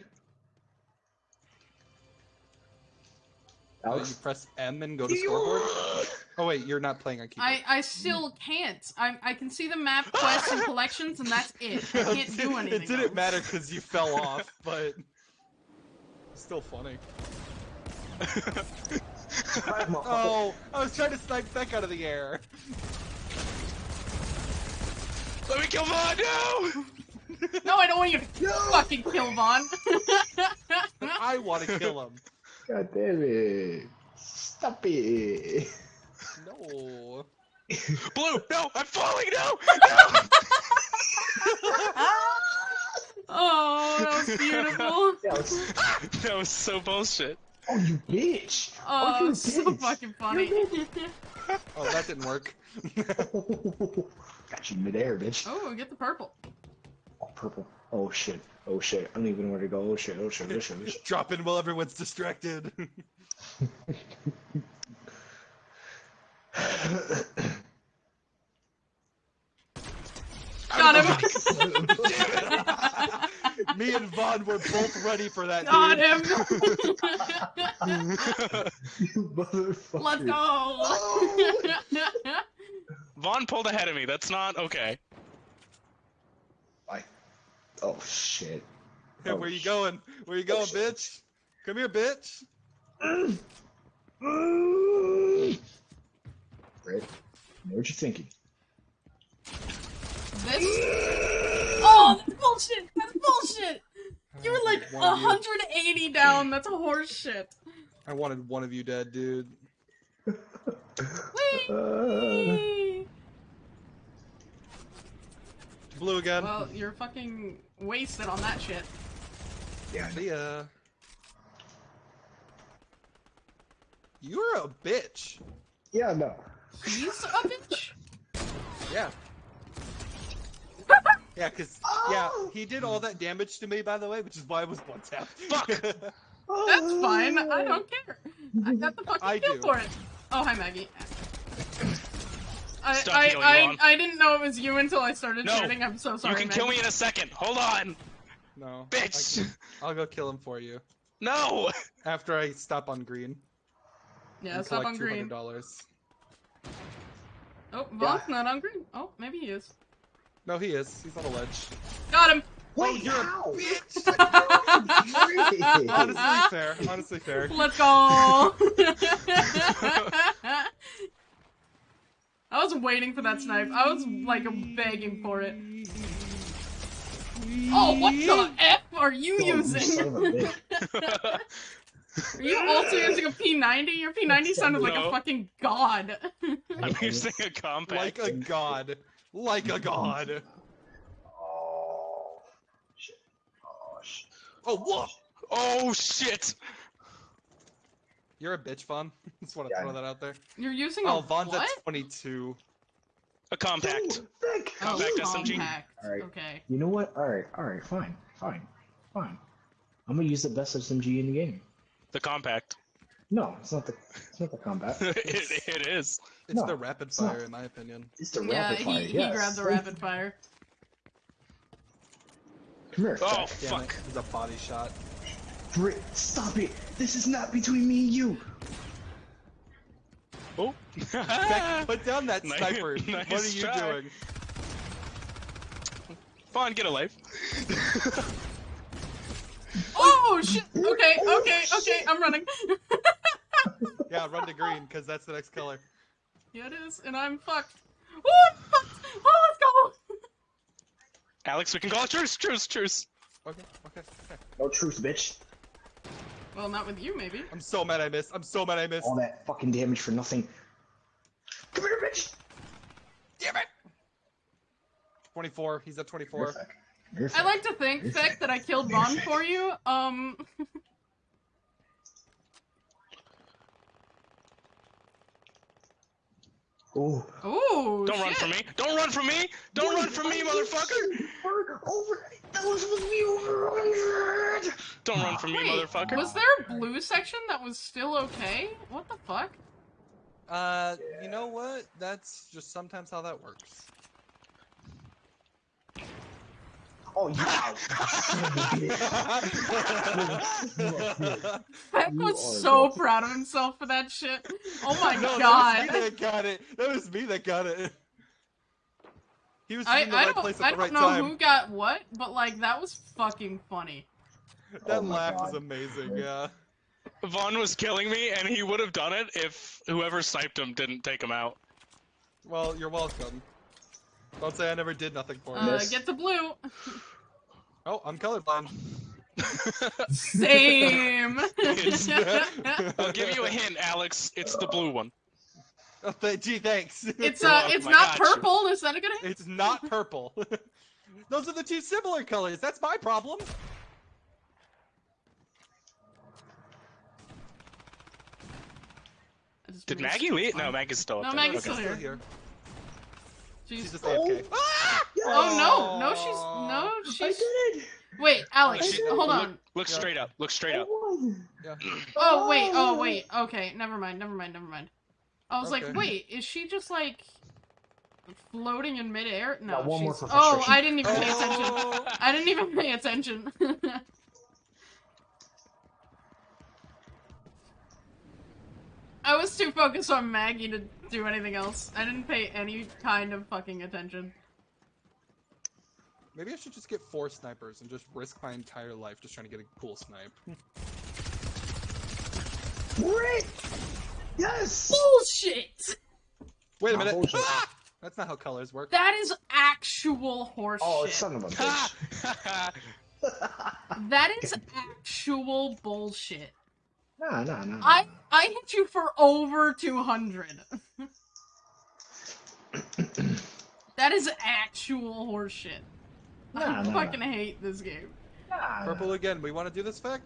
Uh, you press M and go to scoreboard. Oh wait, you're not playing on keyboard. I, I still can't. I, I can see the map, quests, and collections, and that's it. I can't do anything. it didn't else. matter because you fell off, but it's still funny. Oh, I was trying to snipe Feck out of the air. Let me kill Vaughn. No! No, I don't want you to No! fucking kill Vaughn. I want to kill him. God damn it. Stop it. No. Blue, no! I'm falling. No! Oh, that was beautiful. Yeah, let's- that was so bullshit. oh, you bitch. Oh, you it was so bitch. fucking funny. Oh, that didn't work. Got you midair, bitch. oh, get the purple. Oh, purple. Oh, shit. Oh, shit. I don't even know where to go. Oh, shit. Oh, shit. Oh, shit. Oh, shit. Drop in while everyone's distracted. Got him. Me and Vaughn were both ready for that. Got dude. him. you motherfucker. Let's go. Oh. Vaughn pulled ahead of me. That's not okay. Bye. Oh, shit. Hey, Oh, where you sh- going? Where you going, oh, shit. bitch? Come here, bitch. Right? Know what you're thinking. this. That's bullshit. That's bullshit. You were like One of you. 180 down. That's horse shit. I wanted one of you dead, dude. Uh, Whee! Blue again. Well, you're fucking wasted on that shit. yeah, See ya. You're a bitch. yeah, no. He's a bitch. Yeah. Yeah, cause yeah, oh! he did all that damage to me, by the way, which is why I was one tap. Fuck. That's fine. I don't care. I got the fucking I kill do. for it. Oh, hi, Maggie. I, Stop I, I, I didn't know it was you until I started No. shooting. I'm so sorry. you can kill me in a second. Hold on, no, bitch. I can- I'll go kill him for you No. after I stop on green. Yeah, and stop collect on green. dollars. Oh, Vaughn's not on green. Oh, maybe he is. No, he is. He's on a ledge. Got him. Wait, oh, you're a how? Honestly, fair. Honestly, fair. Let's go. I was waiting for that snipe. I was like begging for it. Oh, what the f are you Oh, using? of a bitch. Are you also using a P90? Your P90 sounded like a fucking god. I'm using a compact. Like a god. Like a god. Oh, shit. Oh, shit. Oh, what? oh shit! You're a bitch, Vaughn. Just want to Yeah. throw that out there. You're using Oh, a Vaughn's what? at 22. A compact. Dude, Vic, Oh, Compact you- SMG. compact. Alright. Okay. You know what? Alright, alright, fine, fine, fine. I'm gonna use the best SMG in the game. The compact. No, it's not the it's not the combat. it, it is. It's No, the rapid it's not. fire, in my opinion. it's the Yeah, rapid he, fire. he yes. grabbed the rapid fire. Come here, Oh Damn fuck! it. It's a body shot. Brit, stop it! This is not between me and you. Oh. Beck, put down that Nice- sniper. nice what are you try. doing? Fine, get a life. Oh shit! Okay, okay, okay, I'm running. Yeah, run to green, because that's the next color. Yeah, it is, and I'm fucked. Oh, I'm fucked! Oh, let's go! Alex, we can call it truce, truce, truce. Okay, okay, okay. No truce, bitch. Well, not with you, maybe. I'm so mad I missed. I'm so mad I missed. All that fucking damage for nothing. Come here, bitch. Damn it! 24. He's at Come 24. here, Feck. Come here, I like to think, You're Feck, sick. that I killed Vaughn for you. Um, Oh. ooh, Don't run from me! Don't run from me! Don't run from me, motherfucker! Over, over. That was supposed to be over 100. Don't run from me, Wait, motherfucker. was there a blue section that was still okay? What the fuck? Uh, you know what? That's just sometimes how that works. Oh, yeah. Peck was so the- proud of himself for that shit. Oh my no, god. that was me that got it. That was me that got it. He was I, in the I right don't, place I at the right time. I don't know who got what, but like that was fucking funny. That Oh my laugh was God. amazing. Yeah. Vaughn was killing me, and he would have done it if whoever sniped him didn't take him out. Well, you're welcome. Don't say I never did nothing for you. Uh, Miss. get to blue. Oh, I'm colorblind. Same. I'll give you a hint, Alex. It's the blue one. Oh, th- gee, thanks. it's uh, it's I not got you. purple. Is that a good hint? It's not purple. Those are the two similar colors. That's my problem. Did. Maggie leave? No, Maggie's still up No, there. Maggie's Okay. still here. Still here. She's Jeez. just AFK. Oh, Oh no, no, she's no, I she's. did it! Wait, Alex, She- hold look, on. Look Yeah. straight up. Look straight up. Yeah. Oh wait, oh wait. Okay, never mind, never mind, never mind. I was like, wait, is she just like floating in midair? No, Got one she's. for Oh. oh. I didn't even pay attention. Oh. I didn't even pay attention. I was too focused on Maggie to do anything else. I didn't pay any kind of fucking attention. Maybe I should just get four snipers and just risk my entire life just trying to get a cool snipe. Great! Yes! Bullshit! Wait a minute. bullshit. Ah! That's not how colors work. That is actual horseshit. Oh, son of a bitch. That is actual bullshit. Nah, nah, nah. I I hit you for over 200. that is actual horseshit. I Nah, nah, fucking hate this game. nah, Purple again. We want to do this fact?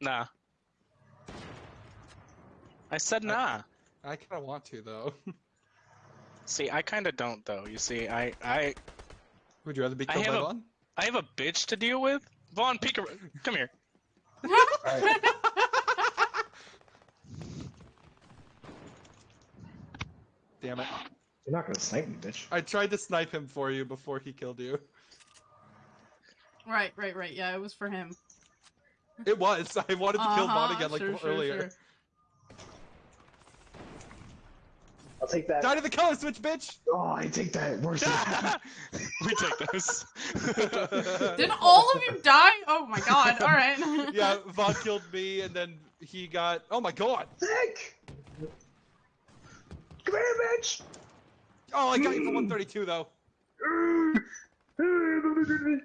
Nah. I said nah. I kind of want to though. See, I kind of don't though. You see, I I Would you rather be I killed by have a- I have a bitch to deal with. Vaughn, peek ar- come here. Alright. Damn it! You're not gonna snipe me, bitch. I tried to snipe him for you before he killed you. right, right, right. Yeah, it was for him. It was. I wanted to kill Vaughn Uh-huh, again like sure, sure, earlier. sure. I'll take that. Die to the color switch, bitch! Oh, I take that. Worse. we take this. Did all of you die? Oh my god, alright. yeah, Vaughn killed me, and then he got. Oh my god! Sick! Come here, bitch! Oh, I got you for 132 though.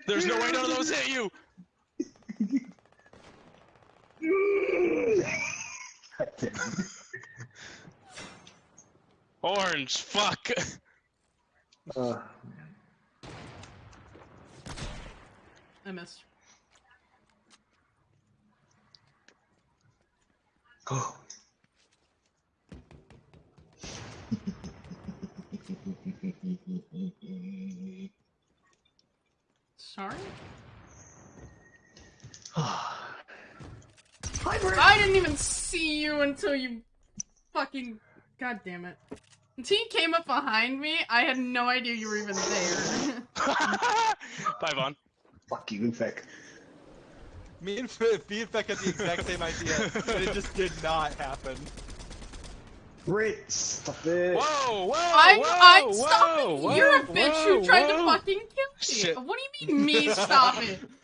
There's no way none of those hit you. Orange, fuck. uh, I missed. oh. Sorry? Hi, Brett! I didn't even see you until you fucking. God damn it. Until you came up behind me, I had no idea you were even there. Bye, Vaughn. Fuck you, Infec. Me and F- me and Feck had the exact same idea, and it just did not happen. Brit, stop it. Whoa, whoa, I'm, whoa, I'm whoa, stopping. whoa, You're a bitch whoa, who tried to fucking kill me. Shit. What do you mean me stop it?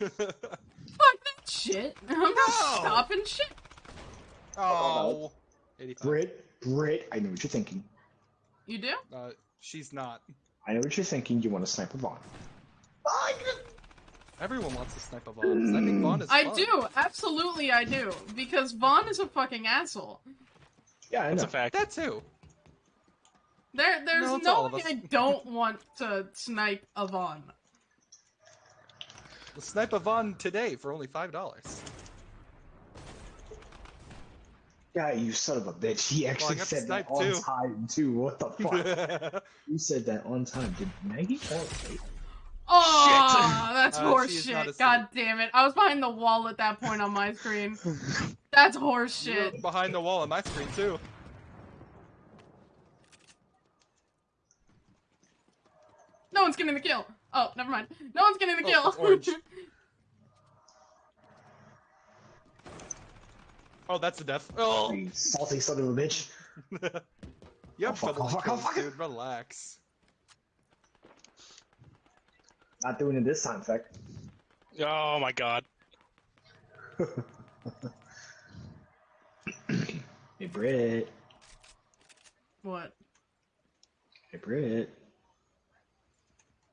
Fuck that shit. I'm not stopping shit. oh. 85. Brit, Brit, I know what you're thinking. You do? Uh, she's not. I know what you're thinking. You want to snipe a Vaughn. Everyone wants to snipe a Vaughn. Sniping Vaughn is I fun. do. Absolutely, I do. Because Vaughn is a fucking asshole. Yeah, I That's know. a fact. That too. There, there's No, no way. I don't want to snipe a Vaughn. We'll snipe a Vaughn today for only five dollars. Yeah, you son of a bitch. He actually got to said that on too. time, too. What the fuck? You said that on time. Did Maggie fall asleep? Oh, that's Uh, horse she is not shit. asleep. God damn it. I was behind the wall at that point on my screen. That's horse You were shit. behind the wall on my screen too. No one's getting the kill. Oh, never mind. No one's getting the Oh, kill. it's orange. Oh, that's a death. Oh, You salty son of a bitch. you Oh, fuck, trouble oh, fuck, oh, kills, fuck. dude. Relax. Not doing it this time, Feck. Oh my god. Hey, Britt. what? Hey, Britt.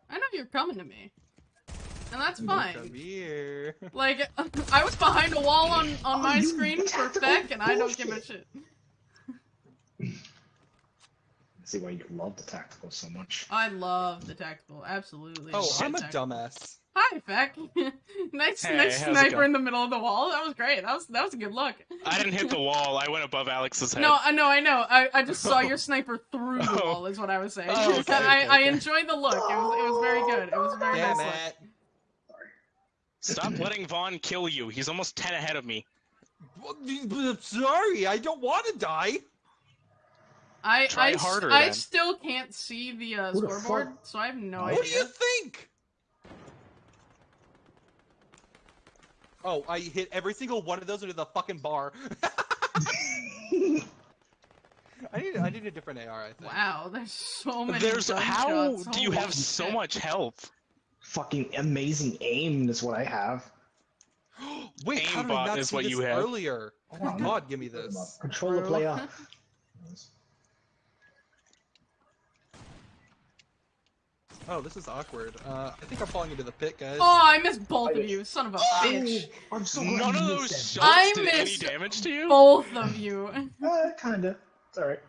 I know you're coming to me. And that's fine. Come here. Like, I was behind a wall on, on Oh, my screen for tactical Feck, and I don't give a bullshit. shit. see why you love the tactical so much. I love the tactical, absolutely. Oh, love I'm a tactical. dumbass. Hi, Feck. nice, Hey, nice sniper in the middle of the wall. That was great. That was that was a good look. I didn't hit the wall. I went above Alex's head. No, I know, I know. I, I just saw your sniper through the Oh. wall. Is what I was saying. Oh, okay, I, okay, I okay. enjoyed the look. It was it was very good. It was a very Damn nice look. it. Stop letting Vaughn kill you. He's almost 10 ahead of me. I'm sorry, I don't want to die. I Try I, s- harder, I then. still can't see the uh, Who the scoreboard, fuck- so I have no idea. what do you think? Oh, I hit every single one of those into the fucking bar. I need I need a different AR, I think. Wow, there's so many. There's how do you Holy have so much health? Fucking amazing aim is what I have. Wait, how did I not is see what this you have. earlier? Oh my god, give me this. Controller Bro. player. Oh, this is awkward. Uh, I think I'm falling into the pit, guys. Oh, I missed both of you, son of a bitch. Oh, I'm so glad None of those shots I did any missed damage to you? Both of you. that. Uh, kinda. It's alright.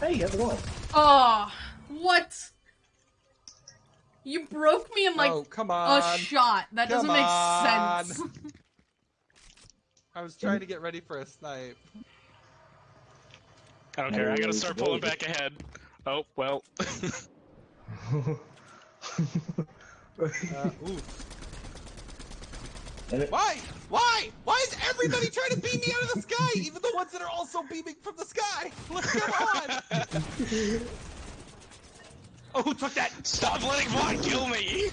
Hey, how's it going? Oh, what? You broke me in like oh, come on. a shot. That doesn't make on. sense. I was trying to get ready for a snipe. I don't care. I gotta start pulling back ahead. Oh, well. Uh, ooh. Why? Why? Why is everybody trying to beam me out of the sky? Even the ones that are also beaming from the sky. What's going on? Oh, who took that? Stop letting Vaughn kill me!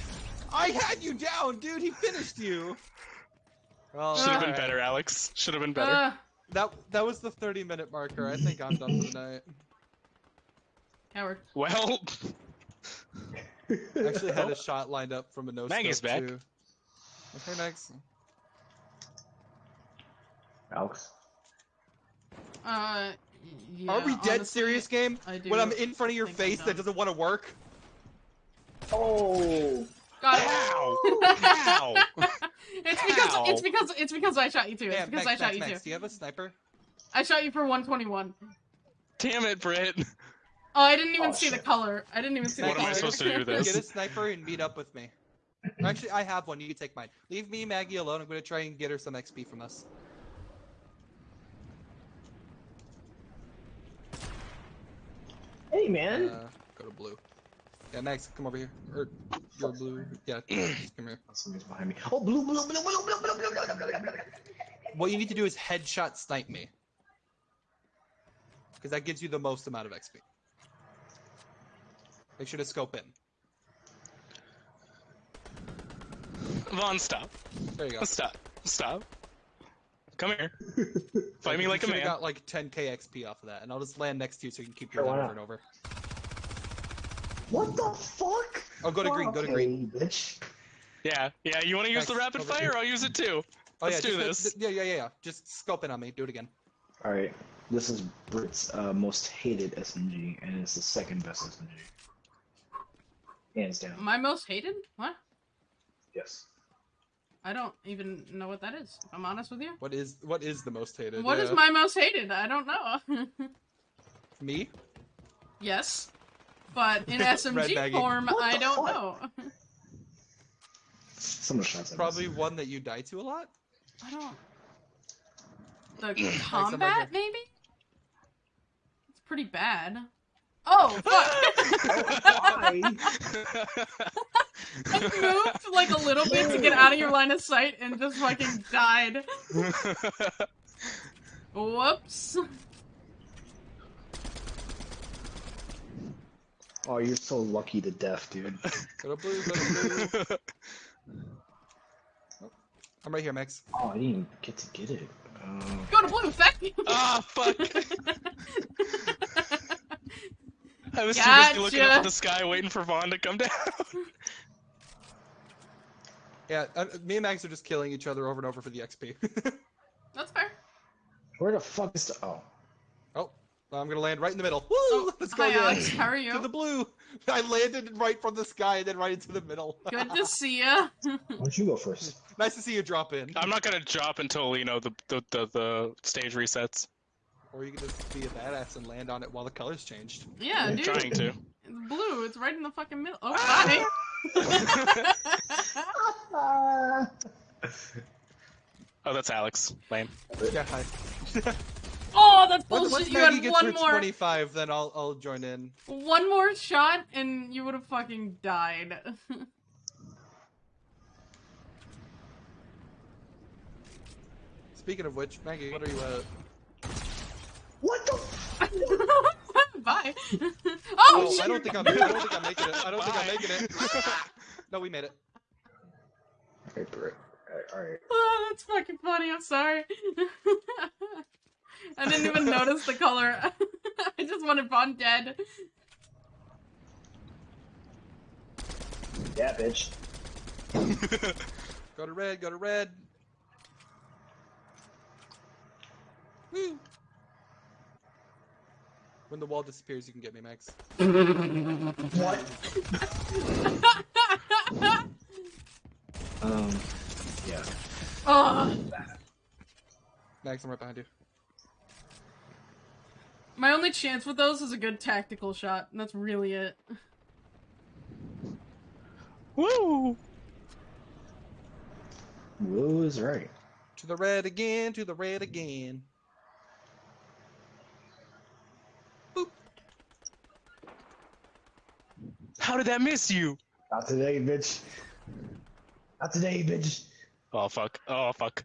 I had you down, dude. He finished you. Oh, Should have been alright. better, Alex. Should have been better. Uh, That that was the 30 minute marker. I think I'm done for the night. coward. Well, I actually had a shot lined up from a no Maggie's scope, back. too. Okay, next. Alex. Uh, yeah, Are we dead honestly, serious, game? I do When I'm in front of your think I'm face done. that doesn't want to work? Oh! Got it. how? How? it's because How? it's because it's because I shot you too. It's Damn, because Max, I shot Max, you Max, too. do you have a sniper? I shot you for 121. Damn it, Britt. Oh, I didn't even Oh, see the color. I didn't even see What the am color. I supposed to do this? Get a sniper and meet up with me. Actually, I have one. You can take mine. Leave me, Maggie, alone. I'm going to try and get her some XP from us. Hey, man! Uh, go to blue. Yeah, Max, come over here. Or, you're blue. Yeah, come here. Somebody's behind me. Oh, blue, blue, blue, blue, blue, blue, blue, blue, blue, blue, blue, blue. What you need to do is headshot snipe me. Because that gives you the most amount of XP. Make sure to scope in. Vaughn, stop. There you go. Stop. Stop. Come here. Fight me like a should've man. got like 10k XP off of that, and I'll just land next to you so you can keep Sure, doing over and over. What the fuck? Oh, go to green, go to green. bitch. Yeah, yeah. You want to use Nice. the rapid fire? here. I'll use it too. Oh Let's yeah, do this. Yeah, yeah, yeah, yeah. Just scope in on me. Do it again. Alright, this is Brit's uh, most hated SMG, and it's the second best SMG. Hands down. My most hated? What? Yes. I don't even know what that is. If I'm honest with you. What is what is the most hated? What is Yeah. my most hated? I don't know. me? yes, but in SMG form, I don't fuck? know. Some shots Probably missed. one that you die to a lot. I don't. The combat, maybe. It's pretty bad. Oh fuck! Why? I moved like a little bit to get out of your line of sight and just fucking died. Whoops. Oh, you're so lucky to death, dude. Go to blue, go blue. Oh, I'm right here, Max. Oh, I didn't even get to get it. Uh, Go to blue, feck. Ah, fuck. I was too busy looking up at the sky waiting for Vaughn to come down. Yeah, uh, me and Max are just killing each other over and over for the XP. That's fair. where the fuck is the? Oh, oh, I'm gonna land right in the middle. Woo! Oh, Let's go, hi. Alex. How are To you? the blue. I landed right from the sky and then right into the middle. Good to see you. why don't you go first? nice to see you drop in. I'm not gonna drop until you know the the, the, the stage resets. Or you can just be a badass and land on it while the colors changed. Yeah, I'm dude. trying to. It's blue. It's right in the fucking middle. Oh, Ah! Hi. Oh, that's Alex. Lame. Yeah, hi. oh, that's Once, bullshit. once You Maggie had gets one her more, 25, then I'll I'll join in. one more shot, and you would have fucking died. Speaking of which, Maggie, what are you uh What the? Bye. oh, Oh, shit. I don't think I'm I don't think I'm making it. I don't think I'm making it. no, we made it. Alright, bro. Alright, alright. Oh, that's fucking funny. I'm sorry. I didn't even notice the color. I just wanted Vaughn dead. Yeah, bitch. Go to red, go to red. Woo. When the wall disappears, you can get me, Max. What? Um. Yeah. oh, Max, I'm right behind you. my only chance with those is a good tactical shot, and that's really it. Woo! Will is right. To the red again, to the red again. How did that miss you? Not today, bitch. Not today, bitch. Oh fuck. Oh fuck.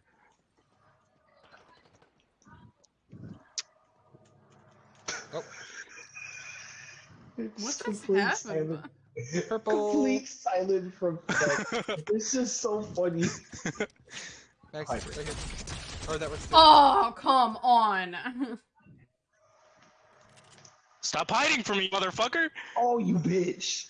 Oh, It's What just complete happened? silent- purple. Complete silent from. it's just so funny. Max, right here. Or that was. Oh, come on. Stop hiding from me, motherfucker! Oh, you bitch.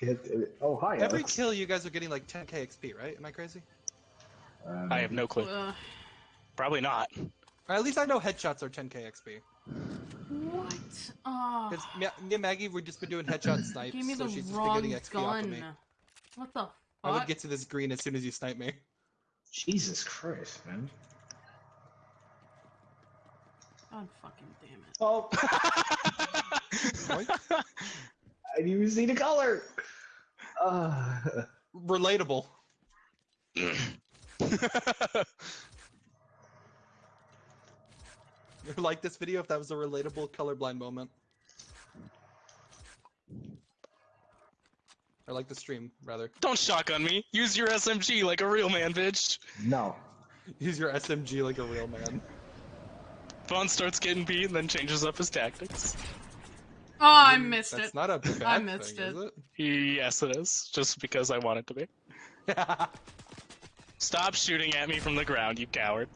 Get it. Oh, hi, Every Alex. kill, you guys are getting like 10k XP, right? Am I crazy? Um, I have no clue. Ugh. Probably not. At least I know headshots are 10k XP. what? Oh, Because me, me and Maggie, we've just been doing headshot snipes, give me so the she's just been getting XP off of me. What the fuck? I would get to this green as soon as you snipe me. Jesus Christ, man. God fucking damn it. Oh, I didn't even see the color. Uh, Relatable. You like this video if that was a relatable colorblind moment. Or like the stream, rather. Don't shotgun me. Use your SMG like a real man, bitch. no. Use your SMG like a real man. Vaughn starts getting beat and then changes up his tactics. Oh, I missed That's it. not a bad I missed thing, it. Yes, it is. Just because I want it to be. Stop shooting at me from the ground, you coward.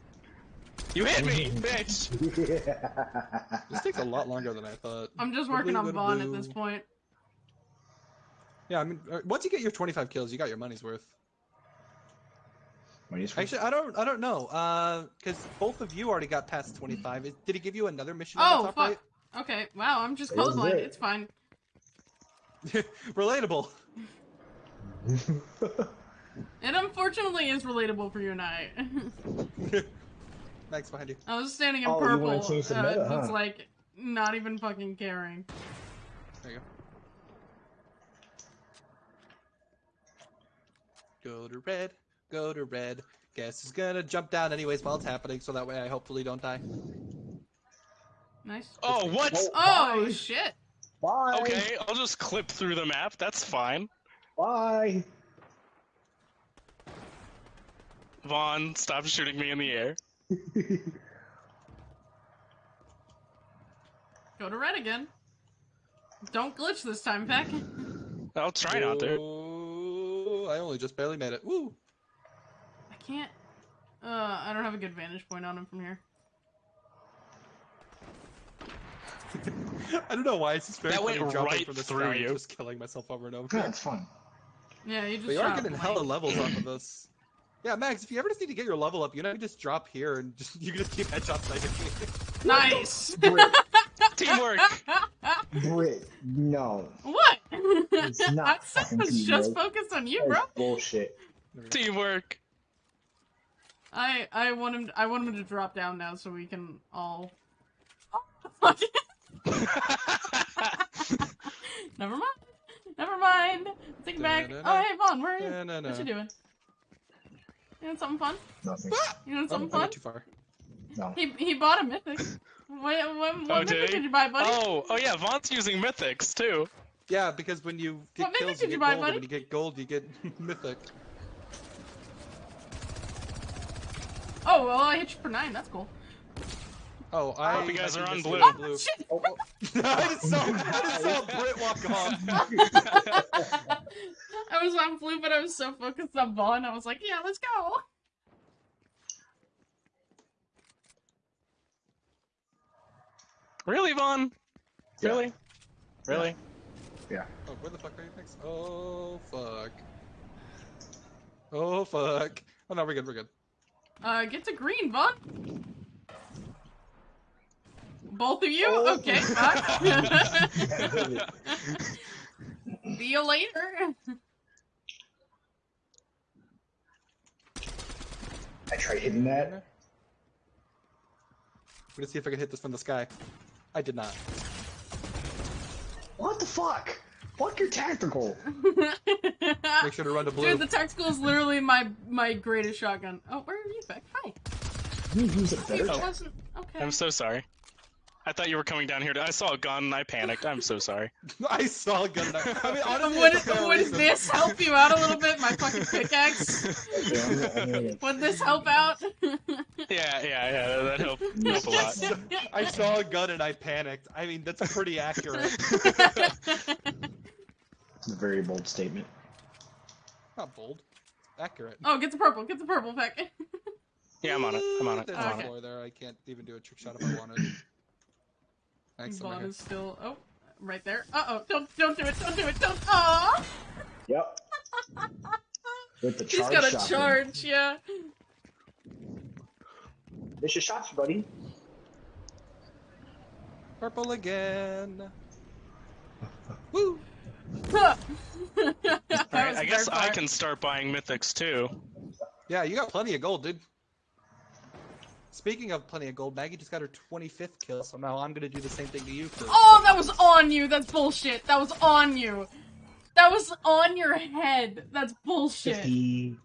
You hit me, bitch! this takes a lot longer than I thought. I'm just working on blue, Vaughn at this point. Yeah, I mean, uh, once you get your 25 kills, you got your money's worth. Money's Actually, I don't, I don't know, uh, because both of you already got past 25. Is, did he give you another mission on Oh, the top fuck. Okay, wow, I'm just It it. It's fine. Relatable. It unfortunately is relatable for you and I. Max behind you. I was standing in Oh, purple. wanna uh, meta, just huh? like not even fucking caring. There you go. Go to red. Go to red. Guess is gonna jump down anyways while it's happening, so that way I hopefully don't die. Nice. Oh, what? Oh, Oh bye. shit! Bye. Okay, I'll just clip through the map. That's fine. Bye. Vaughn, stop shooting me in the air. Go to red again. Don't glitch this time, Peck. I'll try not to. Oh, I only just barely made it. Woo! I can't. Uh, I don't have a good vantage point on him from here. I don't know why it's just very That funny went jumping right from the through you. just killing myself over and over. Yeah, it's fun. Yeah, you just. But you are getting hella levels off of this. Yeah, Max, if you ever just need to get your level up, you know, you just drop here and just you can just keep headshots sniping me. Nice. Brit, Teamwork. Brit, no. what? It's not I fucking was just focused on you, bro. Bullshit. Teamwork. I I want him. I want him to drop down now so we can all. Oh, Never mind. Never mind. Take it back. Oh, hey, Vaughn, where are you? What you doing? You doing something fun? Nothing. You doing Oh, something I fun? too far. No. He he bought a mythic. What, what, what Oh, mythic did did you buy, buddy? Oh, oh yeah, Vaughn's using mythics too. Yeah, because when you get What kills, you you get buy, gold, buddy? and when you get gold, you get mythic. Oh, well, I hit you for nine. That's cool. Oh, I Hope you guys are think on this blue. is Oh, shit! Oh, oh. I just saw, I just saw Brit walk off. I was on blue, but I was so focused on Vaughn. I was like, yeah, let's go. Really, Vaughn? Yeah. Really? Really? Yeah. Oh, where the fuck are you next? Oh, fuck. Oh, fuck. Oh, no, we're good, we're good. Uh, get to green, Vaughn. Both of you? Oh. Okay, bye. See you later. I tried hitting that. I'm gonna see if I can hit this from the sky. I did not. What the fuck? Fuck your tactical. Make sure to run to blue. Dude, the tactical is literally my my greatest shotgun. Oh, where are you, Beck? Hi. You use a oh, better It okay. I'm so sorry. I thought you were coming down here. To... I saw a gun and I panicked. I'm so sorry. I saw a gun. I mean, honestly, would it's a fair would reason. this help you out a little bit? My fucking pickaxe. Okay, I'm gonna- I'm gonna- Would this help out? Yeah, yeah, yeah. That helped, helped a lot. I saw a gun and I panicked. I mean, that's pretty accurate. It's a very bold statement. Not bold. Accurate. oh, get the purple. Get the purple, Peck. Yeah, I'm on it. I'm on it. There's I'm on Okay. it. floor there. I can't even do a trick shot if I wanted. Thanks, I'm Vaughn is still. Oh, right there. Uh oh! Don't don't do it! Don't do it! Don't. Aw! Yep. With the He's charge got a shotgun. charge. Yeah. Miss your shots, buddy. Purple again. Woo! That Alright, was I guess I can start buying mythics too. Yeah, you got plenty of gold, dude. Speaking of plenty of gold, Maggie just got her 25th kill, so now I'm gonna do the same thing to you for. Oh, that was on you. That's bullshit. That was on you. That was on your head. That's bullshit. 50.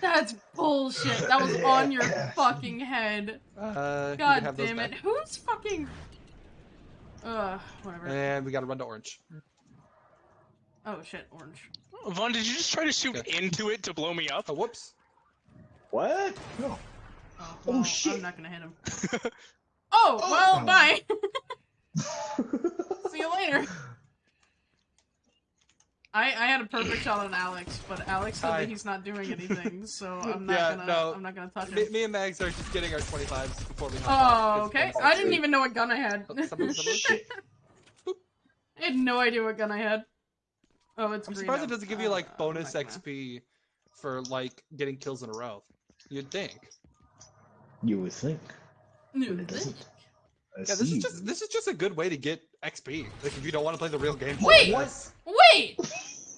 That's bullshit. That was on your fucking head. Uh, God have damn it. back. Who's fucking. Ugh, whatever. And we gotta run to orange. Oh shit, orange. Oh, Vaughn, did you just try to shoot Okay. into it to blow me up? Oh, whoops. What? No. Oh, Oh, shit. I'm not gonna hit him. Oh, well, Oh. bye. See you later. I I had a perfect shot on Alex, but Alex said Hi. that he's not doing anything, so I'm not Yeah, gonna no. I'm not gonna touch Me, him. me and Mags are just getting our 25s before we hop Oh, off. 'cause okay. I didn't even know what gun I had. Oh, someone- someone- I had no idea what gun I had. Oh, it's I'm green surprised now. it doesn't give you Uh, like bonus I'm not gonna- XP for like getting kills in a row. You'd think. You would think. No, But it doesn't. Yeah, this is just this is just a good way to get XP. Like if you don't want to play the real game. Wait! What? Wait!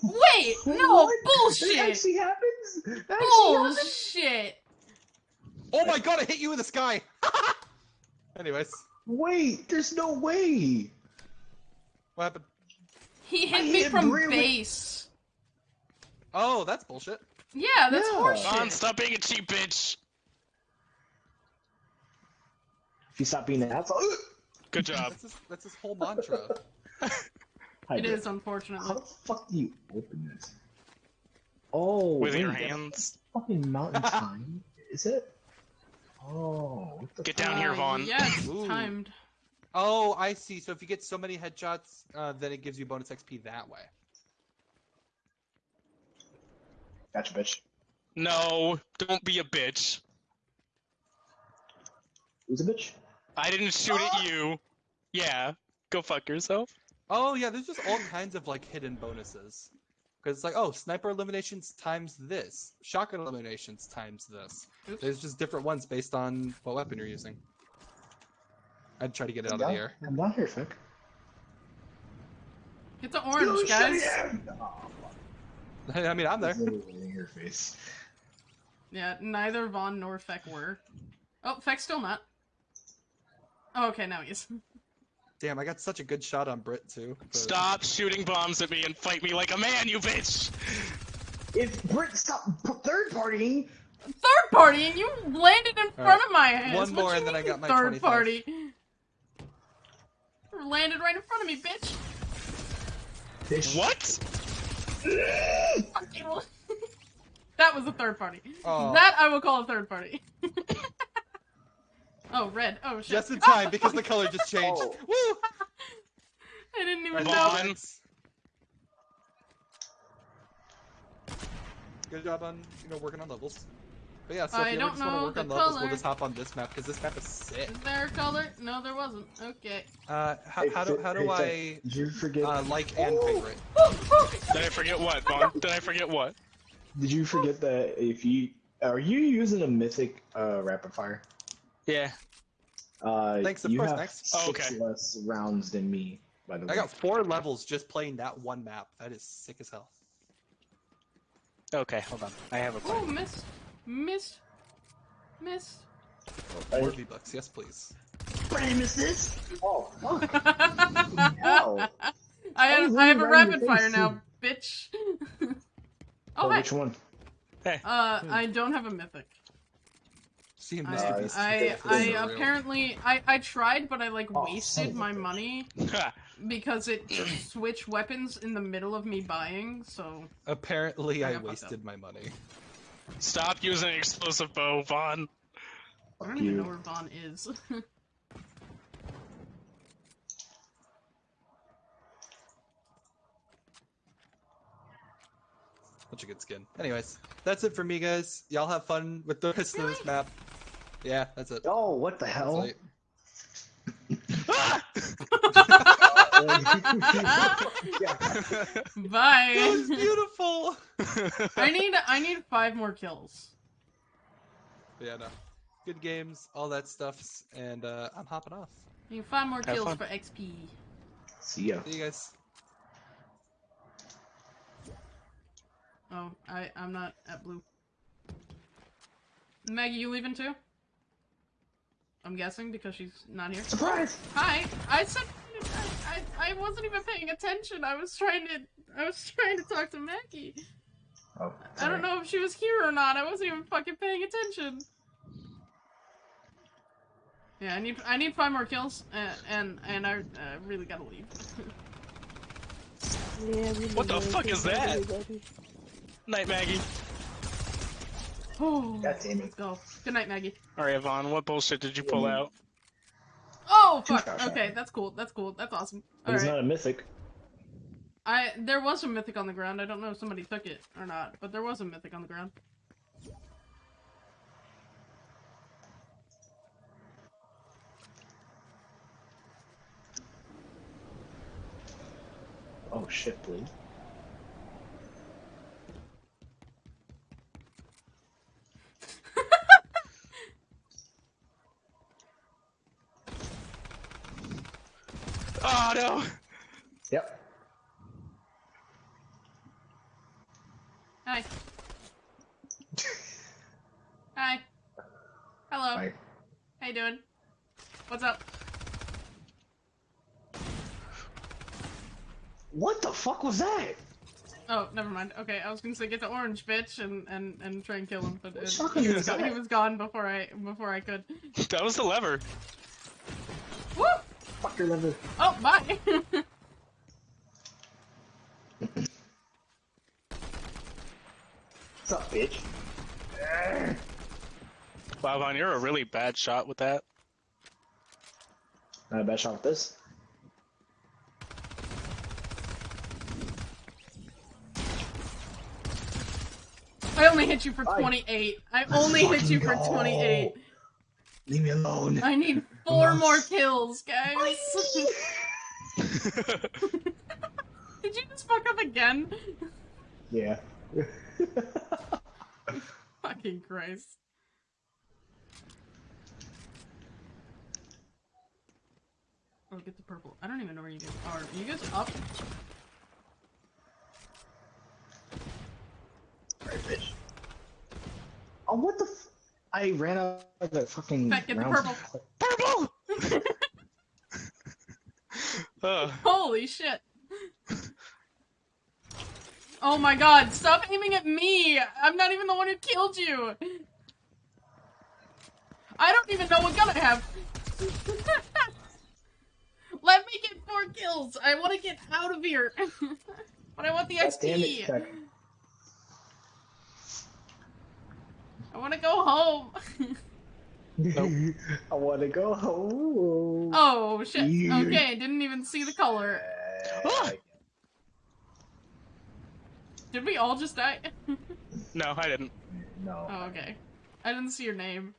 Wait! No, What? That bullshit! actually happens? That actually happens? Bullshit! Oh my god! I hit you in the sky. Anyways, Wait, there's no way. what happened? He hit I me hit from Brie base. Oh, that's bullshit. Yeah, that's Yeah. Vaughn, horseshit. stop being a cheap bitch. If you stop being an asshole. Good job. That's his, that's his whole mantra. It is, It unfortunately. How the fuck do you open this? Oh, With wait, your hands. Fucking mountain time, is it? Oh, what the Get down here, Vaughn. Yeah, it's Ooh. timed. oh, I see. So if you get so many headshots, uh, then it gives you bonus XP that way. Gotcha, bitch. No, don't be a bitch. Who's a bitch? I didn't shoot at ah! you. Yeah, go fuck yourself. Oh yeah, there's just all kinds of like hidden bonuses. Because it's like, oh, sniper eliminations times this, shotgun eliminations times this. Oops. There's just different ones based on what weapon you're using. I'd try to get it out of Come the down- air. Come down here, Fick. Get the orange, guys. Oh, I mean, I'm there. In your face. Yeah, neither Vaughn nor Feck were. Oh, Feck's still not. Oh, okay, now he's. Damn, I got such a good shot on Brit too. but- Stop shooting bombs at me and fight me like a man, you bitch! If Brit stop third partying, Third party, and you landed in front of my ass. One What more and then I got my third 25. party. You landed right in front of me, bitch. bitch. What? that was a third party. Oh. That I will call a third party. oh, red. Oh shit. Just in time because the color just changed. Oh. Woo! I didn't even Right, know. Vaughn. Good job on you know working on levels. But yeah, so I if you don't ever just want to work on levels, color. we'll just hop on this map because this map is sick. Is there a color? No, there wasn't. Okay. Uh, how, Hey, how do Fi- how hey, do I Did you forget? uh, like and favorite? Did I forget what, Vaughn? Did I forget what? did you forget that if you are you using a mythic uh, rapid fire? Yeah. Uh, Thanks, of you course, have thanks. Oh, six okay. less rounds than me. By the way, I got four levels just playing that one map. That is sick as hell. Okay, hold on. I have a Oh, plan. missed. Missed. Missed. Four V bucks, yes please. Brandon, is this? Oh, fuck. I Hell. have, I I have a literally right in rapid fire face, now, bitch. oh, Oh, hi. which one? Uh, I don't have a mythic. See him I, Uh, this. I, this I apparently, I, I tried, but I like Oh, wasted my bitch. money because it switched weapons in the middle of me buying. So Apparently, I I got fucked wasted my money. Stop using explosive bow, Vaughn. I don't even know where Vaughn is. Such a good skin. Anyways, that's it for me, guys. Y'all have fun with the rest of this map. Yeah, that's it. Oh, what the hell? it. Ah! Bye. That was beautiful. I need I need five more kills. Yeah, no. Good games, all that stuffs, and uh, I'm hopping off. I need five more Have kills fun. for XP. See ya. See you guys. Oh, I I'm not at blue. Maggie, you leaving too? I'm guessing because she's not here. Surprise! Hi, I said I, I I wasn't even paying attention. I was trying to I was trying to talk to Maggie. Oh, I don't know if she was here or not. I wasn't even fucking paying attention. Yeah, I need I need five more kills, uh, and and I uh, really gotta leave. What the fuck is that? Night, Maggie. Oh, God damn it. let's go. Good night, Maggie. Alright, Yvonne, what bullshit did you pull out? Oh fuck. Okay, that's cool. That's cool. That's awesome. But All it's right. not a mythic. I there was a mythic on the ground. I don't know if somebody took it or not, but there was a mythic on the ground. Oh shit, blue. Oh no! Yep. Hi. Hi. Hello. Hi. How you doing? What's up? What the fuck was that? Oh, never mind. Okay, I was gonna say get the orange bitch and and and try and kill him, but it, he, was is go- he was gone before I before I could. That was the lever. Fuck your lever. Oh, bye. What's up, bitch? Arrgh. Wow, Vaughn, you're a really bad shot with that. Not a bad shot with this. Hit you for 28. I only hit you for Fucking 28. Leave me alone. I need four more kills, guys. Did you just fuck up again? Yeah. Fucking Christ. Oh, get the purple. I don't even know where you guys are. Are you guys up? Alright, bitch. Oh, what the f- I ran out of the fucking. Back, get the purple. Purple! uh, Holy shit. Oh my god, stop aiming at me! I'm not even the one who killed you! I don't even know what gun I have! Let me get four kills! I want to get out of here! but I want the God damn it, XP! Beck. I want to go home! I want to go home. oh shit, Yeah. okay, didn't even see the color. Did we all just die? no, I didn't. No. oh, okay. I didn't see your name.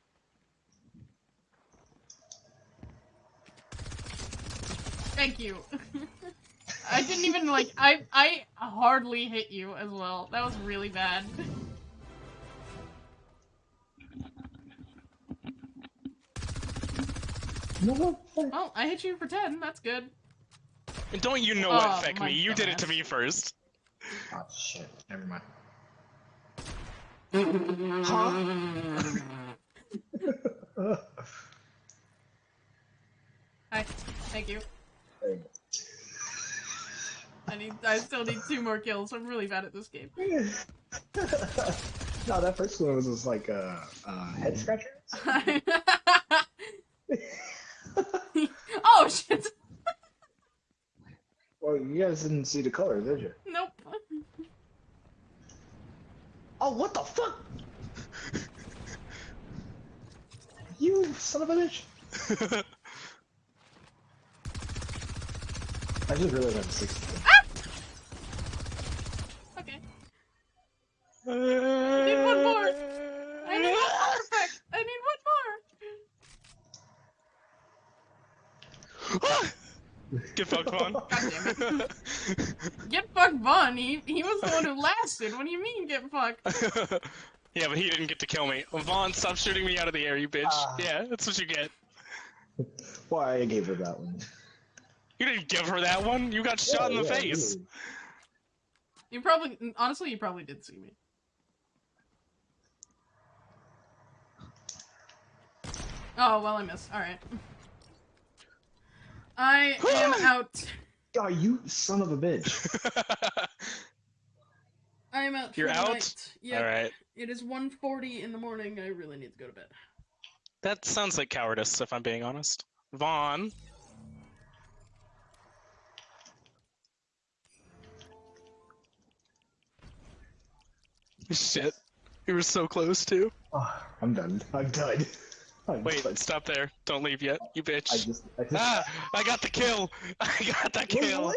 Thank you. I didn't even like I I hardly hit you as well. That was really bad. Well, I hit you for 10. That's good. And don't you know Oh, what, Feck my me? You did it to me first. Oh shit. Never mind. huh? Hi. Thank you. I need I still need two more kills. I'm really bad at this game. go. no, that first one was just like a, a head scratcher. oh shit. Well, you guys didn't see the color, did you? Nope. Oh, what the fuck? You son of a bitch! I just realized I'm 60. Ah! Okay. I need one more. I need one more. I need one more. Get fucked, Vaughn. God Get fucked, Vaughn. He he was the one who lasted. What do you mean get fucked? yeah, but he didn't get to kill me. Vaughn, stop shooting me out of the air, you bitch. Ah. yeah, that's what you get. Why I gave her that one. You didn't give her that one. You got shot in the Yeah, yeah, face. really. You probably honestly you probably did see me. Oh well, I missed. All right. I am out. Oh, you son of a bitch. I am out. You're out? Night. Yeah. All right. It is 1.40 in the morning. I really need to go to bed. That sounds like cowardice, if I'm being honest. Vaughn. Shit. You were so close too. Oh, I'm done. I'm done. I'm Wait, done. stop there. Don't leave yet, you bitch. I just. I just Ah! I got the kill! I got the kill! what?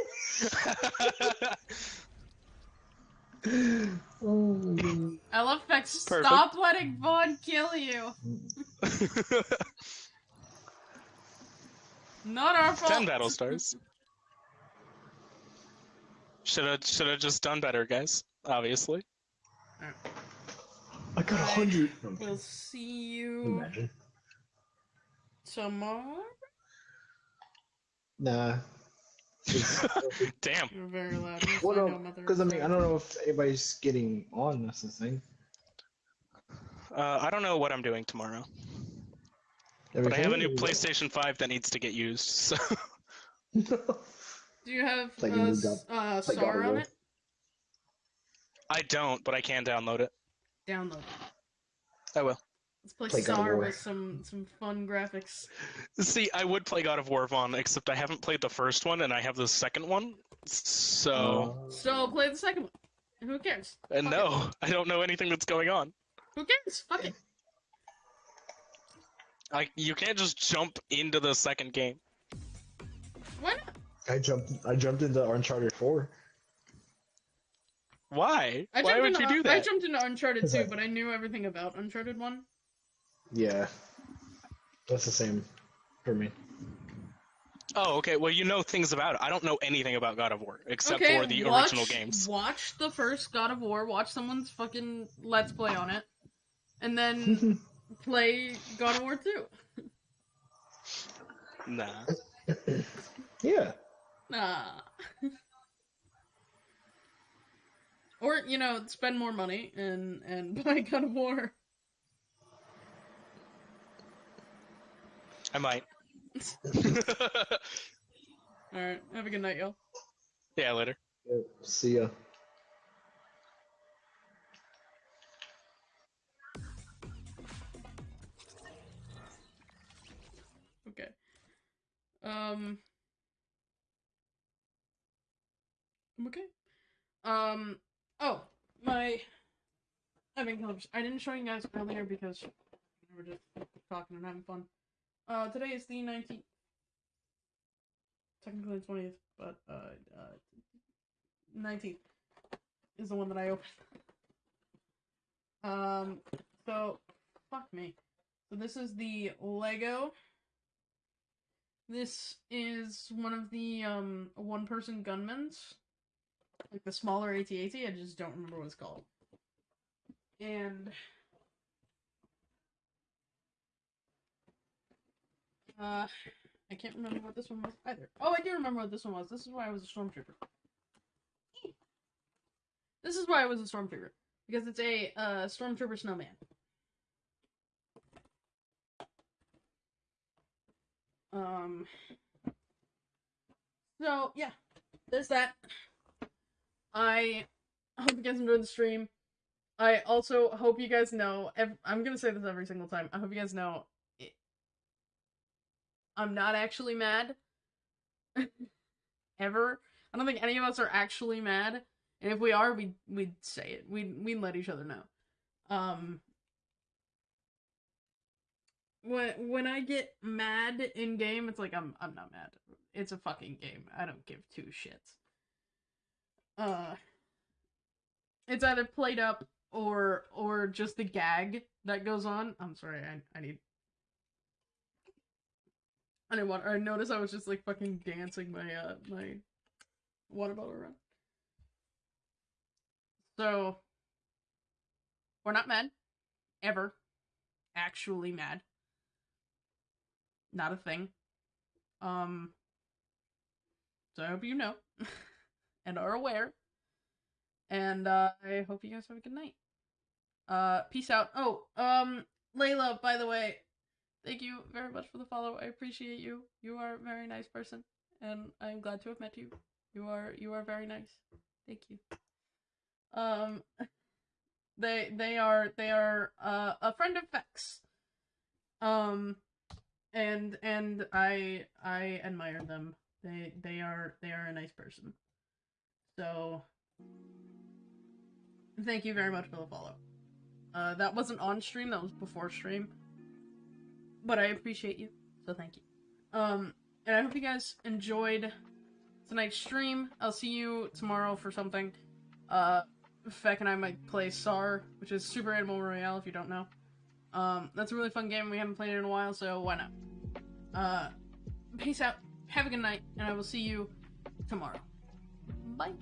Oh, I love Fex. Perfect. Stop letting Vaughn kill you. Not our fault. Ten battle stars. Should have should have just done better, guys. Obviously. I got a hundred. We'll see you Imagine. Tomorrow. Nah. Damn. You're very loud. Yes, Well, I know, no, mother. because I mean, I don't know if anybody's getting on. That's the thing. Uh, I don't know what I'm doing tomorrow, but I have a new Everything? PlayStation 5 that needs to get used. So Do you have Like a uh, new s- uh, SAR of on it? I don't, but I can download it. Download. I will. Let's play, Play God of War. with some some fun graphics. See, I would play God of War Vaughn, except I haven't played the first one and I have the second one. So, Uh, So play the second one. Who cares? and Fuck it. no, I don't know anything that's going on. Who cares? Fuck it. I you can't just jump into the second game. Why not? I jumped. I jumped into Uncharted Four. Why? I Why jumped would into, you do that? I jumped into Uncharted 2, that- but I knew everything about Uncharted 1. Yeah, that's the same for me. Oh, okay. Well, you know things about it. I don't know anything about God of War except okay, for the watch, original games. Watch the first God of War, watch someone's fucking Let's Play on it, and then play God of War 2. Nah. yeah. Nah. or, you know, spend more money and, and buy God of War. I might. Alright, have a good night, y'all. yeah, later. Yep, See ya. Okay. Um. I'm okay. Um. Oh, my. I mean, I didn't show you guys earlier because we were just talking and having fun. Uh, today is the 19th. Technically the 20th, but, uh, uh, 19th is the one that I opened. Um, so, fuck me. So this is the Lego. This is one of the um one person gunmen's. Like the smaller AT-AT, I just don't remember what it's called. And uh I can't remember what this one was either. Oh, I do remember what this one was. This is why I was a stormtrooper. This is why I was a stormtrooper. Because it's a uh stormtrooper snowman. Um. So yeah, there's that. I hope you guys enjoyed the stream. I also hope you guys know. I'm gonna say this every single time. I hope you guys know. I'm not actually mad. Ever. I don't think any of us are actually mad. And if we are, we we'd say it. We we'd let each other know. Um. When when I get mad in game, it's like I'm I'm not mad. It's a fucking game. I don't give two shits. Uh it's either played up or or just the gag that goes on. I'm sorry, I I need I didn't want I noticed I was just like fucking dancing my uh my water bottle around. So we're not mad. Ever. Actually mad. Not a thing. Um so I hope you know and are aware. And uh I hope you guys have a good night. Uh peace out. Oh, um Layla, by the way, thank you very much for the follow. I appreciate you. You are a very nice person and I'm glad to have met you. You are you are very nice. Thank you. Um they they are they are uh a friend of Vex. Um and and I I admire them. They they are they are a nice person. So thank you very much for the follow. Uh that wasn't on stream, that was before stream. But I appreciate you, so thank you. Um and I hope you guys enjoyed tonight's stream. I'll see you tomorrow for something. Uh Feck and I might play SAR, which is Super Animal Royale if you don't know. Um that's a really fun game. We haven't played it in a while, so why not? Uh peace out. Have a good night, and I will see you tomorrow. Bye.